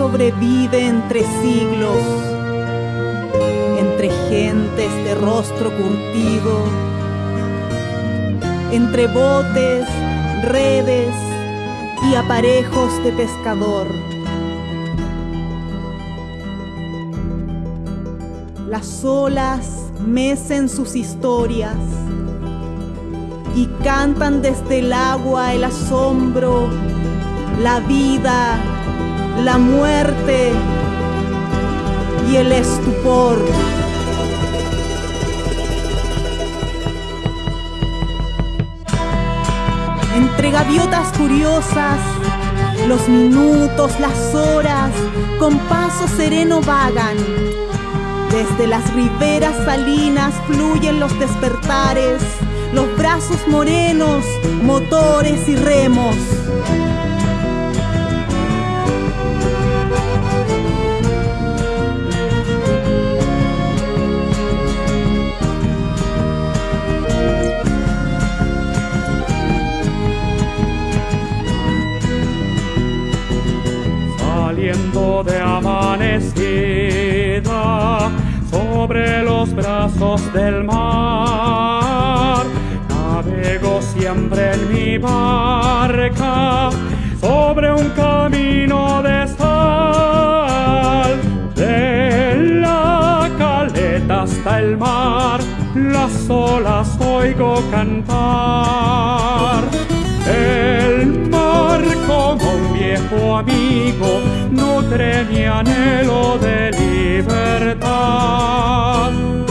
Sobrevive entre siglos, entre gentes de rostro curtido, entre botes, redes y aparejos de pescador. Las olas mecen sus historias y cantan desde el agua el asombro, la vida, la muerte y el estupor. Entre gaviotas curiosas, los minutos, las horas, con paso sereno vagan. Desde las riberas salinas fluyen los despertares, los brazos morenos, motores y remos. Sobre los brazos del mar Navego siempre en mi barca sobre un camino de sal. De la caleta hasta el mar, las olas oigo cantar. El mar como un viejo amigo nutre mi anhelo de libertad. En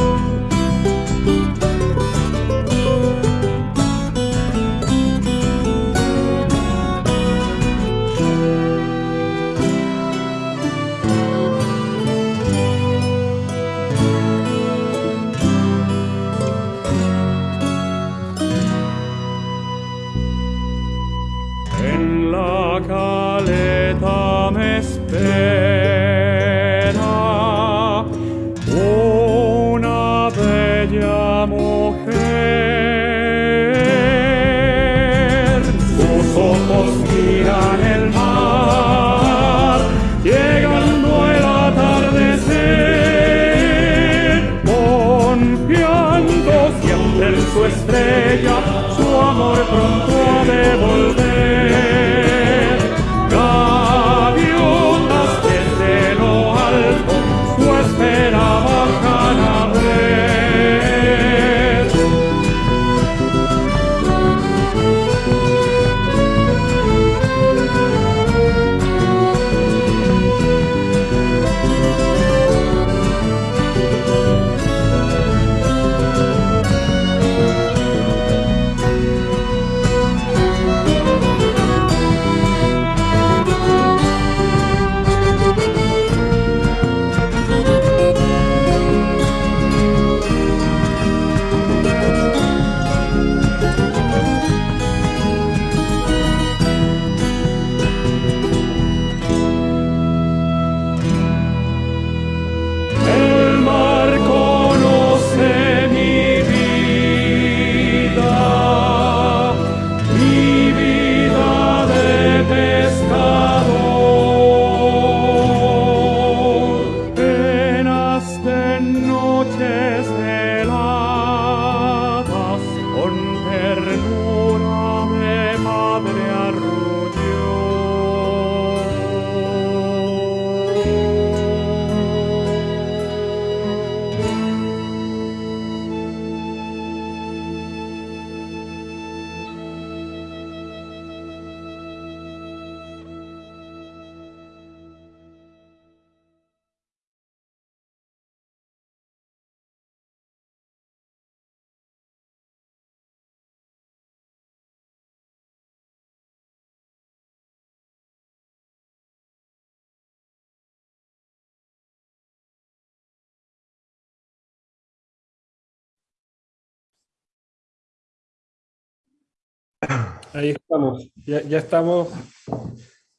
Ahí estamos, ya, estamos,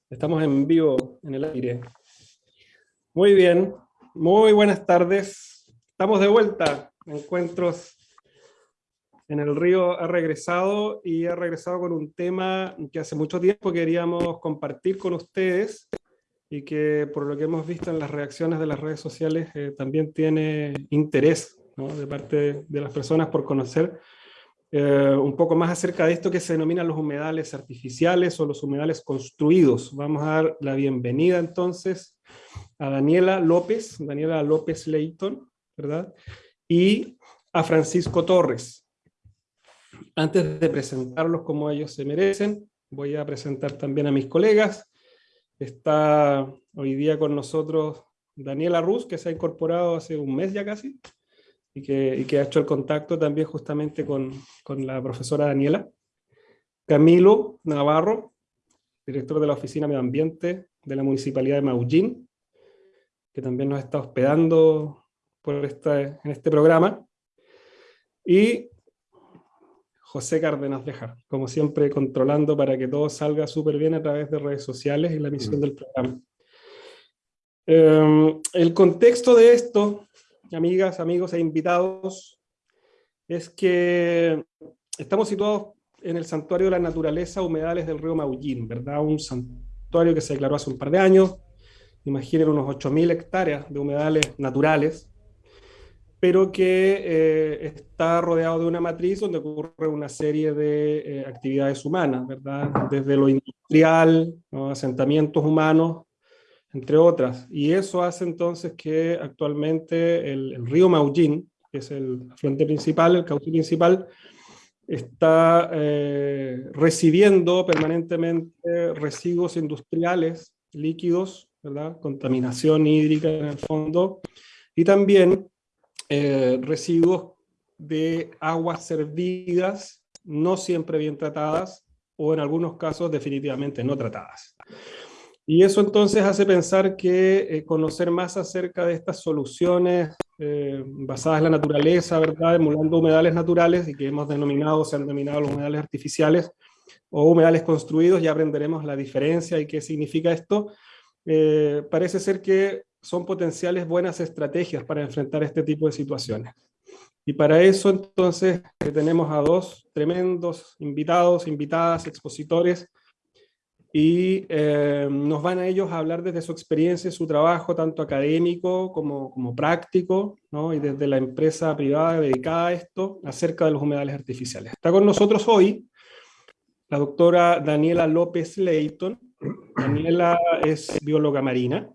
estamos en vivo, en el aire. Muy bien, muy buenas tardes. Estamos de vuelta, Encuentros en el Río ha regresado y ha regresado con un tema que hace mucho tiempo queríamos compartir con ustedes y que por lo que hemos visto en las reacciones de las redes sociales eh, también tiene interés de parte de las personas por conocer eh, un poco más acerca de esto que se denomina los humedales artificiales o los humedales construidos. Vamos a dar la bienvenida entonces a Daniela López, Daniela López Leighton, ¿verdad? Y a Francisco Torres. Antes de presentarlos como ellos se merecen, voy a presentar también a mis colegas. Está hoy día con nosotros Daniela Ruz, que se ha incorporado hace un mes ya casi, y que, ha hecho el contacto también justamente con, con la profesora Daniela. Camilo Navarro, director de la Oficina Medio Ambiente de la Municipalidad de Maullín, que también nos está hospedando por esta, en este programa. Y José Cárdenas Dejar, como siempre controlando para que todo salga súper bien a través de redes sociales y la emisión mm. del programa. Em, el contexto de esto, amigas, amigos e invitados, es que estamos situados en el Santuario de la Naturaleza Humedales del río Maullín, ¿verdad? Un santuario que se declaró hace un par de años, imaginen unos 8.000 hectáreas de humedales naturales, pero que eh, está rodeado de una matriz donde ocurre una serie de eh, actividades humanas, ¿verdad? Desde lo industrial, asentamientos humanos, entre otras. Y eso hace entonces que actualmente el, río Maullín, que es el afluente principal, el cauce principal, está eh, recibiendo permanentemente residuos industriales líquidos, ¿verdad? contaminación hídrica en el fondo, y también eh, residuos de aguas servidas, no siempre bien tratadas, o en algunos casos definitivamente no tratadas. Y eso entonces hace pensar que eh, conocer más acerca de estas soluciones eh, basadas en la naturaleza, ¿verdad? emulando humedales naturales, y que hemos denominado, se han denominado los humedales artificiales, o humedales construidos, ya aprenderemos la diferencia y qué significa esto. parece ser que son potenciales buenas estrategias para enfrentar este tipo de situaciones. Y para eso entonces tenemos a dos tremendos invitados, invitadas, expositores, y eh, nos van a ellos a hablar desde su experiencia, su trabajo, tanto académico como, como práctico, ¿no? y desde la empresa privada dedicada a esto, acerca de los humedales artificiales. Está con nosotros hoy la doctora Daniela López Leighton. Daniela es bióloga marina,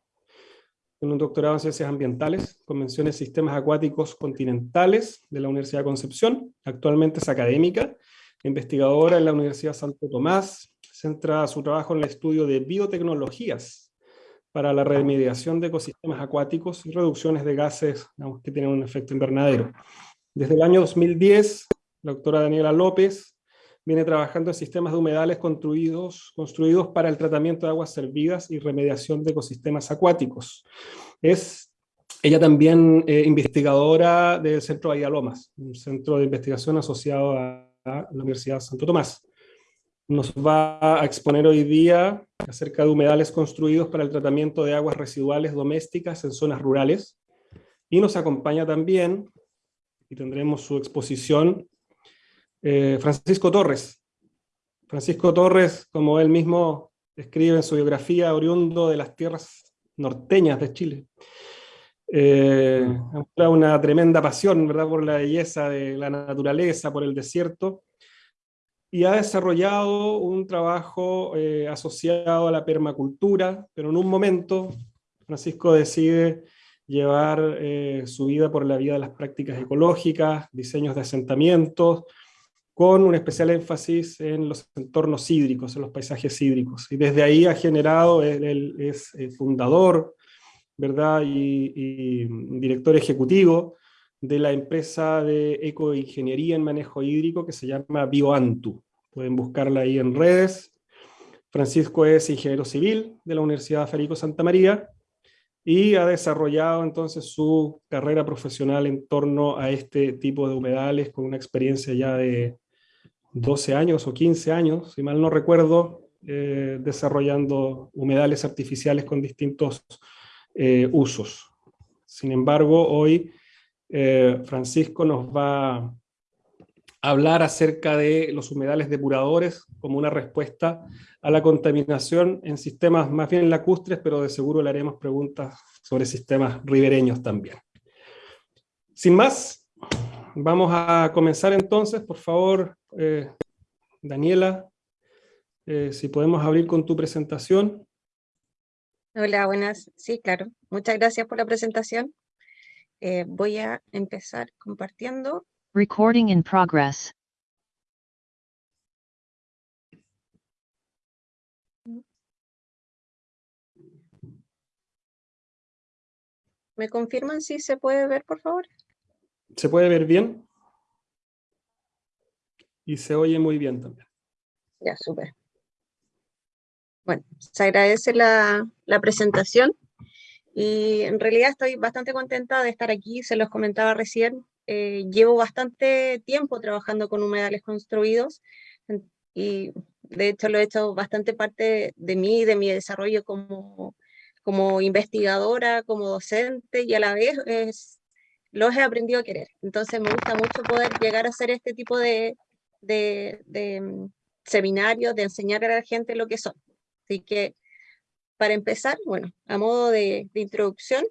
tiene un doctorado en Ciencias Ambientales, Convenciones Sistemas Acuáticos Continentales de la Universidad Concepción. Actualmente es académica, investigadora en la Universidad Santo Tomás. Centra su trabajo en el estudio de biotecnologías para la remediación de ecosistemas acuáticos y reducciones de gases que tienen un efecto invernadero. Desde el año 2010, la doctora Daniela López viene trabajando en sistemas de humedales construidos, construidos para el tratamiento de aguas servidas y remediación de ecosistemas acuáticos. Es ella también eh, investigadora del Centro Bahía Lomas, un centro de investigación asociado a, la Universidad Santo Tomás. Nos va a exponer hoy día acerca de humedales construidos para el tratamiento de aguas residuales domésticas en zonas rurales. Y nos acompaña también, y tendremos su exposición, eh, Francisco Torres. Francisco Torres, como él mismo escribe en su biografía, oriundo de las tierras norteñas de Chile. Eh, una tremenda pasión ¿verdad? por la belleza de la naturaleza, por el desierto, y ha desarrollado un trabajo eh, asociado a la permacultura, pero en un momento Francisco decide llevar eh, su vida por la vía de las prácticas ecológicas, diseños de asentamientos, con un especial énfasis en los entornos hídricos, en los paisajes hídricos. Y desde ahí ha generado, él, es fundador, ¿verdad? Y, director ejecutivo de la empresa de ecoingeniería en manejo hídrico que se llama BioAntu. Pueden buscarla ahí en redes. Francisco es ingeniero civil de la Universidad Federico Santa María y ha desarrollado entonces su carrera profesional en torno a este tipo de humedales con una experiencia ya de 12 años o 15 años, si mal no recuerdo, eh, desarrollando humedales artificiales con distintos eh, usos. Sin embargo, hoy eh, Francisco nos va a hablar acerca de los humedales depuradores como una respuesta a la contaminación en sistemas más bien lacustres, pero de seguro le haremos preguntas sobre sistemas ribereños también. Sin más, vamos a comenzar entonces, por favor, eh, Daniela, eh, si podemos abrir con tu presentación. Hola, buenas. Sí, claro. Muchas gracias por la presentación. Eh, voy a empezar compartiendo. Recording in progress. ¿Me confirman si se puede ver, por favor? ¿Se puede ver bien? Y se oye muy bien también. Ya, súper. Bueno, se agradece la, la presentación y en realidad estoy bastante contenta de estar aquí, se los comentaba recién. Eh, llevo bastante tiempo trabajando con humedales construidos y de hecho lo he hecho bastante parte de mí, de mi desarrollo como como investigadora, como docente y a la vez es, los he aprendido a querer. Entonces me gusta mucho poder llegar a hacer este tipo de, de, mm, seminarios, de enseñar a la gente lo que son. Así que para empezar, bueno, a modo de, introducción,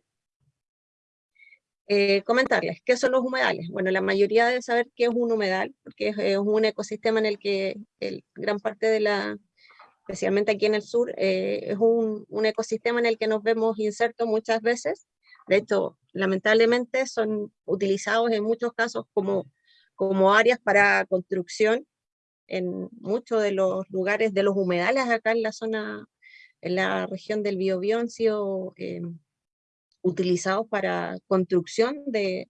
eh, comentarles qué son los humedales. Bueno, la mayoría debe saber qué es un humedal, porque es, un ecosistema en el que el, gran parte de la, especialmente aquí en el sur, eh, es un, ecosistema en el que nos vemos insertos muchas veces. De hecho, lamentablemente son utilizados en muchos casos como, como áreas para construcción en muchos de los lugares de los humedales acá en la zona, en la región del Biobío han sido eh, utilizados para construcción de,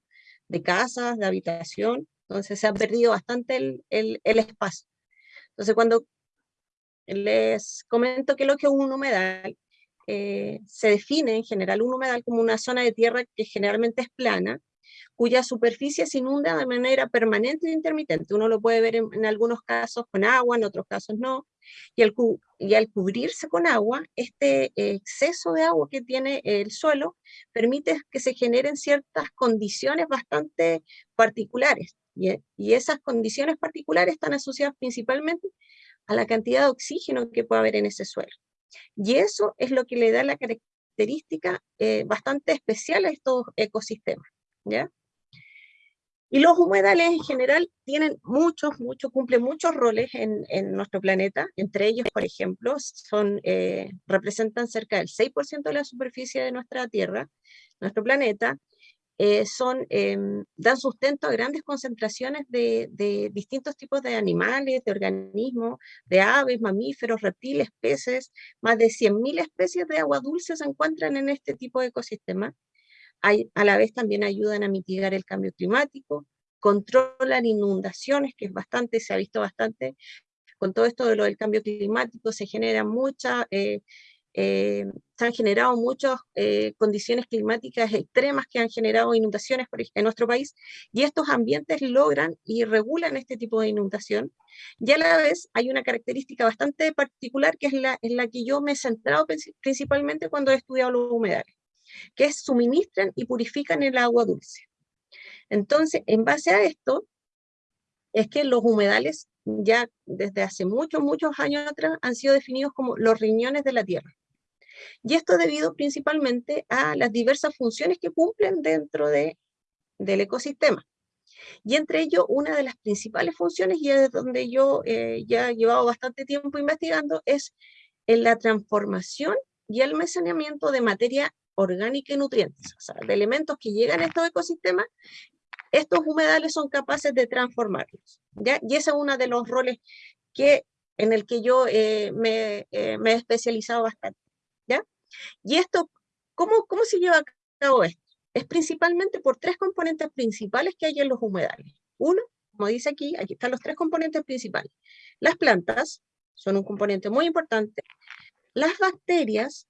de, casas, de habitación, entonces se ha perdido bastante el, el, el espacio. Entonces cuando les comento que lo que es un humedal eh, se define en general un humedal como una zona de tierra que generalmente es plana, cuya superficie se inunda de manera permanente e intermitente. Uno lo puede ver en, algunos casos con agua, en otros casos no. Y al, y al cubrirse con agua, este exceso de agua que tiene el suelo permite que se generen ciertas condiciones bastante particulares. Y, y esas condiciones particulares están asociadas principalmente a la cantidad de oxígeno que puede haber en ese suelo. Y eso es lo que le da la característica eh, bastante especial a estos ecosistemas. ¿ya? Y los humedales en general tienen muchos, muchos, cumplen muchos roles en, nuestro planeta. Entre ellos, por ejemplo, son, eh, representan cerca del 6% de la superficie de nuestra Tierra, nuestro planeta, eh, son, em, dan sustento a grandes concentraciones de, distintos tipos de animales, de organismos, de aves, mamíferos, reptiles, peces. Más de 100.000 especies de agua dulce se encuentran en este tipo de ecosistema. A la vez también ayudan a mitigar el cambio climático, controlan inundaciones, que es bastante, se ha visto bastante, con todo esto de lo del cambio climático se genera mucha eh, eh, se han generado muchas eh, condiciones climáticas extremas que han generado inundaciones en nuestro país y estos ambientes logran y regulan este tipo de inundación. Y a la vez hay una característica bastante particular que es la, en la que yo me he centrado principalmente cuando he estudiado los humedales, que suministran y purifican el agua dulce. Entonces, en base a esto, es que los humedales ya desde hace muchos, muchos años atrás han sido definidos como los riñones de la tierra. Y esto debido principalmente a las diversas funciones que cumplen dentro de, del ecosistema. Y entre ello, una de las principales funciones, y es donde yo eh, ya he llevado bastante tiempo investigando, es en la transformación y almacenamiento de materia orgánica y nutrientes, o sea, de elementos que llegan a estos ecosistemas, estos humedales son capaces de transformarlos. ¿ya? Y ese es uno de los roles que, en el que yo eh, me, eh, me, he especializado bastante. Y esto, ¿cómo, ¿cómo se lleva a cabo esto? Es principalmente por tres componentes principales que hay en los humedales. Uno, como dice aquí, aquí están los tres componentes principales. Las plantas son un componente muy importante. Las bacterias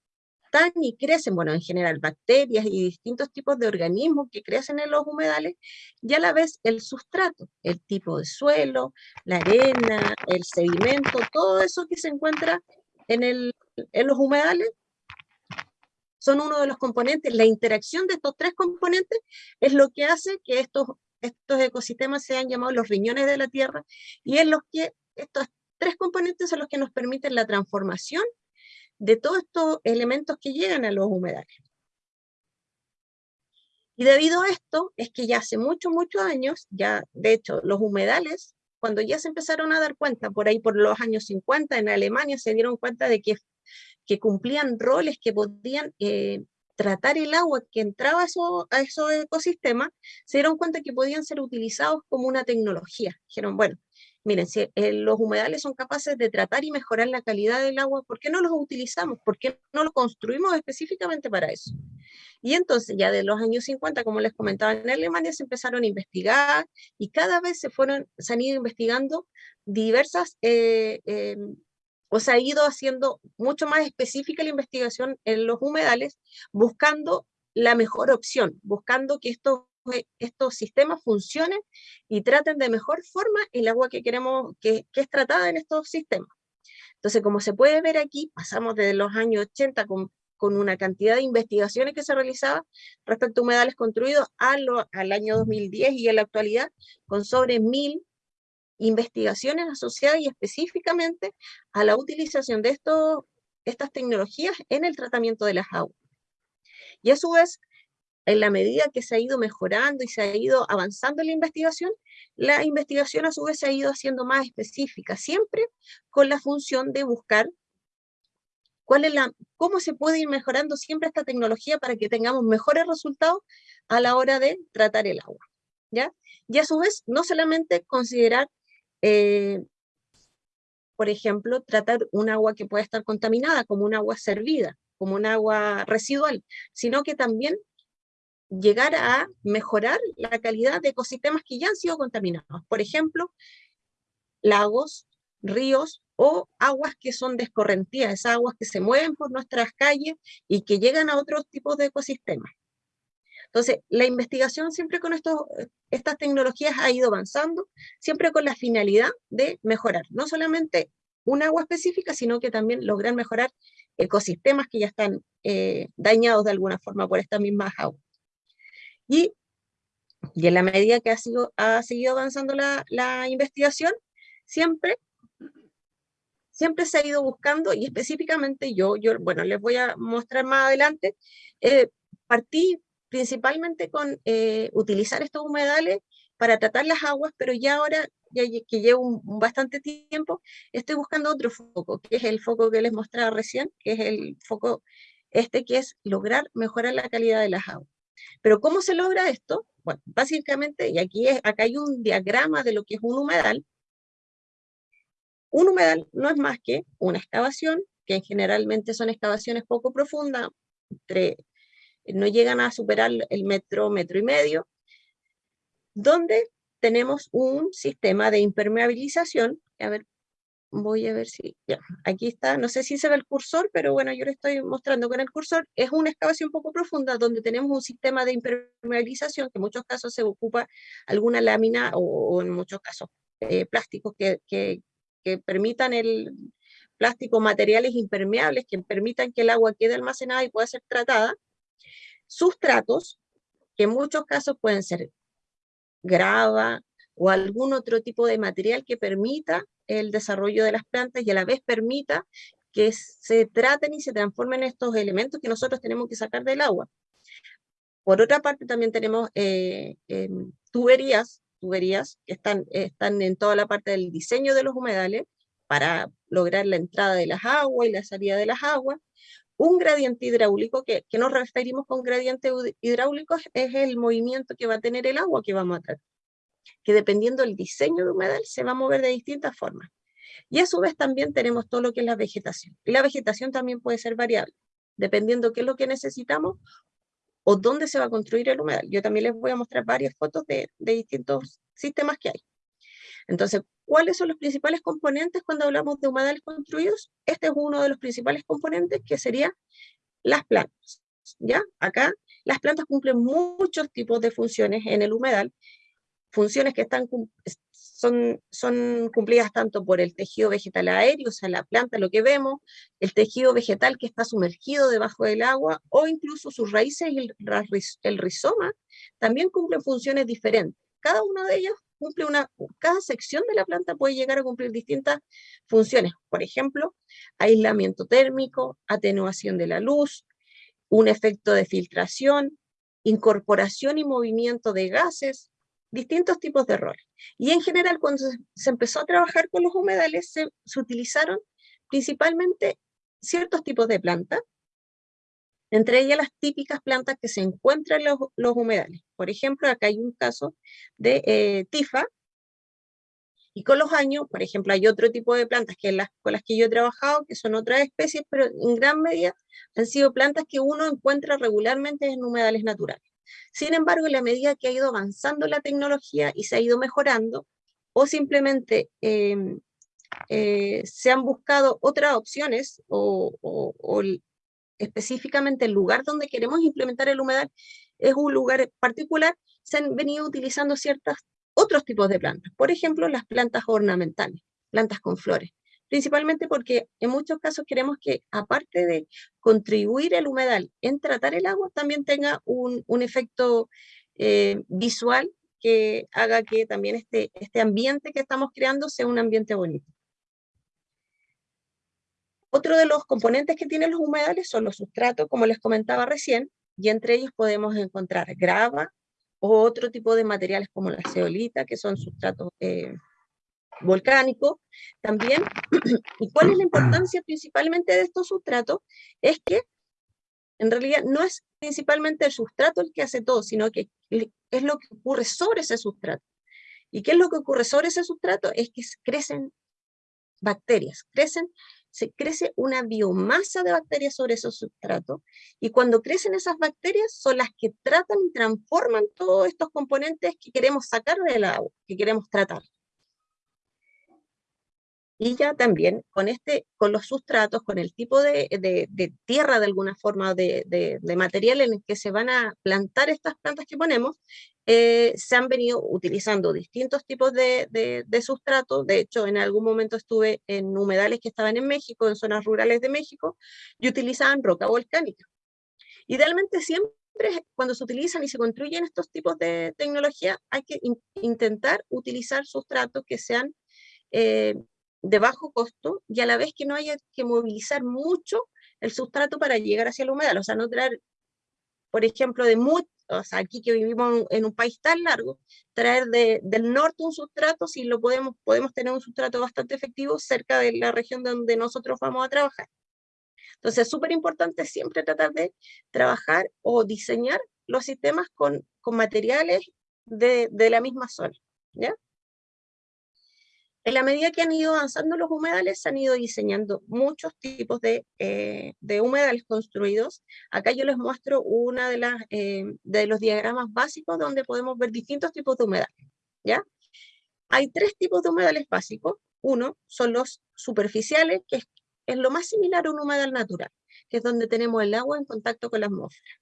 están y crecen, bueno, en general bacterias y distintos tipos de organismos que crecen en los humedales, y a la vez el sustrato, el tipo de suelo, la arena, el sedimento, todo eso que se encuentra en, el, en los humedales son uno de los componentes, la interacción de estos tres componentes es lo que hace que estos, estos ecosistemas sean llamados los riñones de la Tierra y es lo que estos tres componentes son los que nos permiten la transformación de todos estos elementos que llegan a los humedales. Y debido a esto, es que ya hace muchos, muchos años, ya de hecho los humedales, cuando ya se empezaron a dar cuenta, por ahí por los años 50 en Alemania se dieron cuenta de que, que cumplían roles que podían eh, tratar el agua que entraba a, a esos ecosistemas, se dieron cuenta que podían ser utilizados como una tecnología. Dijeron, bueno, miren, si eh, los humedales son capaces de tratar y mejorar la calidad del agua, ¿por qué no los utilizamos? ¿Por qué no los construimos específicamente para eso? Y entonces ya de los años 50, como les comentaba, en Alemania se empezaron a investigar y cada vez se, fueron, se han ido investigando diversas, eh, em, o se ha ido haciendo mucho más específica la investigación en los humedales, buscando la mejor opción, buscando que estos estos sistemas funcionen y traten de mejor forma el agua que queremos que, es tratada en estos sistemas. Entonces, como se puede ver aquí, pasamos desde los años 80 con, con una cantidad de investigaciones que se realizaban respecto a humedales construidos a al año 2010 y en la actualidad con sobre mil investigaciones asociadas y específicamente a la utilización de estos, estas tecnologías en el tratamiento de las aguas. Y a su vez, en la medida que se ha ido mejorando y se ha ido avanzando la investigación, la investigación a su vez se ha ido haciendo más específica, siempre con la función de buscar cuál es la, cómo se puede ir mejorando siempre esta tecnología para que tengamos mejores resultados a la hora de tratar el agua. ¿ya? Y a su vez, no solamente considerar, eh, por ejemplo, tratar un agua que pueda estar contaminada como un agua servida, como un agua residual, sino que también llegar a mejorar la calidad de ecosistemas que ya han sido contaminados. Por ejemplo, lagos, ríos o aguas que son descorrentías, esas aguas que se mueven por nuestras calles y que llegan a otros tipos de ecosistemas. Entonces, la investigación siempre con estos, estas tecnologías ha ido avanzando, siempre con la finalidad de mejorar, no solamente un agua específica, sino que también lograr mejorar ecosistemas que ya están eh, dañados de alguna forma por estas mismas aguas. Y, y en la medida que ha, sido, ha seguido avanzando la, la investigación, siempre siempre se ha ido buscando, y específicamente yo, yo bueno, les voy a mostrar más adelante, eh, partí principalmente con eh, utilizar estos humedales para tratar las aguas, pero ya ahora, ya que llevo un, bastante tiempo, estoy buscando otro foco, que es el foco que les mostraba recién, que es el foco este, que es lograr mejorar la calidad de las aguas. Pero ¿cómo se logra esto? Bueno, básicamente, y aquí acá hay un diagrama de lo que es un humedal. Un humedal no es más que una excavación, que generalmente son excavaciones poco profundas, no llegan a superar el metro, metro y medio, donde tenemos un sistema de impermeabilización, a ver, voy a ver si, ya, aquí está, no sé si se ve el cursor, pero bueno, yo le estoy mostrando con el cursor, es una excavación poco profunda donde tenemos un sistema de impermeabilización, que en muchos casos se ocupa alguna lámina o, en muchos casos eh, plásticos que, que, que permitan el plástico, materiales impermeables que permitan que el agua quede almacenada y pueda ser tratada, sustratos, que en muchos casos pueden ser grava o algún otro tipo de material que permita el desarrollo de las plantas y a la vez permita que se traten y se transformen estos elementos que nosotros tenemos que sacar del agua. Por otra parte, también tenemos eh, em, tuberías, tuberías que están, están en toda la parte del diseño de los humedales para lograr la entrada de las aguas y la salida de las aguas. Un gradiente hidráulico, que, que nos referimos con gradiente hidráulico, es el movimiento que va a tener el agua que vamos a tratar que dependiendo del diseño de humedal se va a mover de distintas formas. Y a su vez también tenemos todo lo que es la vegetación. Y la vegetación también puede ser variable, dependiendo qué es lo que necesitamos o dónde se va a construir el humedal. Yo también les voy a mostrar varias fotos de, distintos sistemas que hay. Entonces, ¿cuáles son los principales componentes cuando hablamos de humedales construidos? Este es uno de los principales componentes que sería las plantas. ¿ya? Acá las plantas cumplen muchos tipos de funciones en el humedal funciones que están, son, son cumplidas tanto por el tejido vegetal aéreo, o sea, la planta, lo que vemos, el tejido vegetal que está sumergido debajo del agua, o incluso sus raíces y el, rizoma, también cumplen funciones diferentes. Cada una de ellas cumple una, cada sección de la planta puede llegar a cumplir distintas funciones. Por ejemplo, aislamiento térmico, atenuación de la luz, un efecto de filtración, incorporación y movimiento de gases, distintos tipos de roles. Y en general, cuando se empezó a trabajar con los humedales, se, utilizaron principalmente ciertos tipos de plantas, entre ellas las típicas plantas que se encuentran en los, humedales. Por ejemplo, acá hay un caso de eh, tifa, y con los años, por ejemplo, hay otro tipo de plantas que las, con las que yo he trabajado, que son otras especies, pero en gran medida han sido plantas que uno encuentra regularmente en humedales naturales. Sin embargo, en la medida que ha ido avanzando la tecnología y se ha ido mejorando, o simplemente em, eh, se han buscado otras opciones, o, o, específicamente el lugar donde queremos implementar el humedal es un lugar particular, se han venido utilizando ciertas otros tipos de plantas. Por ejemplo, las plantas ornamentales, plantas con flores principalmente porque en muchos casos queremos que, aparte de contribuir el humedal en tratar el agua, también tenga un, efecto eh, visual que haga que también este, este ambiente que estamos creando sea un ambiente bonito. Otro de los componentes que tienen los humedales son los sustratos, como les comentaba recién, y entre ellos podemos encontrar grava o otro tipo de materiales como la ceolita, que son sustratos eh, volcánico también. ¿Y cuál es la importancia principalmente de estos sustratos? Es que en realidad no es principalmente el sustrato el que hace todo, sino que es lo que ocurre sobre ese sustrato. ¿Y qué es lo que ocurre sobre ese sustrato? Es que crecen bacterias, crecen, se crece una biomasa de bacterias sobre esos sustratos, y cuando crecen esas bacterias son las que tratan y transforman todos estos componentes que queremos sacar del agua, que queremos tratar. Y ya también con, este, con los sustratos, con el tipo de, tierra de alguna forma, de, material en el que se van a plantar estas plantas que ponemos, eh, se han venido utilizando distintos tipos de, de, sustratos. De hecho, en algún momento estuve en humedales que estaban en México, en zonas rurales de México, y utilizaban roca volcánica. Idealmente siempre cuando se utilizan y se construyen estos tipos de tecnología, hay que intentar utilizar sustratos que sean eh, de bajo costo y a la vez que no haya que movilizar mucho el sustrato para llegar hacia la humedal, o sea, no traer, por ejemplo, de mucho, o sea, aquí que vivimos en un país tan largo, traer de, del norte un sustrato, si lo podemos, podemos tener un sustrato bastante efectivo cerca de la región donde nosotros vamos a trabajar. Entonces es súper importante siempre tratar de trabajar o diseñar los sistemas con, con materiales de, de la misma zona, ¿ya? En la medida que han ido avanzando los humedales, se han ido diseñando muchos tipos de, eh, humedales construidos. Acá yo les muestro las, eh, de los diagramas básicos donde podemos ver distintos tipos de humedales. ¿ya? Hay tres tipos de humedales básicos. Uno son los superficiales, que es, es lo más similar a un humedal natural, que es donde tenemos el agua en contacto con la atmósfera.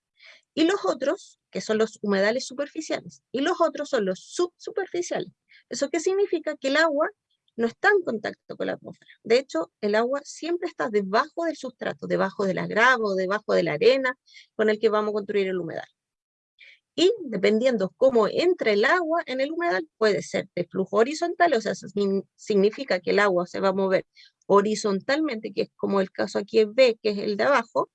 Y los otros, que son los humedales superficiales, y los otros son los subsuperficiales. ¿Eso qué significa? Que el agua no está en contacto con la atmósfera. De hecho, el agua siempre está debajo del sustrato, debajo de la grava debajo de la arena con el que vamos a construir el humedal. Y dependiendo cómo entra el agua en el humedal, puede ser de flujo horizontal, o sea, significa que el agua se va a mover horizontalmente, que es como el caso aquí es B, que es el de abajo,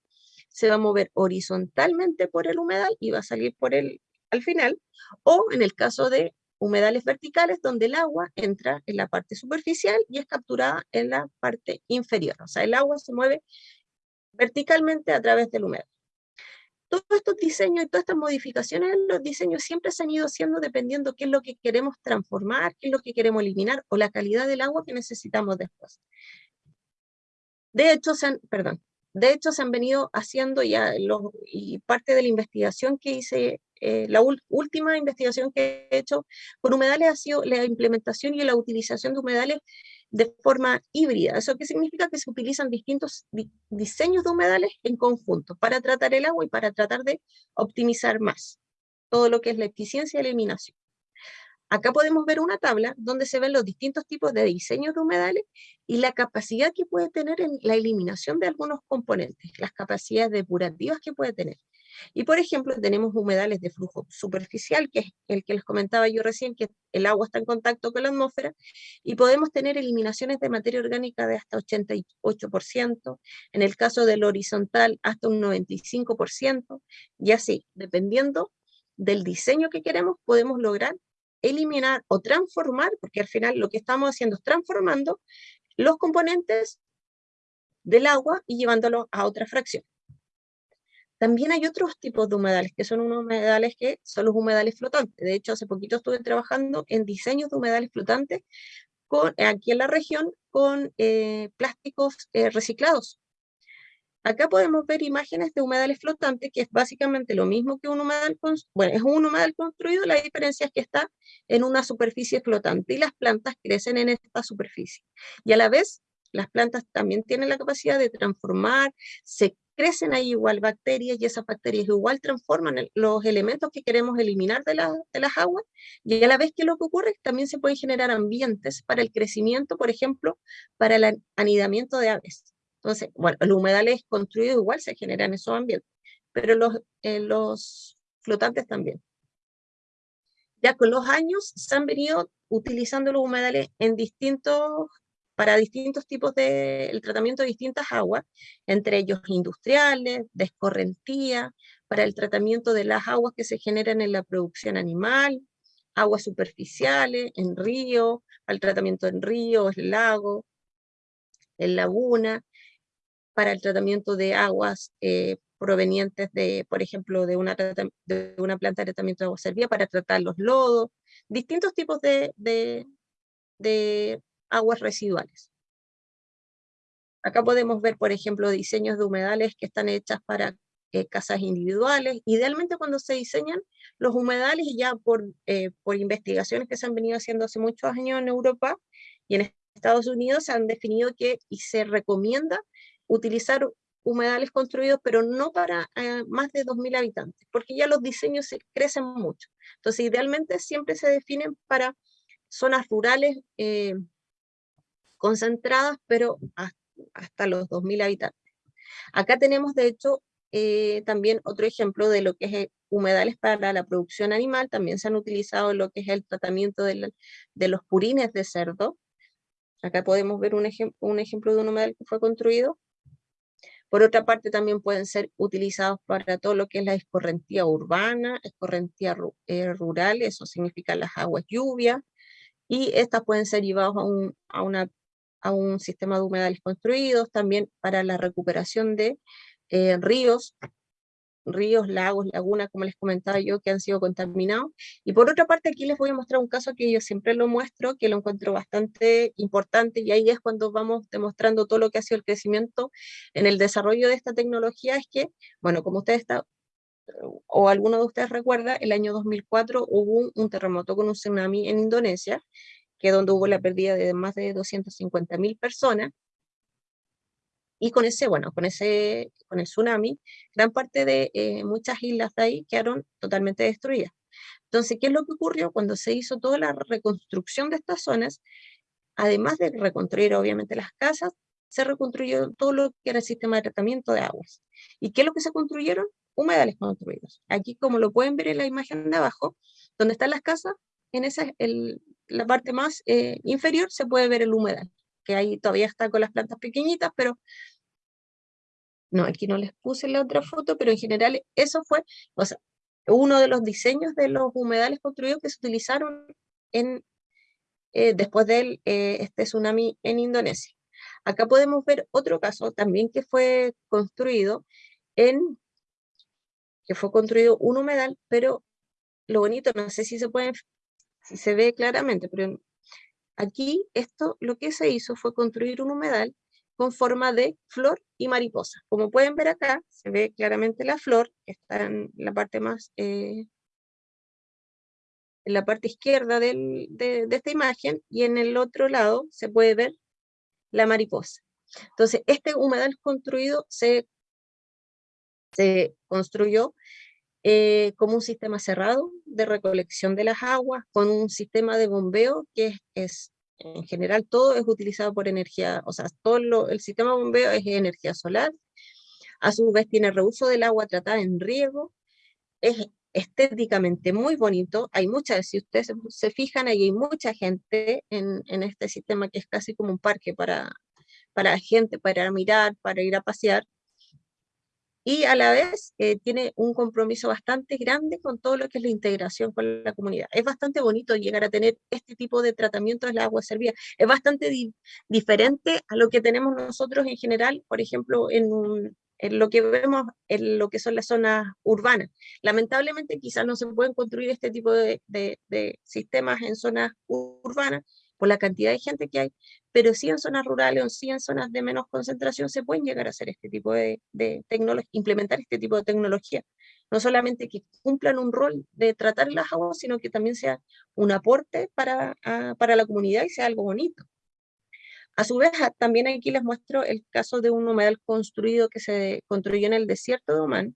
se va a mover horizontalmente por el humedal y va a salir por el al final, o en el caso de humedales verticales donde el agua entra en la parte superficial y es capturada en la parte inferior. O sea, el agua se mueve verticalmente a través del humedal. Todos estos diseños y todas estas modificaciones en los diseños siempre se han ido haciendo dependiendo qué es lo que queremos transformar, qué es lo que queremos eliminar o la calidad del agua que necesitamos después. De hecho, se han, perdón, de hecho se han venido haciendo ya los, y parte de la investigación que hice eh, la última investigación que he hecho con humedales ha sido la implementación y la utilización de humedales de forma híbrida. ¿Eso qué significa? Que se utilizan distintos diseños de humedales en conjunto para tratar el agua y para tratar de optimizar más todo lo que es la eficiencia y eliminación. Acá podemos ver una tabla donde se ven los distintos tipos de diseños de humedales y la capacidad que puede tener en la eliminación de algunos componentes, las capacidades depurativas que puede tener. Y por ejemplo, tenemos humedales de flujo superficial, que es el que les comentaba yo recién, que el agua está en contacto con la atmósfera, y podemos tener eliminaciones de materia orgánica de hasta 88%, en el caso del horizontal hasta un 95%, y así, dependiendo del diseño que queremos, podemos lograr eliminar o transformar, porque al final lo que estamos haciendo es transformando los componentes del agua y llevándolo a otra fracción. También hay otros tipos de humedales, que son unos humedales que son los humedales flotantes. De hecho, hace poquito estuve trabajando en diseños de humedales flotantes con, aquí en la región con eh, plásticos eh, reciclados. Acá podemos ver imágenes de humedales flotantes, que es básicamente lo mismo que un humedal, bueno, es un humedal construido, la diferencia es que está en una superficie flotante y las plantas crecen en esta superficie. Y a la vez, las plantas también tienen la capacidad de transformar, se crecen ahí igual bacterias y esas bacterias igual transforman los elementos que queremos eliminar de, de, las aguas y a la vez que lo que ocurre también se pueden generar ambientes para el crecimiento, por ejemplo, para el anidamiento de aves. Entonces, bueno, los humedales construidos igual se generan esos ambientes, pero los, eh, los flotantes también. Ya con los años se han venido utilizando los humedales en distintos para distintos tipos de el tratamiento de distintas aguas, entre ellos industriales, de escorrentía, para el tratamiento de las aguas que se generan en la producción animal, aguas superficiales, en río, al tratamiento en ríos, lago, en laguna, para el tratamiento de aguas eh, provenientes de, por ejemplo, de una, de una planta de tratamiento de agua servida para tratar los lodos, distintos tipos de, de, de aguas residuales. Acá podemos ver, por ejemplo, diseños de humedales que están hechas para eh, casas individuales. Idealmente cuando se diseñan los humedales, ya por, eh, por investigaciones que se han venido haciendo hace muchos años en Europa y en Estados Unidos, se han definido que y se recomienda utilizar humedales construidos, pero no para eh, más de 2.000 habitantes, porque ya los diseños se crecen mucho. Entonces, idealmente siempre se definen para zonas rurales concentradas, pero hasta los 2.000 habitantes. Acá tenemos, de hecho, eh, también otro ejemplo de lo que es eh, humedales para la producción animal, también se han utilizado lo que es el tratamiento de, los purines de cerdo. Acá podemos ver un, un ejemplo de un humedal que fue construido. Por otra parte, también pueden ser utilizados para todo lo que es la escorrentía urbana, escorrentía eh, rural, eso significa las aguas lluvias, y estas pueden ser llevadas a, un, a una a un sistema de humedales construidos, también para la recuperación de eh, ríos, ríos, lagos, lagunas, como les comentaba yo, que han sido contaminados. Y por otra parte, aquí les voy a mostrar un caso que yo siempre lo muestro, que lo encuentro bastante importante, y ahí es cuando vamos demostrando todo lo que ha sido el crecimiento en el desarrollo de esta tecnología, es que, bueno, como ustedes está, o alguno de ustedes recuerda, el año 2004 hubo un terremoto con un tsunami en Indonesia, que donde hubo la pérdida de más de 250.000 personas, y con ese, bueno, con ese, con el tsunami, gran parte de eh, muchas islas de ahí quedaron totalmente destruidas. Entonces, ¿qué es lo que ocurrió? Cuando se hizo toda la reconstrucción de estas zonas, además de reconstruir obviamente las casas, se reconstruyó todo lo que era el sistema de tratamiento de aguas. ¿Y qué es lo que se construyeron? Humedales construidos. Aquí, como lo pueden ver en la imagen de abajo, donde están las casas, en esa, el, la parte más eh, inferior se puede ver el humedal, que ahí todavía está con las plantas pequeñitas, pero no, aquí no les puse la otra foto, pero en general eso fue, o sea, uno de los diseños de los humedales construidos que se utilizaron en, eh, después de eh, este tsunami en Indonesia. Acá podemos ver otro caso también que fue construido en, que fue construido un humedal, pero lo bonito, no sé si se pueden se ve claramente, pero aquí esto lo que se hizo fue construir un humedal con forma de flor y mariposa. Como pueden ver acá, se ve claramente la flor, que está en la parte más, eh, en la parte izquierda de, de, esta imagen, y en el otro lado se puede ver la mariposa. Entonces, este humedal construido se, se construyó eh, como un sistema cerrado de recolección de las aguas, con un sistema de bombeo que es, en general todo es utilizado por energía, o sea, todo el sistema de bombeo es energía solar. A su vez tiene reuso del agua tratada en riego, es estéticamente muy bonito, hay muchas, si ustedes se, fijan, ahí hay mucha gente en, en, este sistema que es casi como un parque para, para gente, para mirar, para ir a pasear, y a la vez eh, tiene un compromiso bastante grande con todo lo que es la integración con la comunidad. Es bastante bonito llegar a tener este tipo de tratamiento de la agua servida. Es bastante diferente a lo que tenemos nosotros en general, por ejemplo, en, en, lo que vemos en lo que son las zonas urbanas. Lamentablemente quizás no se pueden construir este tipo de, de, de sistemas en zonas urbanas, por la cantidad de gente que hay, pero sí en zonas rurales o sí en zonas de menos concentración se pueden llegar a hacer este tipo de, tecnología, implementar este tipo de tecnología. No solamente que cumplan un rol de tratar las aguas, sino que también sea un aporte para, para la comunidad y sea algo bonito. A su vez, también aquí les muestro el caso de un humedal construido que se construyó en el desierto de Oman.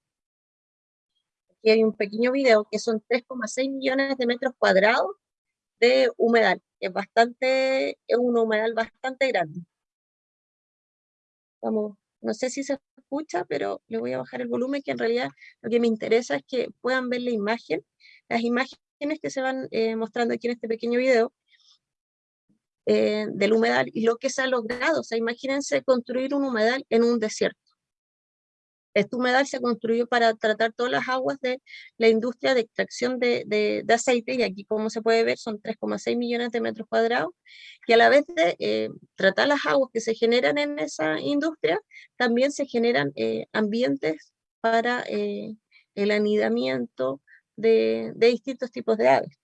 Aquí hay un pequeño video que son 3,6 millones de metros cuadrados de humedal es bastante, es un humedal bastante grande. Vamos, no sé si se escucha, pero le voy a bajar el volumen, que en realidad lo que me interesa es que puedan ver la imagen, las imágenes que se van eh, mostrando aquí en este pequeño video, eh, del humedal y lo que se ha logrado. O sea, imagínense construir un humedal en un desierto. Este humedal se construyó para tratar todas las aguas de la industria de extracción de, aceite, y aquí como se puede ver son 3,6 millones de metros cuadrados, y a la vez de eh, tratar las aguas que se generan en esa industria, también se generan eh, ambientes para eh, el anidamiento de, distintos tipos de aves.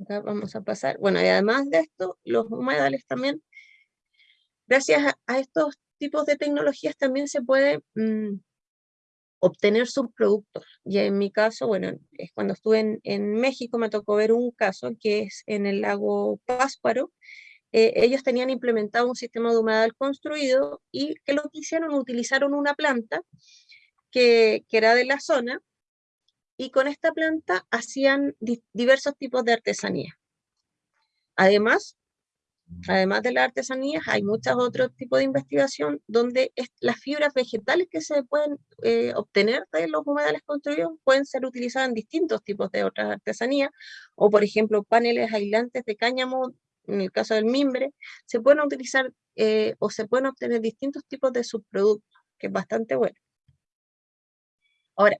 Acá vamos a pasar. Bueno, y además de esto, los humedales también, gracias a estos tipos de tecnologías también se puede mm, obtener subproductos. Y en mi caso, bueno, es cuando estuve en, México me tocó ver un caso que es en el lago Pásparo. Eh, ellos tenían implementado un sistema de humedal construido y que lo que hicieron, utilizaron una planta que, que era de la zona y con esta planta hacían diversos tipos de artesanía. Además, Además de las artesanías, hay muchos otros tipos de investigación donde las fibras vegetales que se pueden eh, obtener de los humedales construidos pueden ser utilizadas en distintos tipos de otras artesanías, o por ejemplo paneles aislantes de cáñamo, en el caso del mimbre, se pueden utilizar eh, o se pueden obtener distintos tipos de subproductos, que es bastante bueno. Ahora,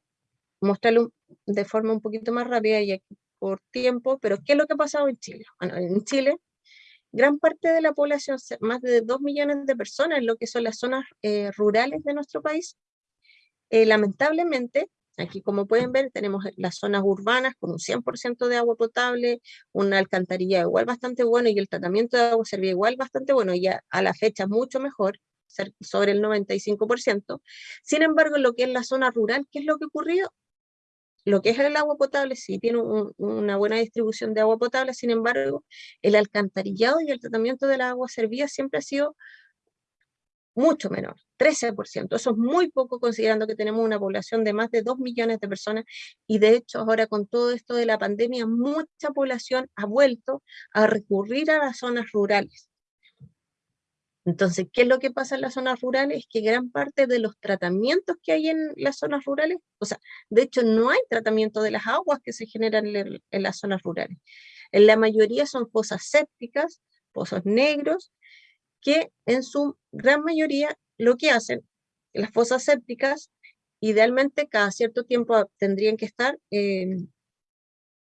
mostrarlo de forma un poquito más rápida y por tiempo, pero ¿qué es lo que ha pasado en Chile? Bueno, en Chile gran parte de la población, más de 2 millones de personas lo que son las zonas eh, rurales de nuestro país, eh, lamentablemente, aquí como pueden ver, tenemos las zonas urbanas con un 100% de agua potable, una alcantarilla igual bastante bueno y el tratamiento de agua servida igual bastante bueno, ya a la fecha mucho mejor, sobre el 95%. Sin embargo, lo que es la zona rural, ¿qué es lo que ocurrió? Lo que es el agua potable sí tiene una buena distribución de agua potable, sin embargo, el alcantarillado y el tratamiento del agua servida siempre ha sido mucho menor, 13%. Eso es muy poco considerando que tenemos una población de más de 2 millones de personas y de hecho ahora con todo esto de la pandemia, mucha población ha vuelto a recurrir a las zonas rurales. Entonces, ¿qué es lo que pasa en las zonas rurales? Es que gran parte de los tratamientos que hay en las zonas rurales, o sea, de hecho no hay tratamiento de las aguas que se generan en, las zonas rurales. En la mayoría son fosas sépticas, pozos negros, que en su gran mayoría lo que hacen, las fosas sépticas, idealmente cada cierto tiempo tendrían que estar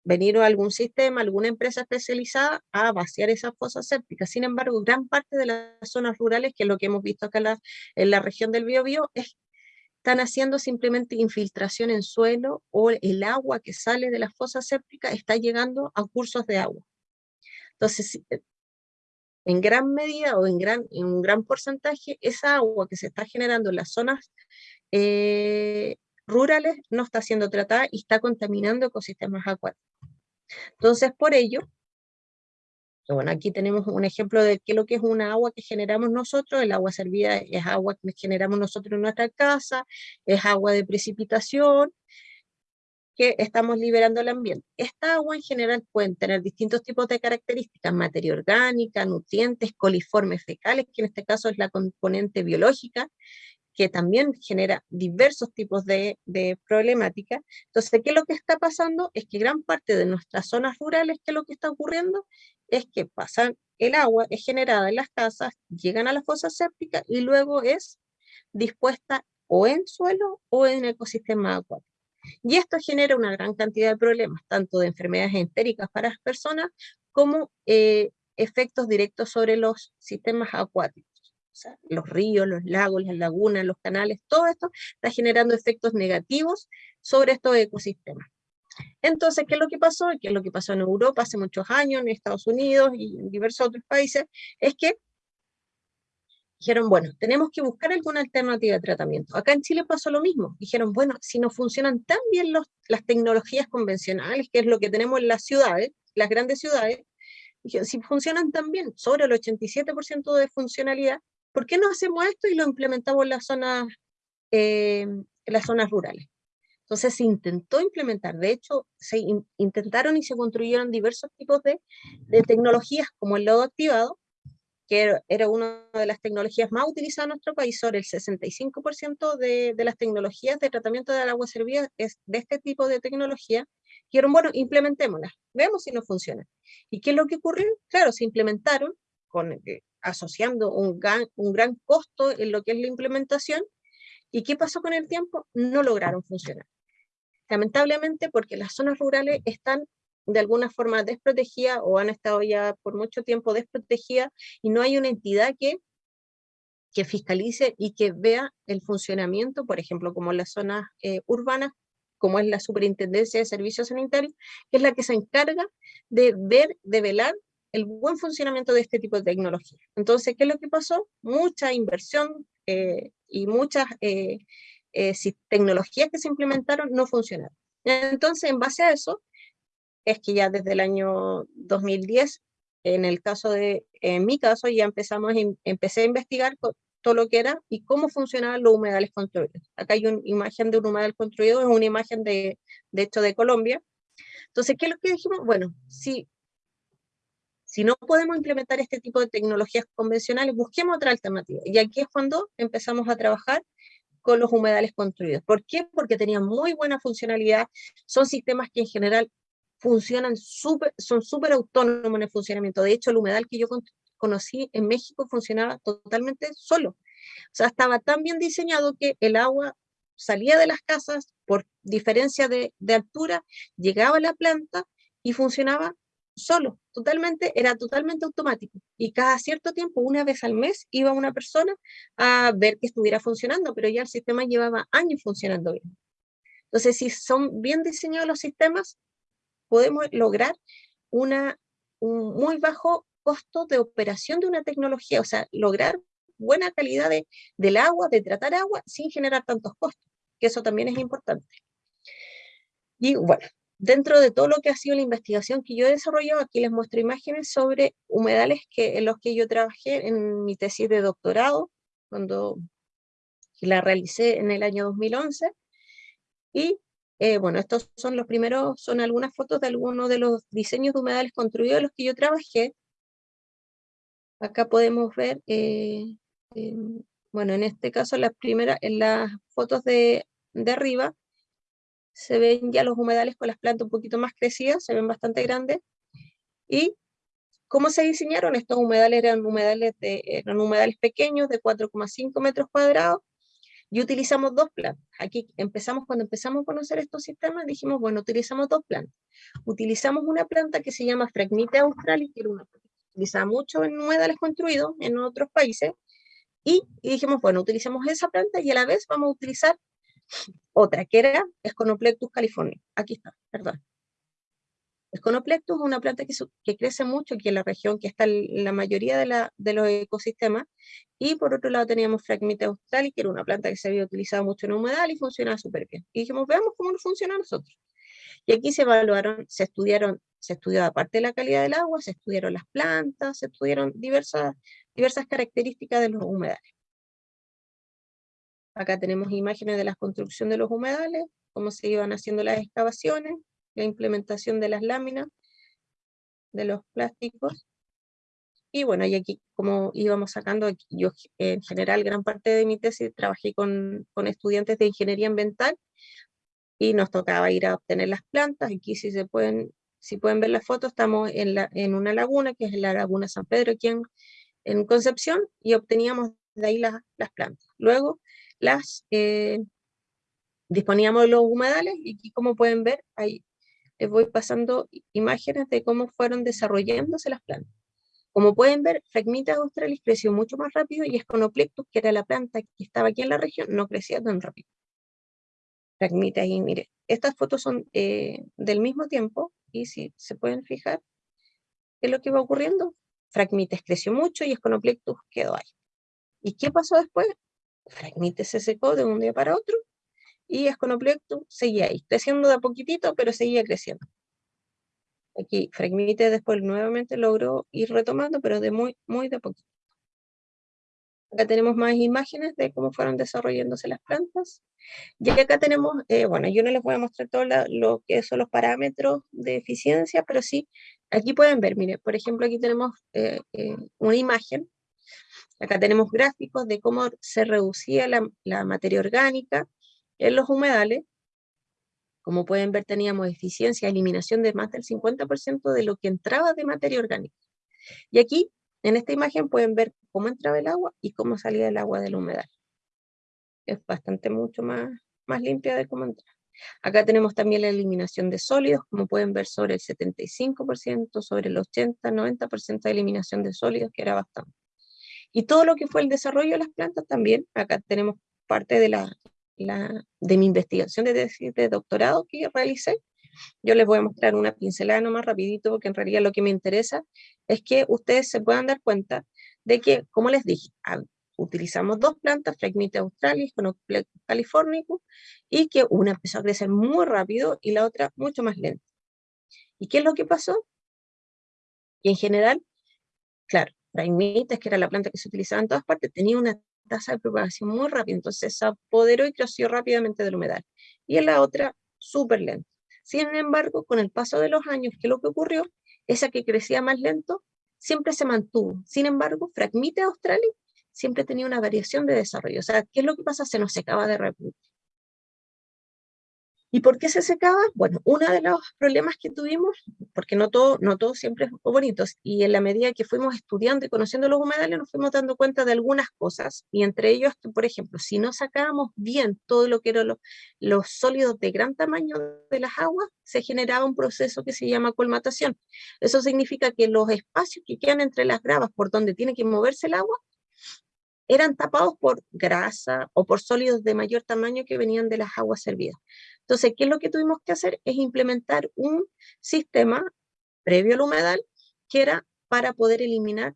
venir a algún sistema, alguna empresa especializada a vaciar esas fosas sépticas. Sin embargo, gran parte de las zonas rurales, que es lo que hemos visto acá en la, región del Biobío, es, están haciendo simplemente infiltración en suelo o el agua que sale de las fosas sépticas está llegando a cursos de agua. Entonces, eh, en gran medida o en, gran, en un gran porcentaje, esa agua que se está generando en las zonas eh, rurales no está siendo tratada y está contaminando ecosistemas acuáticos. Entonces, por ello, bueno, aquí tenemos un ejemplo de qué lo que es una agua que generamos nosotros, el agua servida es agua que generamos nosotros en nuestra casa, es agua de precipitación, que estamos liberando al ambiente. Esta agua en general puede tener distintos tipos de características, materia orgánica, nutrientes, coliformes fecales, que en este caso es la componente biológica, que también genera diversos tipos de, de problemática. Entonces, ¿qué es lo que está pasando? Es que gran parte de nuestras zonas rurales, ¿qué lo que está ocurriendo? Es que pasan el agua, es generada en las casas, llegan a la fosa séptica y luego es dispuesta o en suelo o en ecosistema acuático. Y esto genera una gran cantidad de problemas, tanto de enfermedades entéricas para las personas, como eh, efectos directos sobre los sistemas acuáticos. O sea, los ríos, los lagos, las lagunas, los canales, todo esto está generando efectos negativos sobre estos ecosistemas. Entonces, ¿qué es lo que pasó? ¿Qué es lo que pasó en Europa hace muchos años, en Estados Unidos y en diversos otros países? Es que dijeron, bueno, tenemos que buscar alguna alternativa de tratamiento. Acá en Chile pasó lo mismo. Dijeron, bueno, si no funcionan tan bien las tecnologías convencionales, que es lo que tenemos en las ciudades, las grandes ciudades, si funcionan tan bien, sobre el 87% de funcionalidad, ¿por qué no hacemos esto y lo implementamos en las zonas, eh, en las zonas rurales? Entonces se intentó implementar, de hecho, se intentaron y se construyeron diversos tipos de, tecnologías como el lodo activado, que era una de las tecnologías más utilizadas en nuestro país, sobre el 65% de, de, las tecnologías de tratamiento del agua servida es de este tipo de tecnología, dijeron, bueno, implementémoslas, veamos si no funciona. ¿Y qué es lo que ocurrió? Claro, se implementaron, con, eh, asociando un gran, un gran costo en lo que es la implementación, ¿y qué pasó con el tiempo? No lograron funcionar. Lamentablemente porque las zonas rurales están de alguna forma desprotegida o han estado ya por mucho tiempo desprotegidas y no hay una entidad que, que fiscalice y que vea el funcionamiento, por ejemplo, como en las zonas eh, urbanas, como es la Superintendencia de Servicios Sanitarios, que es la que se encarga de ver, de velar el buen funcionamiento de este tipo de tecnología. Entonces, ¿qué es lo que pasó? Mucha inversión eh, y muchas eh, eh, tecnologías que se implementaron no funcionaron. Entonces, en base a eso, es que ya desde el año 2010, en el caso de, en mi caso, ya empezamos, empecé a investigar todo lo que era y cómo funcionaban los humedales construidos. Acá hay una imagen de un humedal construido, es una imagen de, de hecho de Colombia. Entonces, ¿qué es lo que dijimos? Bueno, si, si no podemos implementar este tipo de tecnologías convencionales, busquemos otra alternativa. Y aquí es cuando empezamos a trabajar con los humedales construidos. ¿Por qué? Porque tenían muy buena funcionalidad, son sistemas que en general funcionan súper, son súper autónomos en el funcionamiento. De hecho, el humedal que yo conocí en México funcionaba totalmente solo. O sea, estaba tan bien diseñado que el agua salía de las casas por diferencia de, de altura, llegaba a la planta y funcionaba solo, totalmente, era totalmente automático. Y cada cierto tiempo, una vez al mes, iba una persona a ver que estuviera funcionando, pero ya el sistema llevaba años funcionando bien. Entonces, si son bien diseñados los sistemas, podemos lograr una, un muy bajo costo de operación de una tecnología, o sea, lograr buena calidad de, del agua, de tratar agua, sin generar tantos costos, que eso también es importante. Y bueno, dentro de todo lo que ha sido la investigación que yo he desarrollado, aquí les muestro imágenes sobre humedales que, en los que yo trabajé en mi tesis de doctorado, cuando la realicé en el año 2011, y eh, bueno, estos son los primeros, son algunas fotos de algunos de los diseños de humedales construidos en los que yo trabajé. Acá podemos ver, eh, bueno, en este caso las primeras, en las fotos de, de arriba, se ven ya los humedales con las plantas un poquito más crecidas, se ven bastante grandes. ¿Y cómo se diseñaron? Estos humedales eran humedales, de, eran humedales pequeños de 4,5 metros cuadrados, y utilizamos dos plantas. Aquí empezamos, cuando empezamos a conocer estos sistemas, dijimos, bueno, utilizamos dos plantas. Utilizamos una planta que se llama Phragmite australis, que era una planta que se utiliza mucho en humedales construidos en otros países, y, dijimos, bueno, utilizamos esa planta y a la vez vamos a utilizar otra, que era Sconoplectus california. Aquí está, perdón. Sconoplectus es una planta que, que, crece mucho aquí en la región, que está en la mayoría de, la, de los ecosistemas, y por otro lado teníamos Phragmite australis, que era una planta que se había utilizado mucho en humedal y funcionaba súper bien. Y dijimos, veamos cómo funciona a nosotros. Y aquí se evaluaron, se estudiaron, se estudió aparte de la calidad del agua, se estudiaron las plantas, se estudiaron diversas, diversas características de los humedales. Acá tenemos imágenes de la construcción de los humedales, cómo se iban haciendo las excavaciones, la implementación de las láminas, de los plásticos. Y bueno, y aquí como íbamos sacando, yo en general gran parte de mi tesis trabajé con, con estudiantes de ingeniería ambiental y nos tocaba ir a obtener las plantas. Aquí si se pueden, si pueden ver la foto, estamos en, la, en una laguna, que es la laguna San Pedro, aquí en, en Concepción, y obteníamos de ahí las, las plantas. Luego las eh, disponíamos de los humedales, y como pueden ver, ahí les voy pasando imágenes de cómo fueron desarrollándose las plantas. Como pueden ver, Fragmitas australis creció mucho más rápido y Esconoplectus, que era la planta que estaba aquí en la región, no crecía tan rápido. Fragmitas, y mire, estas fotos son eh, del mismo tiempo, y si se pueden fijar, ¿qué es lo que va ocurriendo? Fragmites creció mucho y Esconoplectus quedó ahí. ¿Y qué pasó después? Fragmites se secó de un día para otro y Esconoplectus seguía ahí, creciendo de a poquitito, pero seguía creciendo. Aquí Fragmites después nuevamente logró ir retomando, pero de muy, muy de a poquito. Acá tenemos más imágenes de cómo fueron desarrollándose las plantas. Y acá tenemos, eh, bueno, yo no les voy a mostrar todo lo que son los parámetros de eficiencia, pero sí, aquí pueden ver, mire, por ejemplo, aquí tenemos eh, eh, una imagen. Acá tenemos gráficos de cómo se reducía la, materia orgánica en los humedales. Como pueden ver, teníamos eficiencia, eliminación de más del 50% de lo que entraba de materia orgánica. Y aquí en esta imagen pueden ver cómo entraba el agua y cómo salía el agua del humedal. Es bastante mucho más, más limpia de cómo entra. Acá tenemos también la eliminación de sólidos, como pueden ver sobre el 75%, sobre el 80, 90% de eliminación de sólidos, que era bastante. Y todo lo que fue el desarrollo de las plantas también, acá tenemos parte de, la, de mi investigación de, doctorado que realicé, yo les voy a mostrar una pincelada nomás rapidito, porque en realidad lo que me interesa es que ustedes se puedan dar cuenta de que, como les dije, utilizamos dos plantas, Phragmites australis con californicus, y que una empezó a crecer muy rápido y la otra mucho más lenta. ¿Y qué es lo que pasó? En general, claro, Phragmites, que era la planta que se utilizaba en todas partes, tenía una tasa de propagación muy rápida, entonces se apoderó y creció rápidamente del humedal. Y en la otra, súper lenta. Sin embargo, con el paso de los años, ¿qué es lo que ocurrió? Esa que crecía más lento siempre se mantuvo. Sin embargo, Fragmite australis siempre tenía una variación de desarrollo. O sea, ¿qué es lo que pasa? Se nos secaba de repente. ¿Y por qué se secaba? Bueno, uno de los problemas que tuvimos, porque no todo, no todo siempre es bonito, y en la medida que fuimos estudiando y conociendo los humedales, nos fuimos dando cuenta de algunas cosas, y entre ellos, por ejemplo, si no sacábamos bien todo lo que eran los sólidos de gran tamaño de las aguas, se generaba un proceso que se llama colmatación. Eso significa que los espacios que quedan entre las gravas por donde tiene que moverse el agua, eran tapados por grasa o por sólidos de mayor tamaño que venían de las aguas servidas. Entonces, ¿qué es lo que tuvimos que hacer? Es implementar un sistema previo al humedal que era para poder eliminar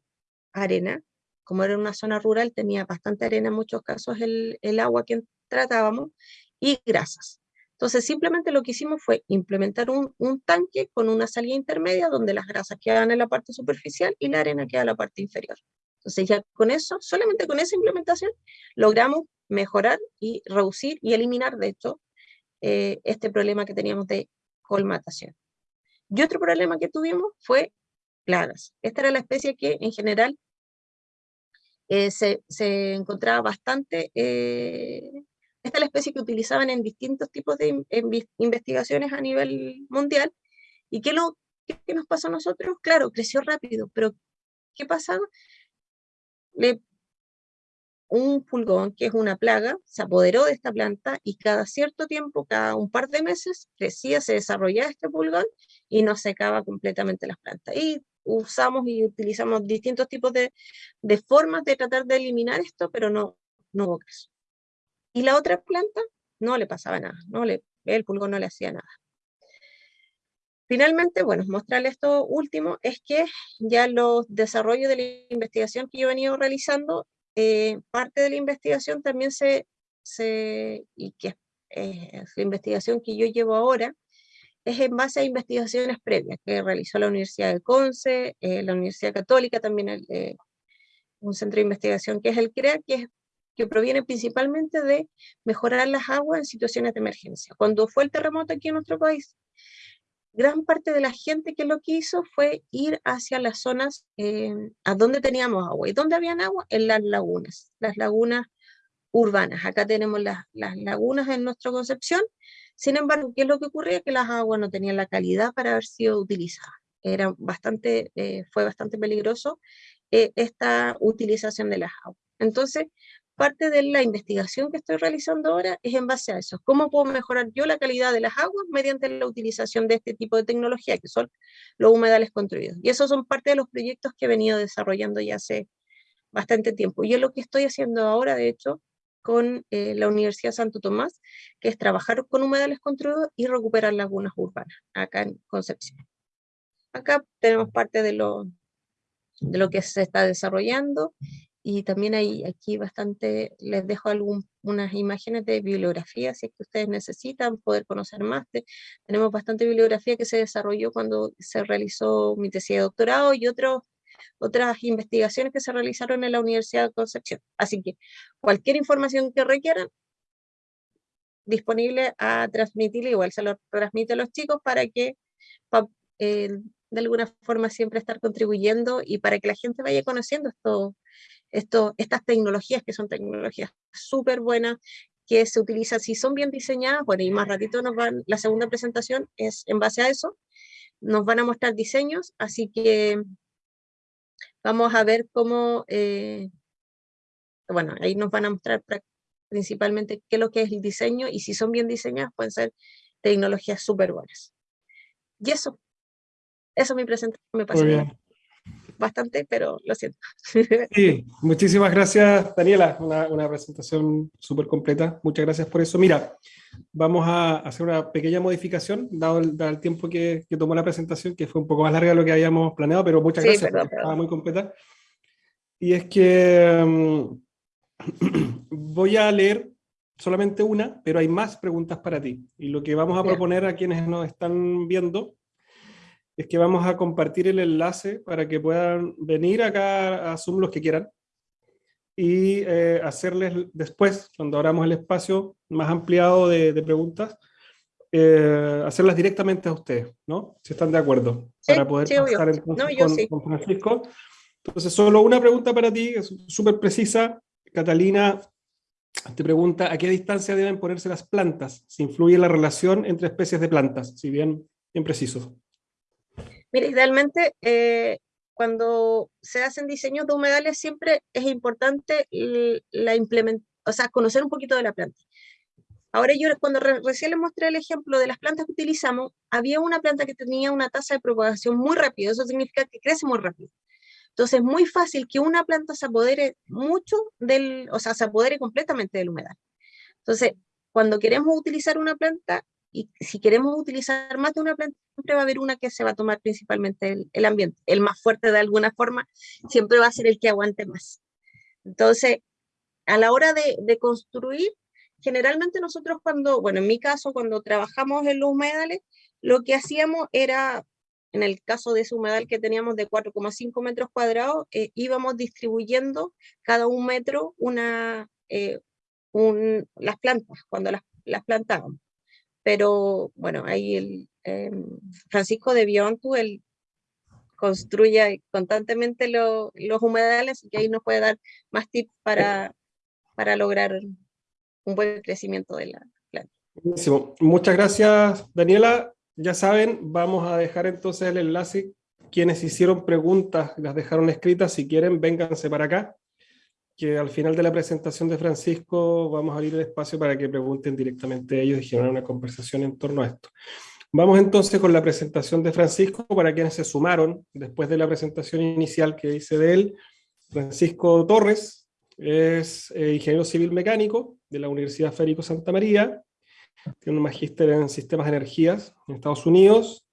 arena. Como era una zona rural, tenía bastante arena en muchos casos el, el agua que tratábamos y grasas. Entonces, simplemente lo que hicimos fue implementar un, un, tanque con una salida intermedia donde las grasas quedan en la parte superficial y la arena queda en la parte inferior. Entonces, ya con eso, solamente con esa implementación, logramos mejorar y reducir y eliminar, de hecho, eh, este problema que teníamos de colmatación. Y otro problema que tuvimos fue plagas. Esta era la especie que en general eh, se, se, encontraba bastante, eh, esta es la especie que utilizaban en distintos tipos de investigaciones a nivel mundial. ¿Y qué, lo, qué nos pasó a nosotros? Claro, creció rápido, pero ¿qué pasaba? Le un pulgón, que es una plaga, se apoderó de esta planta y cada cierto tiempo, cada un par de meses, crecía, se desarrollaba este pulgón y nos secaba completamente las plantas. Y usamos y utilizamos distintos tipos de, de formas de tratar de eliminar esto, pero no, no hubo caso. Y la otra planta no le pasaba nada, no le, el pulgón no le hacía nada. Finalmente, bueno, mostrarles esto último, es que ya los desarrollos de la investigación que yo he venido realizando eh, parte de la investigación también se, se y que eh, la investigación que yo llevo ahora, es en base a investigaciones previas que realizó la Universidad de Conce, eh, la Universidad Católica, también el, un centro de investigación que es el CREA, que que proviene principalmente de mejorar las aguas en situaciones de emergencia. Cuando fue el terremoto aquí en nuestro país, gran parte de la gente que lo que hizo fue ir hacia las zonas eh, a donde teníamos agua. ¿Y dónde habían agua? En las lagunas, las lagunas urbanas. Acá tenemos las, las lagunas en nuestra concepción. Sin embargo, ¿qué es lo que ocurría? Que las aguas no tenían la calidad para haber sido utilizadas. Era bastante, eh, fue bastante peligroso eh, esta utilización de las aguas. Entonces, parte de la investigación que estoy realizando ahora es en base a eso. ¿Cómo puedo mejorar yo la calidad de las aguas mediante la utilización de este tipo de tecnología, que son los humedales construidos? Y esos son parte de los proyectos que he venido desarrollando ya hace bastante tiempo. Y es lo que estoy haciendo ahora, de hecho, con eh, la Universidad Santo Tomás, que es trabajar con humedales construidos y recuperar lagunas urbanas, acá en Concepción. Acá tenemos parte de lo, de lo que se está desarrollando y también hay aquí bastante, les dejo algunas imágenes de bibliografía, si es que ustedes necesitan poder conocer más. tenemos bastante bibliografía que se desarrolló cuando se realizó mi tesis de doctorado y otras investigaciones que se realizaron en la Universidad de Concepción. Así que cualquier información que requieran, disponible a transmitirle, igual se lo transmite a los chicos para que eh, de alguna forma siempre estar contribuyendo y para que la gente vaya conociendo esto, esto, estas tecnologías que son tecnologías súper buenas, que se utilizan, si son bien diseñadas, bueno, y más ratito nos van, la segunda presentación es en base a eso, nos van a mostrar diseños, así que vamos a ver cómo, eh, bueno, ahí nos van a mostrar principalmente qué es lo que es el diseño, y si son bien diseñadas, pueden ser tecnologías súper buenas. Y eso, eso mi presentación me pasó bastante, pero lo siento. Sí, muchísimas gracias Daniela, una, presentación súper completa, muchas gracias por eso. Mira, vamos a hacer una pequeña modificación, dado el, tiempo que, tomó la presentación, que fue un poco más larga de lo que habíamos planeado, pero muchas gracias, estaba muy completa. Y es que mm, voy a leer solamente una, pero hay más preguntas para ti. Y lo que vamos a proponer a quienes nos están viendo es que vamos a compartir el enlace para que puedan venir acá a Zoom los que quieran y eh, hacerles después, cuando abramos el espacio más ampliado de, preguntas, eh, hacerlas directamente a ustedes, ¿no? Si están de acuerdo, para poder pasar con, Francisco. Entonces, solo una pregunta para ti, es súper precisa. Catalina te pregunta, ¿a qué distancia deben ponerse las plantas? Si influye la relación entre especies de plantas, si bien, bien preciso. Mira, idealmente eh, cuando se hacen diseños de humedales siempre es importante la o sea, conocer un poquito de la planta. Ahora yo cuando recién les mostré el ejemplo de las plantas que utilizamos, había una planta que tenía una tasa de propagación muy rápida, eso significa que crece muy rápido. Entonces es muy fácil que una planta se apodere mucho del, o sea, se apodere completamente del humedal. Entonces, cuando queremos utilizar una planta, y si queremos utilizar más de una planta, siempre va a haber una que se va a tomar principalmente el, ambiente. El más fuerte de alguna forma siempre va a ser el que aguante más. Entonces, a la hora de, construir, generalmente nosotros cuando, bueno, en mi caso, cuando trabajamos en los humedales, lo que hacíamos era, en el caso de ese humedal que teníamos de 4,5 metros cuadrados, eh, íbamos distribuyendo cada un metro una, eh, las plantas, cuando las, las plantábamos pero bueno, ahí el em, Francisco de Biontu, él construye constantemente los humedales y ahí nos puede dar más tips para, para lograr un buen crecimiento de la planta. Buenísimo. Muchas gracias, Daniela. Ya saben, vamos a dejar entonces el enlace. Quienes hicieron preguntas, las dejaron escritas, si quieren, vénganse para acá que al final de la presentación de Francisco vamos a abrir el espacio para que pregunten directamente a ellos y generar una conversación en torno a esto. Vamos entonces con la presentación de Francisco para quienes se sumaron después de la presentación inicial que hice de él. Francisco Torres es eh, ingeniero civil mecánico de la Universidad Federico Santa María, tiene un magíster en sistemas de energías en Estados Unidos.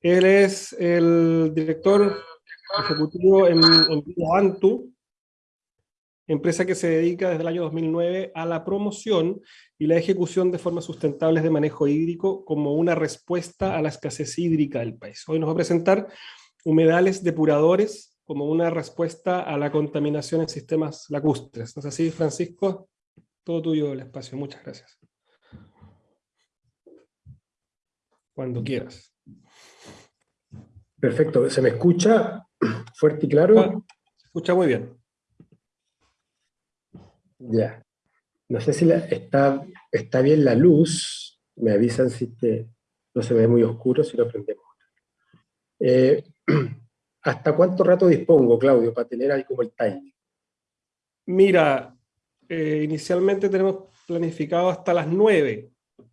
Él es el director ejecutivo en, en Antu, empresa que se dedica desde el año 2009 a la promoción y la ejecución de formas sustentables de manejo hídrico como una respuesta a la escasez hídrica del país. Hoy nos va a presentar humedales depuradores como una respuesta a la contaminación en sistemas lacustres. ¿No es así, Francisco? Todo tuyo el espacio. Muchas gracias. Cuando quieras. Perfecto. ¿Se me escucha fuerte y claro? Se escucha muy bien. Ya. No sé si está, está bien la luz. Me avisan si te- no se ve muy oscuro, si lo prendemos. Eh, ¿Hasta cuánto rato dispongo, Claudio, para tener ahí como el timing? Mira, eh, inicialmente tenemos planificado hasta las 9,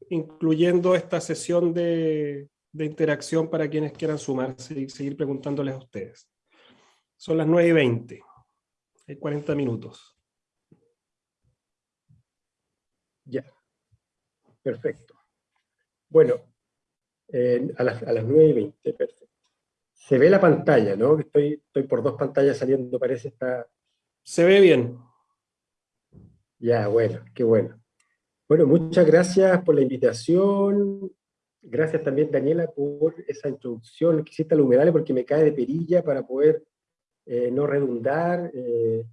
incluyendo esta sesión de, de interacción para quienes quieran sumarse y seguir preguntándoles a ustedes. Son las 9 y 20, hay 40 minutos. Ya. Perfecto. Bueno, eh, a, las, a las 9 y 20, perfecto. Se ve la pantalla, ¿no? Estoy, estoy por dos pantallas saliendo, parece, está, Se ve bien. Ya, bueno, qué bueno. Bueno, muchas gracias por la invitación. Gracias también, Daniela, por esa introducción que hiciste a la humedales, porque me cae de perilla para poder eh, no redundar. eh,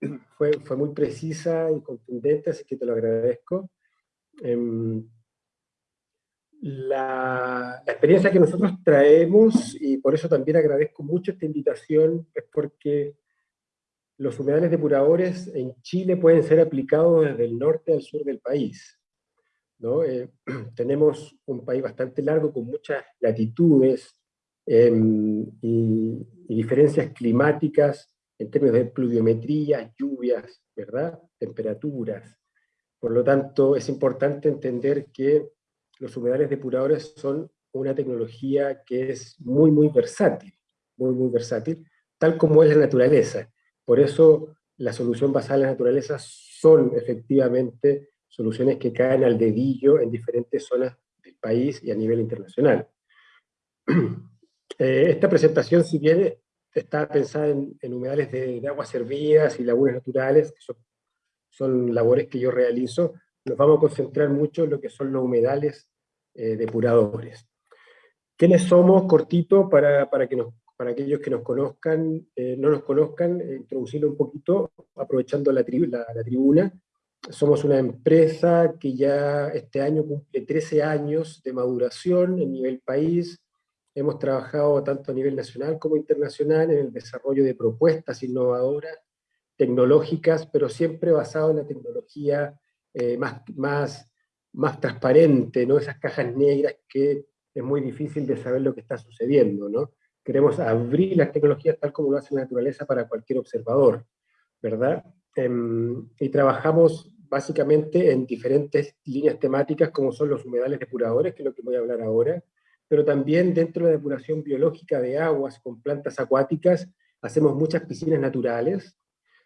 fue, fue muy precisa y contundente, así que te lo agradezco. Em, la, experiencia que nosotros traemos, y por eso también agradezco mucho esta invitación, es porque los humedales depuradores en Chile pueden ser aplicados desde el norte al sur del país. ¿no? Eh, tenemos un país bastante largo con muchas latitudes y, y diferencias climáticas en términos de pluviometría, lluvias, ¿verdad? temperaturas. Por lo tanto, es importante entender que los humedales depuradores son una tecnología que es muy, muy versátil, muy, muy versátil, tal como es la naturaleza. Por eso la solución basada en la naturaleza son efectivamente soluciones que caen al dedillo en diferentes zonas del país y a nivel internacional. Eh, esta presentación, si bien está pensada en, en humedales de, de aguas servidas y lagunas naturales, que son, son labores que yo realizo, nos vamos a concentrar mucho en lo que son los humedales eh, depuradores. ¿Quiénes somos, cortito, para, para, que nos, para aquellos que nos conozcan, eh, no nos conozcan, eh, introducirlo un poquito, aprovechando la, tri la, la, tribuna? Somos una empresa que ya este año cumple 13 años de maduración en nivel país, hemos trabajado tanto a nivel nacional como internacional en el desarrollo de propuestas innovadoras, tecnológicas, pero siempre basado en la tecnología eh, más, más, más transparente, ¿no? esas cajas negras que es muy difícil de saber lo que está sucediendo. ¿no? Queremos abrir las tecnologías tal como lo hace la naturaleza para cualquier observador, ¿verdad? Eh, y trabajamos básicamente en diferentes líneas temáticas como son los humedales depuradores, que es lo que voy a hablar ahora, pero también dentro de la depuración biológica de aguas con plantas acuáticas, hacemos muchas piscinas naturales,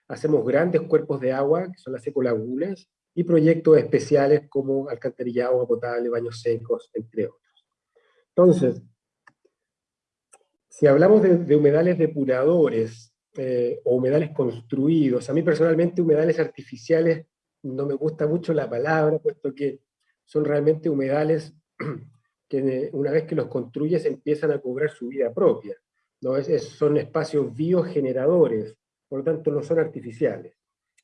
hacemos grandes cuerpos de agua, que son las ecolagunas, y proyectos especiales como alcantarillado, agua potable, baños secos, entre otros. Entonces, si hablamos de, humedales depuradores, eh, o humedales construidos, a mí personalmente humedales artificiales no me gusta mucho la palabra, puesto que son realmente humedales que una vez que los construyes empiezan a cobrar su vida propia. ¿no? Es, es, son espacios biogeneradores, por lo tanto no son artificiales.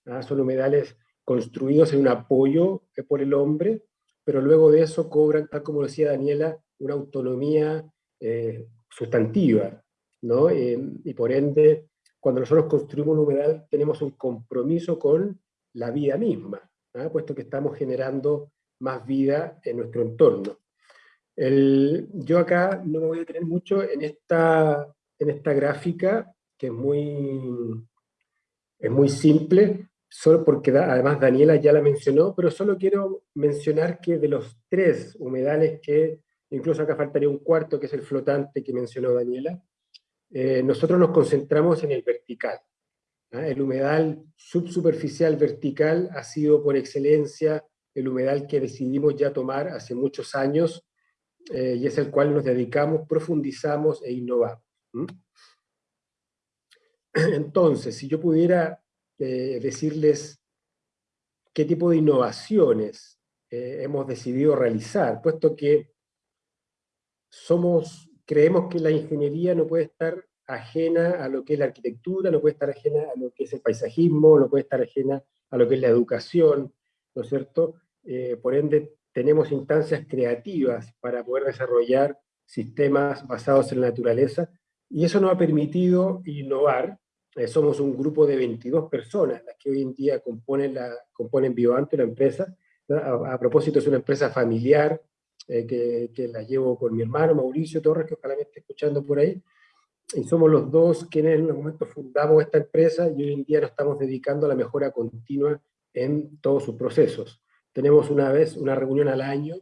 ¿ah? Son humedales construidos en un apoyo por el hombre, pero luego de eso cobran, tal como decía Daniela, una autonomía eh, sustantiva. ¿no? Eh, y por ende, cuando nosotros construimos un humedal, tenemos un compromiso con la vida misma, ¿ah? puesto que estamos generando más vida en nuestro entorno. El, yo acá no me voy a detener mucho en esta, en esta gráfica, que es muy, es muy simple, solo porque además Daniela ya la mencionó, pero solo quiero mencionar que de los tres humedales que, incluso acá faltaría un cuarto, que es el flotante que mencionó Daniela, eh, nosotros nos concentramos en el vertical. ¿eh? El humedal subsuperficial vertical ha sido por excelencia el humedal que decidimos ya tomar hace muchos años, eh, y es el cual nos dedicamos, profundizamos e innovamos. Entonces, si yo pudiera eh, decirles qué tipo de innovaciones eh, hemos decidido realizar, puesto que somos, creemos que la ingeniería no puede estar ajena a lo que es la arquitectura, no puede estar ajena a lo que es el paisajismo, no puede estar ajena a lo que es la educación, ¿no es cierto? Por ende, tenemos instancias creativas para poder desarrollar sistemas basados en la naturaleza, y eso nos ha permitido innovar. Eh, somos un grupo de 22 personas las que hoy en día componen, la, componen BioAnto, la empresa. A, a, propósito, es una empresa familiar, eh, que, que, la llevo con mi hermano Mauricio Torres, que ojalá me esté escuchando por ahí, y somos los dos quienes en el momento fundamos esta empresa y hoy en día nos estamos dedicando a la mejora continua en todos sus procesos. Tenemos una vez una reunión al año,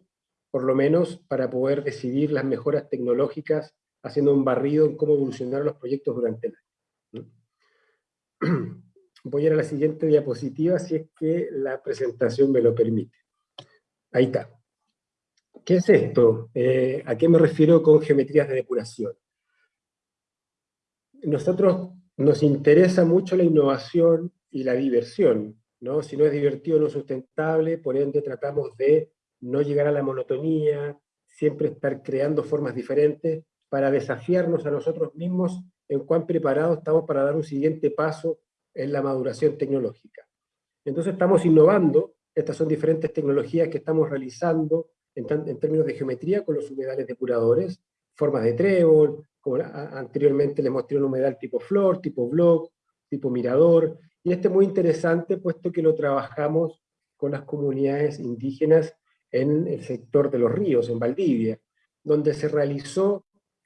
por lo menos, para poder decidir las mejoras tecnológicas, haciendo un barrido en cómo evolucionar los proyectos durante el año. Voy a ir a la siguiente diapositiva, si es que la presentación me lo permite. Ahí está. ¿Qué es esto? Eh, ¿A qué me refiero con geometrías de depuración? Nosotros nos interesa mucho la innovación y la diversión, ¿no? Si no es divertido, no sustentable, por ende tratamos de no llegar a la monotonía, siempre estar creando formas diferentes para desafiarnos a nosotros mismos en cuán preparados estamos para dar un siguiente paso en la maduración tecnológica. Entonces estamos innovando, estas son diferentes tecnologías que estamos realizando en, en términos de geometría con los humedales depuradores, formas de trébol, como anteriormente les mostré un humedal tipo flor, tipo block, tipo mirador, y este es muy interesante puesto que lo trabajamos con las comunidades indígenas en el sector de los ríos, en Valdivia, donde se realizó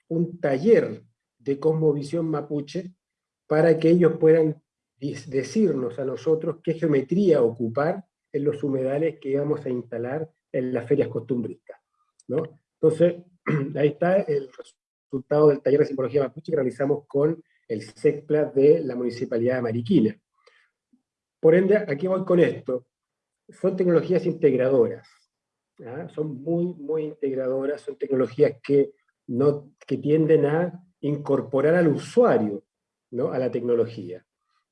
un taller de cosmovisión mapuche para que ellos puedan decirnos a nosotros qué geometría ocupar en los humedales que íbamos a instalar en las ferias costumbristas. ¿no? Entonces, ahí está el resultado del taller de simbología mapuche que realizamos con el SECPLA de la Municipalidad de Mariquina. Por ende, aquí voy con esto. Son tecnologías integradoras. Son muy, muy integradoras, son tecnologías que, no, que tienden a incorporar al usuario ¿no? a la tecnología.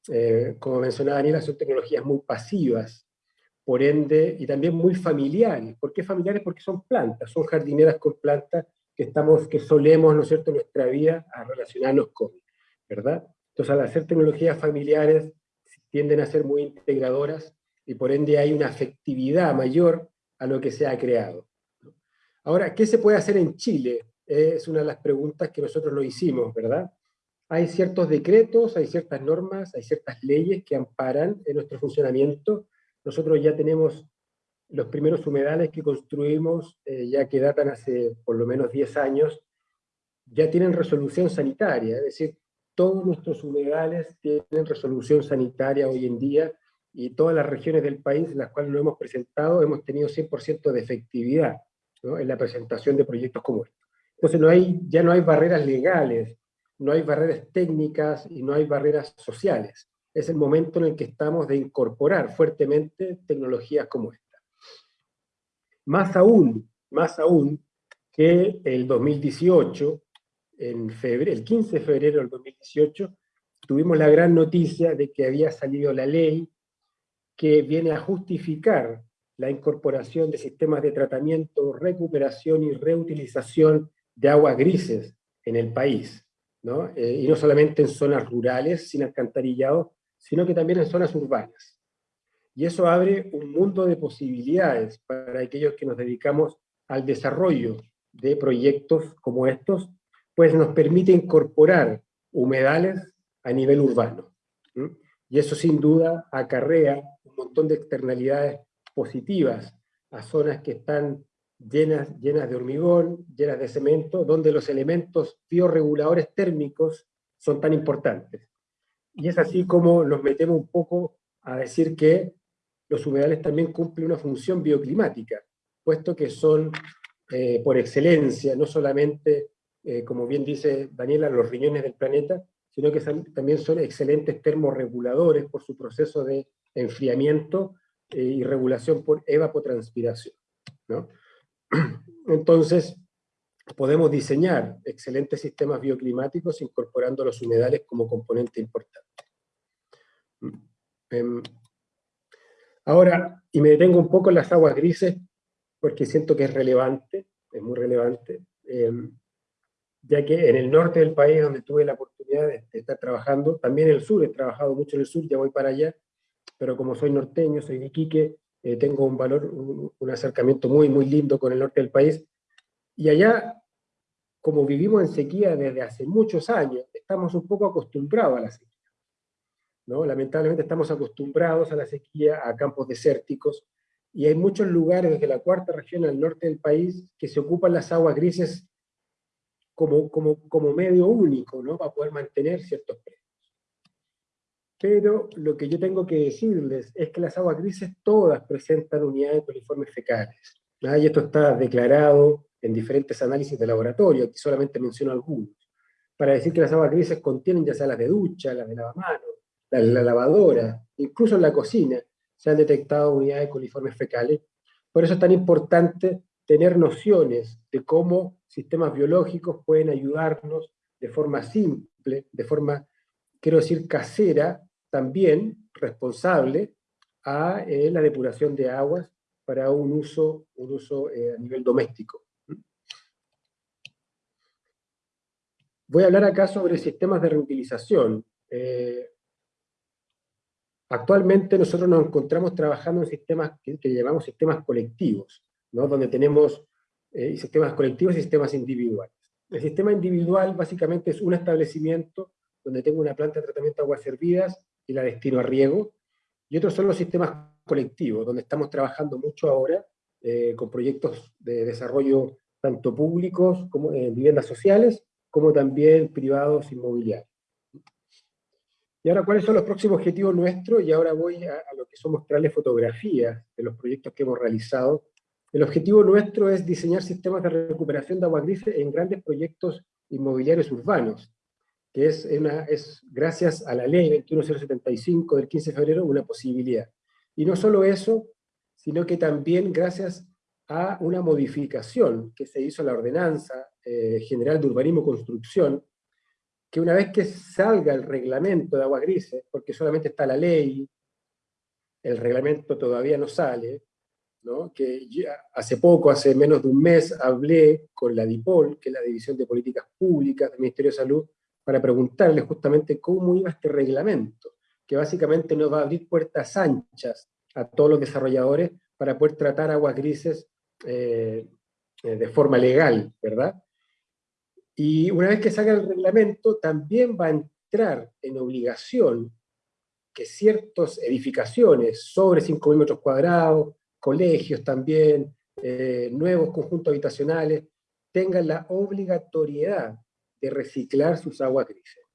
Eh, como mencionaba Daniela, son tecnologías muy pasivas, por ende, y también muy familiares. ¿Por qué familiares? Porque son plantas, son jardineras con plantas que, estamos, que solemos, ¿no es cierto?, nuestra vida a relacionarnos con, ¿verdad? Entonces, al hacer tecnologías familiares, tienden a ser muy integradoras, y por ende hay una afectividad mayor a lo que se ha creado. Ahora, ¿qué se puede hacer en Chile? Es una de las preguntas que nosotros lo hicimos, ¿verdad? Hay ciertos decretos, hay ciertas normas, hay ciertas leyes que amparan nuestro funcionamiento. Nosotros ya tenemos los primeros humedales que construimos, eh, ya que datan hace por lo menos 10 años, ya tienen resolución sanitaria, es decir, todos nuestros humedales tienen resolución sanitaria hoy en día, y todas las regiones del país en las cuales lo hemos presentado hemos tenido 100% de efectividad en la presentación de proyectos como este. Entonces no hay, ya no hay barreras legales, no hay barreras técnicas y no hay barreras sociales. Es el momento en el que estamos de incorporar fuertemente tecnologías como esta. Más aún, más aún que el 2018, en febrero, el 15 de febrero del 2018, tuvimos la gran noticia de que había salido la ley que viene a justificar la incorporación de sistemas de tratamiento, recuperación y reutilización de aguas grises en el país. ¿no? Eh, y no solamente en zonas rurales, sin alcantarillado, sino que también en zonas urbanas. Y eso abre un mundo de posibilidades para aquellos que nos dedicamos al desarrollo de proyectos como estos, pues nos permite incorporar humedales a nivel urbano. Y eso sin duda acarrea un montón de externalidades positivas a zonas que están llenas, llenas de hormigón, llenas de cemento, donde los elementos bioreguladores térmicos son tan importantes. Y es así como nos metemos un poco a decir que los humedales también cumplen una función bioclimática, puesto que son eh, por excelencia, no solamente, eh, como bien dice Daniela, los riñones del planeta, sino que también son excelentes termorreguladores por su proceso de enfriamiento eh, y regulación por evapotranspiración. Entonces, podemos diseñar excelentes sistemas bioclimáticos incorporando los humedales como componente importante. Em, ahora, y me detengo un poco en las aguas grises, porque siento que es relevante, es muy relevante. Em, ya que en el norte del país, donde tuve la oportunidad de, estar trabajando, también en el sur, he trabajado mucho en el sur, ya voy para allá, pero como soy norteño, soy de Iquique, eh, tengo un valor, un, acercamiento muy, muy lindo con el norte del país, y allá, como vivimos en sequía desde hace muchos años, estamos un poco acostumbrados a la sequía. ¿no? Lamentablemente estamos acostumbrados a la sequía, a campos desérticos, y hay muchos lugares desde la cuarta región al norte del país que se ocupan las aguas grises como, como, como medio único, ¿no? Para poder mantener ciertos precios. Pero lo que yo tengo que decirles es que las aguas grises todas presentan unidades coliformes fecales. Y esto está declarado en diferentes análisis de laboratorio, aquí solamente menciono algunos, para decir que las aguas grises contienen ya sea las de ducha, las de lavamanos, la, la lavadora, incluso en la cocina, se han detectado unidades coliformes fecales. Por eso es tan importante tener nociones de cómo sistemas biológicos pueden ayudarnos de forma simple, de forma, quiero decir, casera, también responsable a eh, la depuración de aguas para un uso, un uso eh, a nivel doméstico. Voy a hablar acá sobre sistemas de reutilización. Eh, Actualmente nosotros nos encontramos trabajando en sistemas que, llamamos sistemas colectivos, ¿no? donde tenemos eh, sistemas colectivos y sistemas individuales. El sistema individual básicamente es un establecimiento donde tengo una planta de tratamiento de aguas servidas y la destino a riego, y otros son los sistemas colectivos, donde estamos trabajando mucho ahora eh, con proyectos de desarrollo tanto públicos como en viviendas sociales, como también privados inmobiliarios. Y ahora, ¿cuáles son los próximos objetivos nuestros? Y ahora voy a, lo que son mostrarles fotografías de los proyectos que hemos realizado. El objetivo nuestro es diseñar sistemas de recuperación de agua grises en grandes proyectos inmobiliarios urbanos, que es, gracias a la ley 21075 del 15 de febrero una posibilidad. Y no solo eso, sino que también gracias a una modificación que se hizo en la Ordenanza eh, General de Urbanismo y Construcción, que una vez que salga el reglamento de aguas grises, porque solamente está la ley, el reglamento todavía no sale, que hace poco, hace menos de un mes, hablé con la DIPOL, que es la División de Políticas Públicas del Ministerio de Salud, para preguntarle justamente cómo iba este reglamento, que básicamente nos va a abrir puertas anchas a todos los desarrolladores para poder tratar aguas grises eh, eh, de forma legal, ¿verdad? Y una vez que salga el reglamento, también va a entrar en obligación que ciertas edificaciones sobre 5.000 metros cuadrados, colegios también, eh, nuevos conjuntos habitacionales, tengan la obligatoriedad de reciclar sus aguas grises.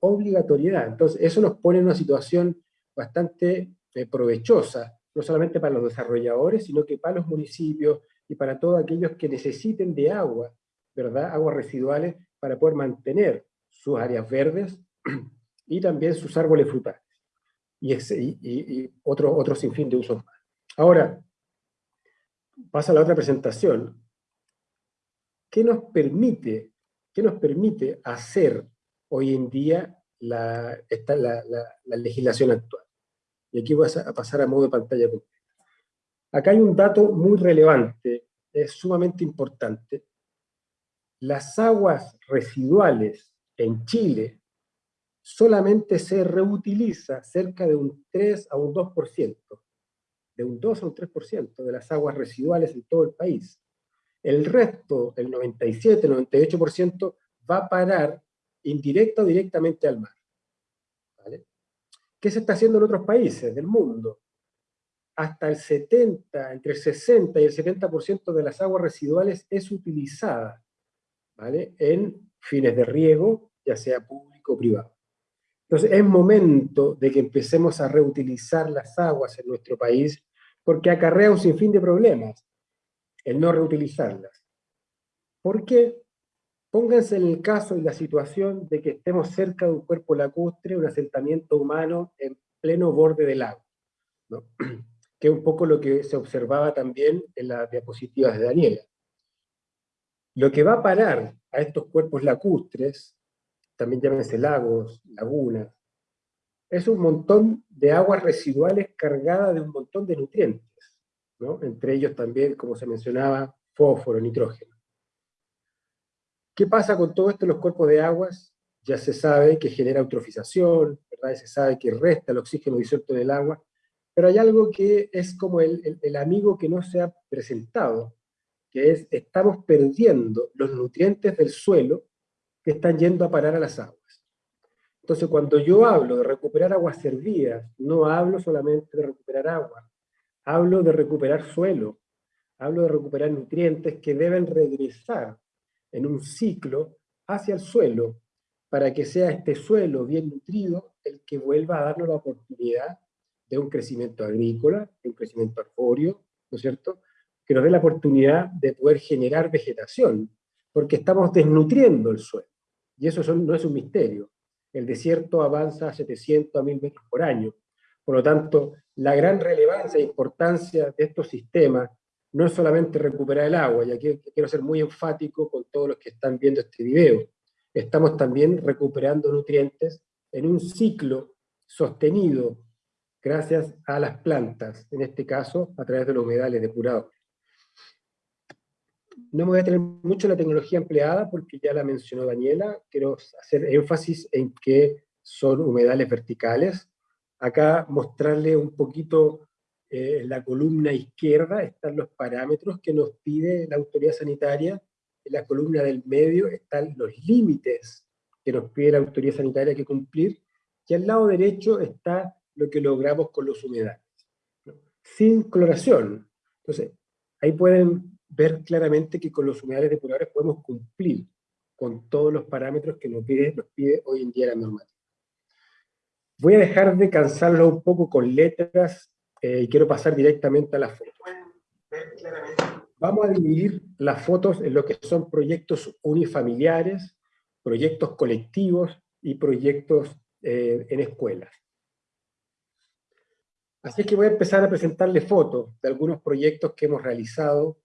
Obligatoriedad. Entonces, eso nos pone en una situación bastante eh, provechosa, no solamente para los desarrolladores, sino que para los municipios y para todos aquellos que necesiten de agua ¿verdad? aguas residuales para poder mantener sus áreas verdes y también sus árboles frutales. Y, y, otro, otro sinfín de usos más. Ahora, pasa a la otra presentación. ¿Qué nos permite, qué nos permite hacer hoy en día la, la, la, legislación actual? Y aquí voy a pasar a modo de pantalla. Acá hay un dato muy relevante, es sumamente importante, las aguas residuales en Chile solamente se reutiliza cerca de un 3 a un 2%, de un 2 a un 3% de las aguas residuales en todo el país. El resto, el 97, 98%, va a parar indirecta o directamente al mar. ¿Qué se está haciendo en otros países del mundo? Hasta el 70, entre el 60 y el 70% de las aguas residuales es utilizada en fines de riego, ya sea público o privado. Entonces es momento de que empecemos a reutilizar las aguas en nuestro país, porque acarrea un sinfín de problemas el no reutilizarlas. ¿Por qué? Pónganse en el caso y la situación de que estemos cerca de un cuerpo lacustre, un asentamiento humano en pleno borde del lago, que es un poco lo que se observaba también en las diapositivas de Daniela. Lo que va a parar a estos cuerpos lacustres, también llámense lagos, lagunas, es un montón de aguas residuales cargadas de un montón de nutrientes, ¿no? entre ellos también, como se mencionaba, fósforo, nitrógeno. ¿Qué pasa con todo esto en los cuerpos de aguas? Ya se sabe que genera eutrofización, ¿verdad? se sabe que resta el oxígeno disuelto en el agua, pero hay algo que es como el, el amigo que no se ha presentado, que es, estamos perdiendo los nutrientes del suelo que están yendo a parar a las aguas. Entonces, cuando yo hablo de recuperar aguas servidas, no hablo solamente de recuperar agua, hablo de recuperar suelo, hablo de recuperar nutrientes que deben regresar en un ciclo hacia el suelo, para que sea este suelo bien nutrido el que vuelva a darnos la oportunidad de un crecimiento agrícola, de un crecimiento arbóreo, ¿no es cierto?, que nos dé la oportunidad de poder generar vegetación, porque estamos desnutriendo el suelo. Y eso no es un misterio. El desierto avanza a 700 a 1000 metros por año. Por lo tanto, la gran relevancia e importancia de estos sistemas no es solamente recuperar el agua, y aquí quiero ser muy enfático con todos los que están viendo este video, estamos también recuperando nutrientes en un ciclo sostenido gracias a las plantas, en este caso a través de los humedales depurados. No me voy a tener mucho la tecnología empleada porque ya la mencionó Daniela. Quiero hacer énfasis en que son humedales verticales. Acá mostrarle un poquito eh, la columna izquierda están los parámetros que nos pide la autoridad sanitaria. En la columna del medio están los límites que nos pide la autoridad sanitaria que cumplir. Y al lado derecho está lo que logramos con los humedales. Sin cloración. Entonces, ahí pueden ver claramente que con los humedales depuradores podemos cumplir con todos los parámetros que nos pide, nos pide hoy en día la normativa. Voy a dejar de cansarlo un poco con letras eh, y quiero pasar directamente a las fotos. Vamos a dividir las fotos en lo que son proyectos unifamiliares, proyectos colectivos y proyectos eh, en escuelas. Así que voy a empezar a presentarle fotos de algunos proyectos que hemos realizado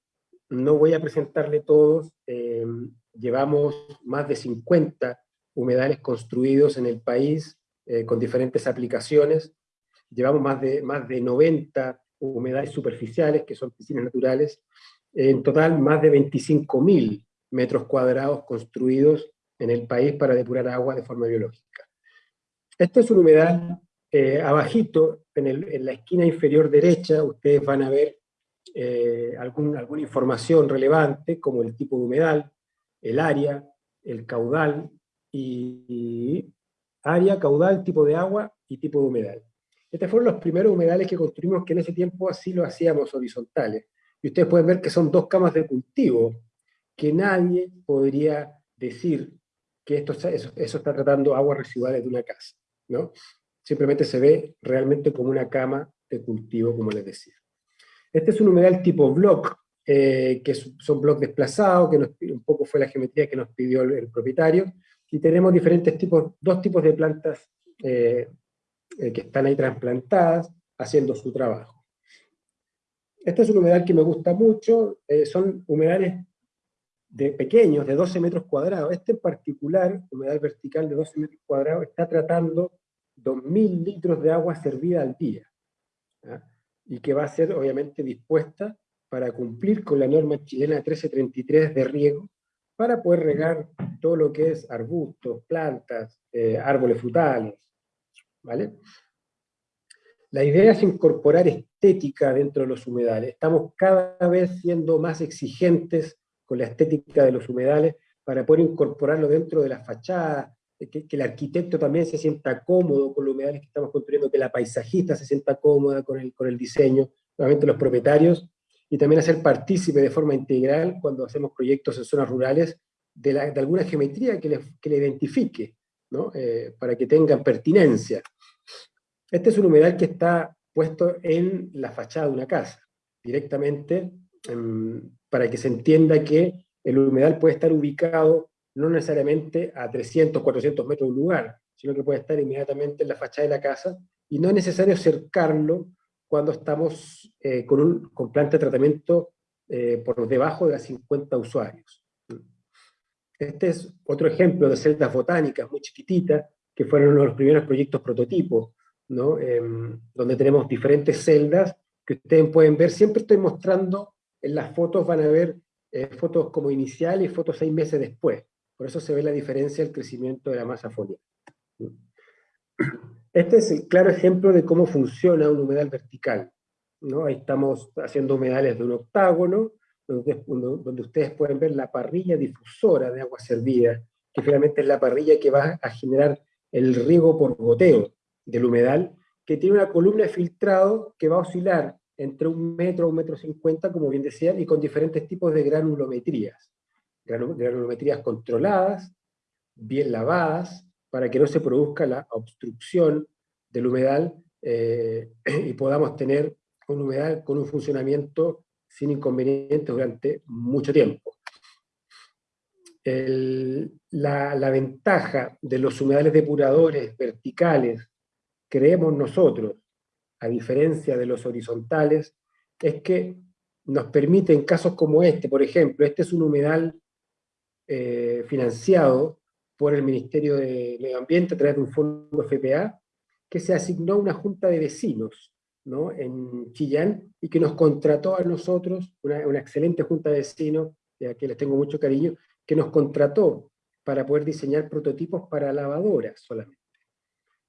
no voy a presentarle todos, eh, llevamos más de 50 humedales construidos en el país eh, con diferentes aplicaciones, llevamos más de, más de 90 humedales superficiales, que son piscinas naturales, en total más de 25.000 metros cuadrados construidos en el país para depurar agua de forma biológica. Este es un humedal eh, abajito, en, en, la esquina inferior derecha, ustedes van a ver eh, alguna información relevante, como el tipo de humedal, el área, el caudal, y, área, caudal, tipo de agua y tipo de humedal. Estos fueron los primeros humedales que construimos que en ese tiempo así lo hacíamos horizontales. Y ustedes pueden ver que son dos camas de cultivo, que nadie podría decir que esto, eso, eso está tratando aguas residuales de una casa. ¿no? Simplemente se ve realmente como una cama de cultivo, como les decía. Este es un humedal tipo block, eh, que son blocks desplazados, que un poco fue la geometría que nos pidió el, propietario, y tenemos diferentes tipos, dos tipos de plantas eh, eh, que están ahí trasplantadas, haciendo su trabajo. Este es un humedal que me gusta mucho, son humedales de pequeños, de 12 metros cuadrados. Este en particular, humedal vertical de 12 metros cuadrados, está tratando 2.000 litros de agua servida al día. Y que va a ser obviamente dispuesta para cumplir con la norma chilena 1333 de riego, para poder regar todo lo que es arbustos, plantas, eh, árboles frutales, ¿vale? La idea es incorporar estética dentro de los humedales. Estamos cada vez siendo más exigentes con la estética de los humedales para poder incorporarlo dentro de la fachada, que, el arquitecto también se sienta cómodo con los humedales que estamos construyendo, que la paisajista se sienta cómoda con el, con el diseño, nuevamente los propietarios, y también hacer partícipe de forma integral cuando hacemos proyectos en zonas rurales de, de alguna geometría que le, que le identifique, ¿no? Eh, para que tengan pertinencia. Este es un humedal que está puesto en la fachada de una casa, directamente, em, para que se entienda que el humedal puede estar ubicado no necesariamente a 300, 400 metros de un lugar, sino que puede estar inmediatamente en la fachada de la casa, y no es necesario cercarlo cuando estamos eh, con, un, con planta de tratamiento eh, por debajo de las 50 usuarios. Este es otro ejemplo de celdas botánicas muy chiquititas, que fueron uno de los primeros proyectos prototipos, ¿no? Em, donde tenemos diferentes celdas que ustedes pueden ver, siempre estoy mostrando, en las fotos van a ver eh, fotos como iniciales y fotos seis meses después Por eso se ve la diferencia del crecimiento de la masa foliar. Este es el claro ejemplo de cómo funciona un humedal vertical. ¿no? Ahí estamos haciendo humedales de un octágono, donde, ustedes pueden ver la parrilla difusora de agua servida, que finalmente es la parrilla que va a generar el riego por goteo del humedal, que tiene una columna de filtrado que va a oscilar entre un metro a un metro cincuenta, como bien decían, y con diferentes tipos de granulometrías. Granulometrías controladas, bien lavadas, para que no se produzca la obstrucción del humedal eh, y podamos tener un humedal con un funcionamiento sin inconvenientes durante mucho tiempo. la, la, ventaja de los humedales depuradores verticales, creemos nosotros, a diferencia de los horizontales, es que nos permite en casos como este, por ejemplo, este es un humedal eh, financiado por el Ministerio de Medio Ambiente a través de un fondo FPA, que se asignó a una junta de vecinos ¿no? en Chillán y que nos contrató a nosotros, una, excelente junta de vecinos, a que les tengo mucho cariño, que nos contrató para poder diseñar prototipos para lavadoras solamente.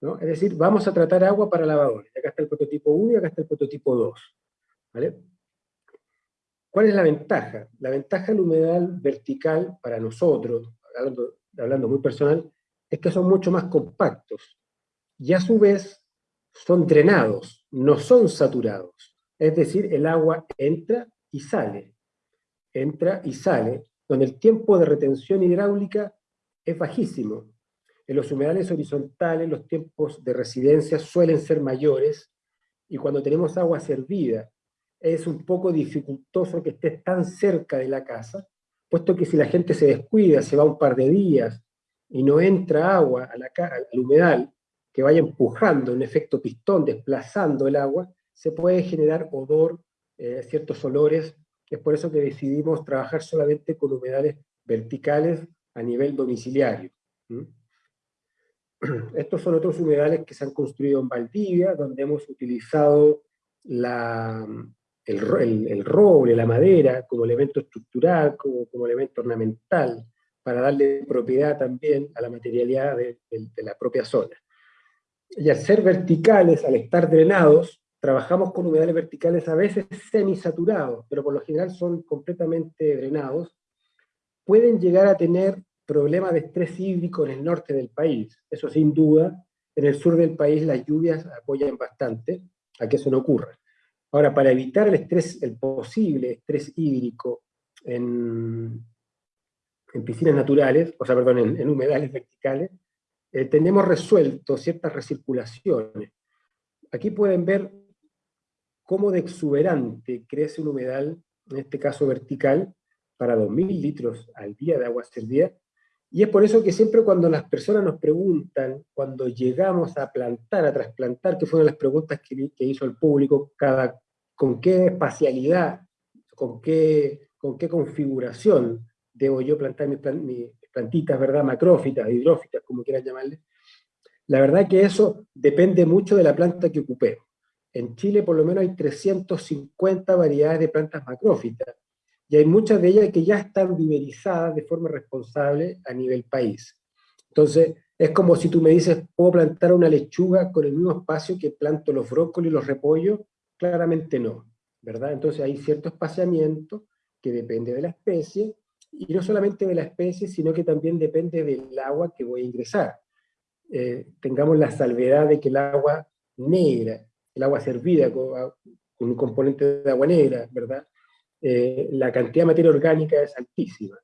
¿no? Es decir, vamos a tratar agua para lavadoras. Acá está el prototipo 1 y acá está el prototipo 2. ¿vale? ¿Cuál es la ventaja? La ventaja del humedal vertical para nosotros, hablando, muy personal, es que son mucho más compactos. Y a su vez son drenados, no son saturados. Es decir, el agua entra y sale. Entra y sale, donde el tiempo de retención hidráulica es bajísimo. En los humedales horizontales los tiempos de residencia suelen ser mayores, y cuando tenemos agua servida es un poco dificultoso que esté tan cerca de la casa, puesto que si la gente se descuida, se va un par de días y no entra agua a la, al humedal, que vaya empujando un efecto pistón, desplazando el agua, se puede generar odor, eh, ciertos olores, es por eso que decidimos trabajar solamente con humedales verticales a nivel domiciliario. Estos son otros humedales que se han construido en Valdivia, donde hemos utilizado la, el, roble, la madera, como elemento estructural, como, como, elemento ornamental, para darle propiedad también a la materialidad de, la propia zona. Y al ser verticales, al estar drenados, trabajamos con humedales verticales a veces semisaturados, pero por lo general son completamente drenados, pueden llegar a tener problemas de estrés hídrico en el norte del país. Eso sin duda, en el sur del país las lluvias apoyan bastante a que eso no ocurra. Ahora, para evitar el estrés, el posible estrés hídrico en, piscinas naturales, o sea, perdón, en, humedales verticales, eh, tenemos resuelto ciertas recirculaciones. Aquí pueden ver cómo de exuberante crece un humedal, en este caso vertical, para 2.000 litros al día de agua servida, y es por eso que siempre cuando las personas nos preguntan, cuando llegamos a plantar, a trasplantar, que fueron las preguntas que, hizo el público, cada, con qué espacialidad, con qué, con qué configuración debo yo plantar mis, plantitas, ¿verdad? Macrófitas, hidrófitas, como quieran llamarle. La verdad que eso depende mucho de la planta que ocupemos. En Chile por lo menos hay 350 variedades de plantas macrófitas, y hay muchas de ellas que ya están viverizadas de forma responsable a nivel país. Entonces, es como si tú me dices, ¿puedo plantar una lechuga con el mismo espacio que planto los brócolis y los repollos? Claramente no, ¿verdad? Entonces hay cierto espaciamiento que depende de la especie, y no solamente de la especie, sino que también depende del agua que voy a ingresar. Eh, tengamos la salvedad de que el agua negra, el agua servida con, con un componente de agua negra, ¿verdad? Eh, la cantidad de materia orgánica es altísima.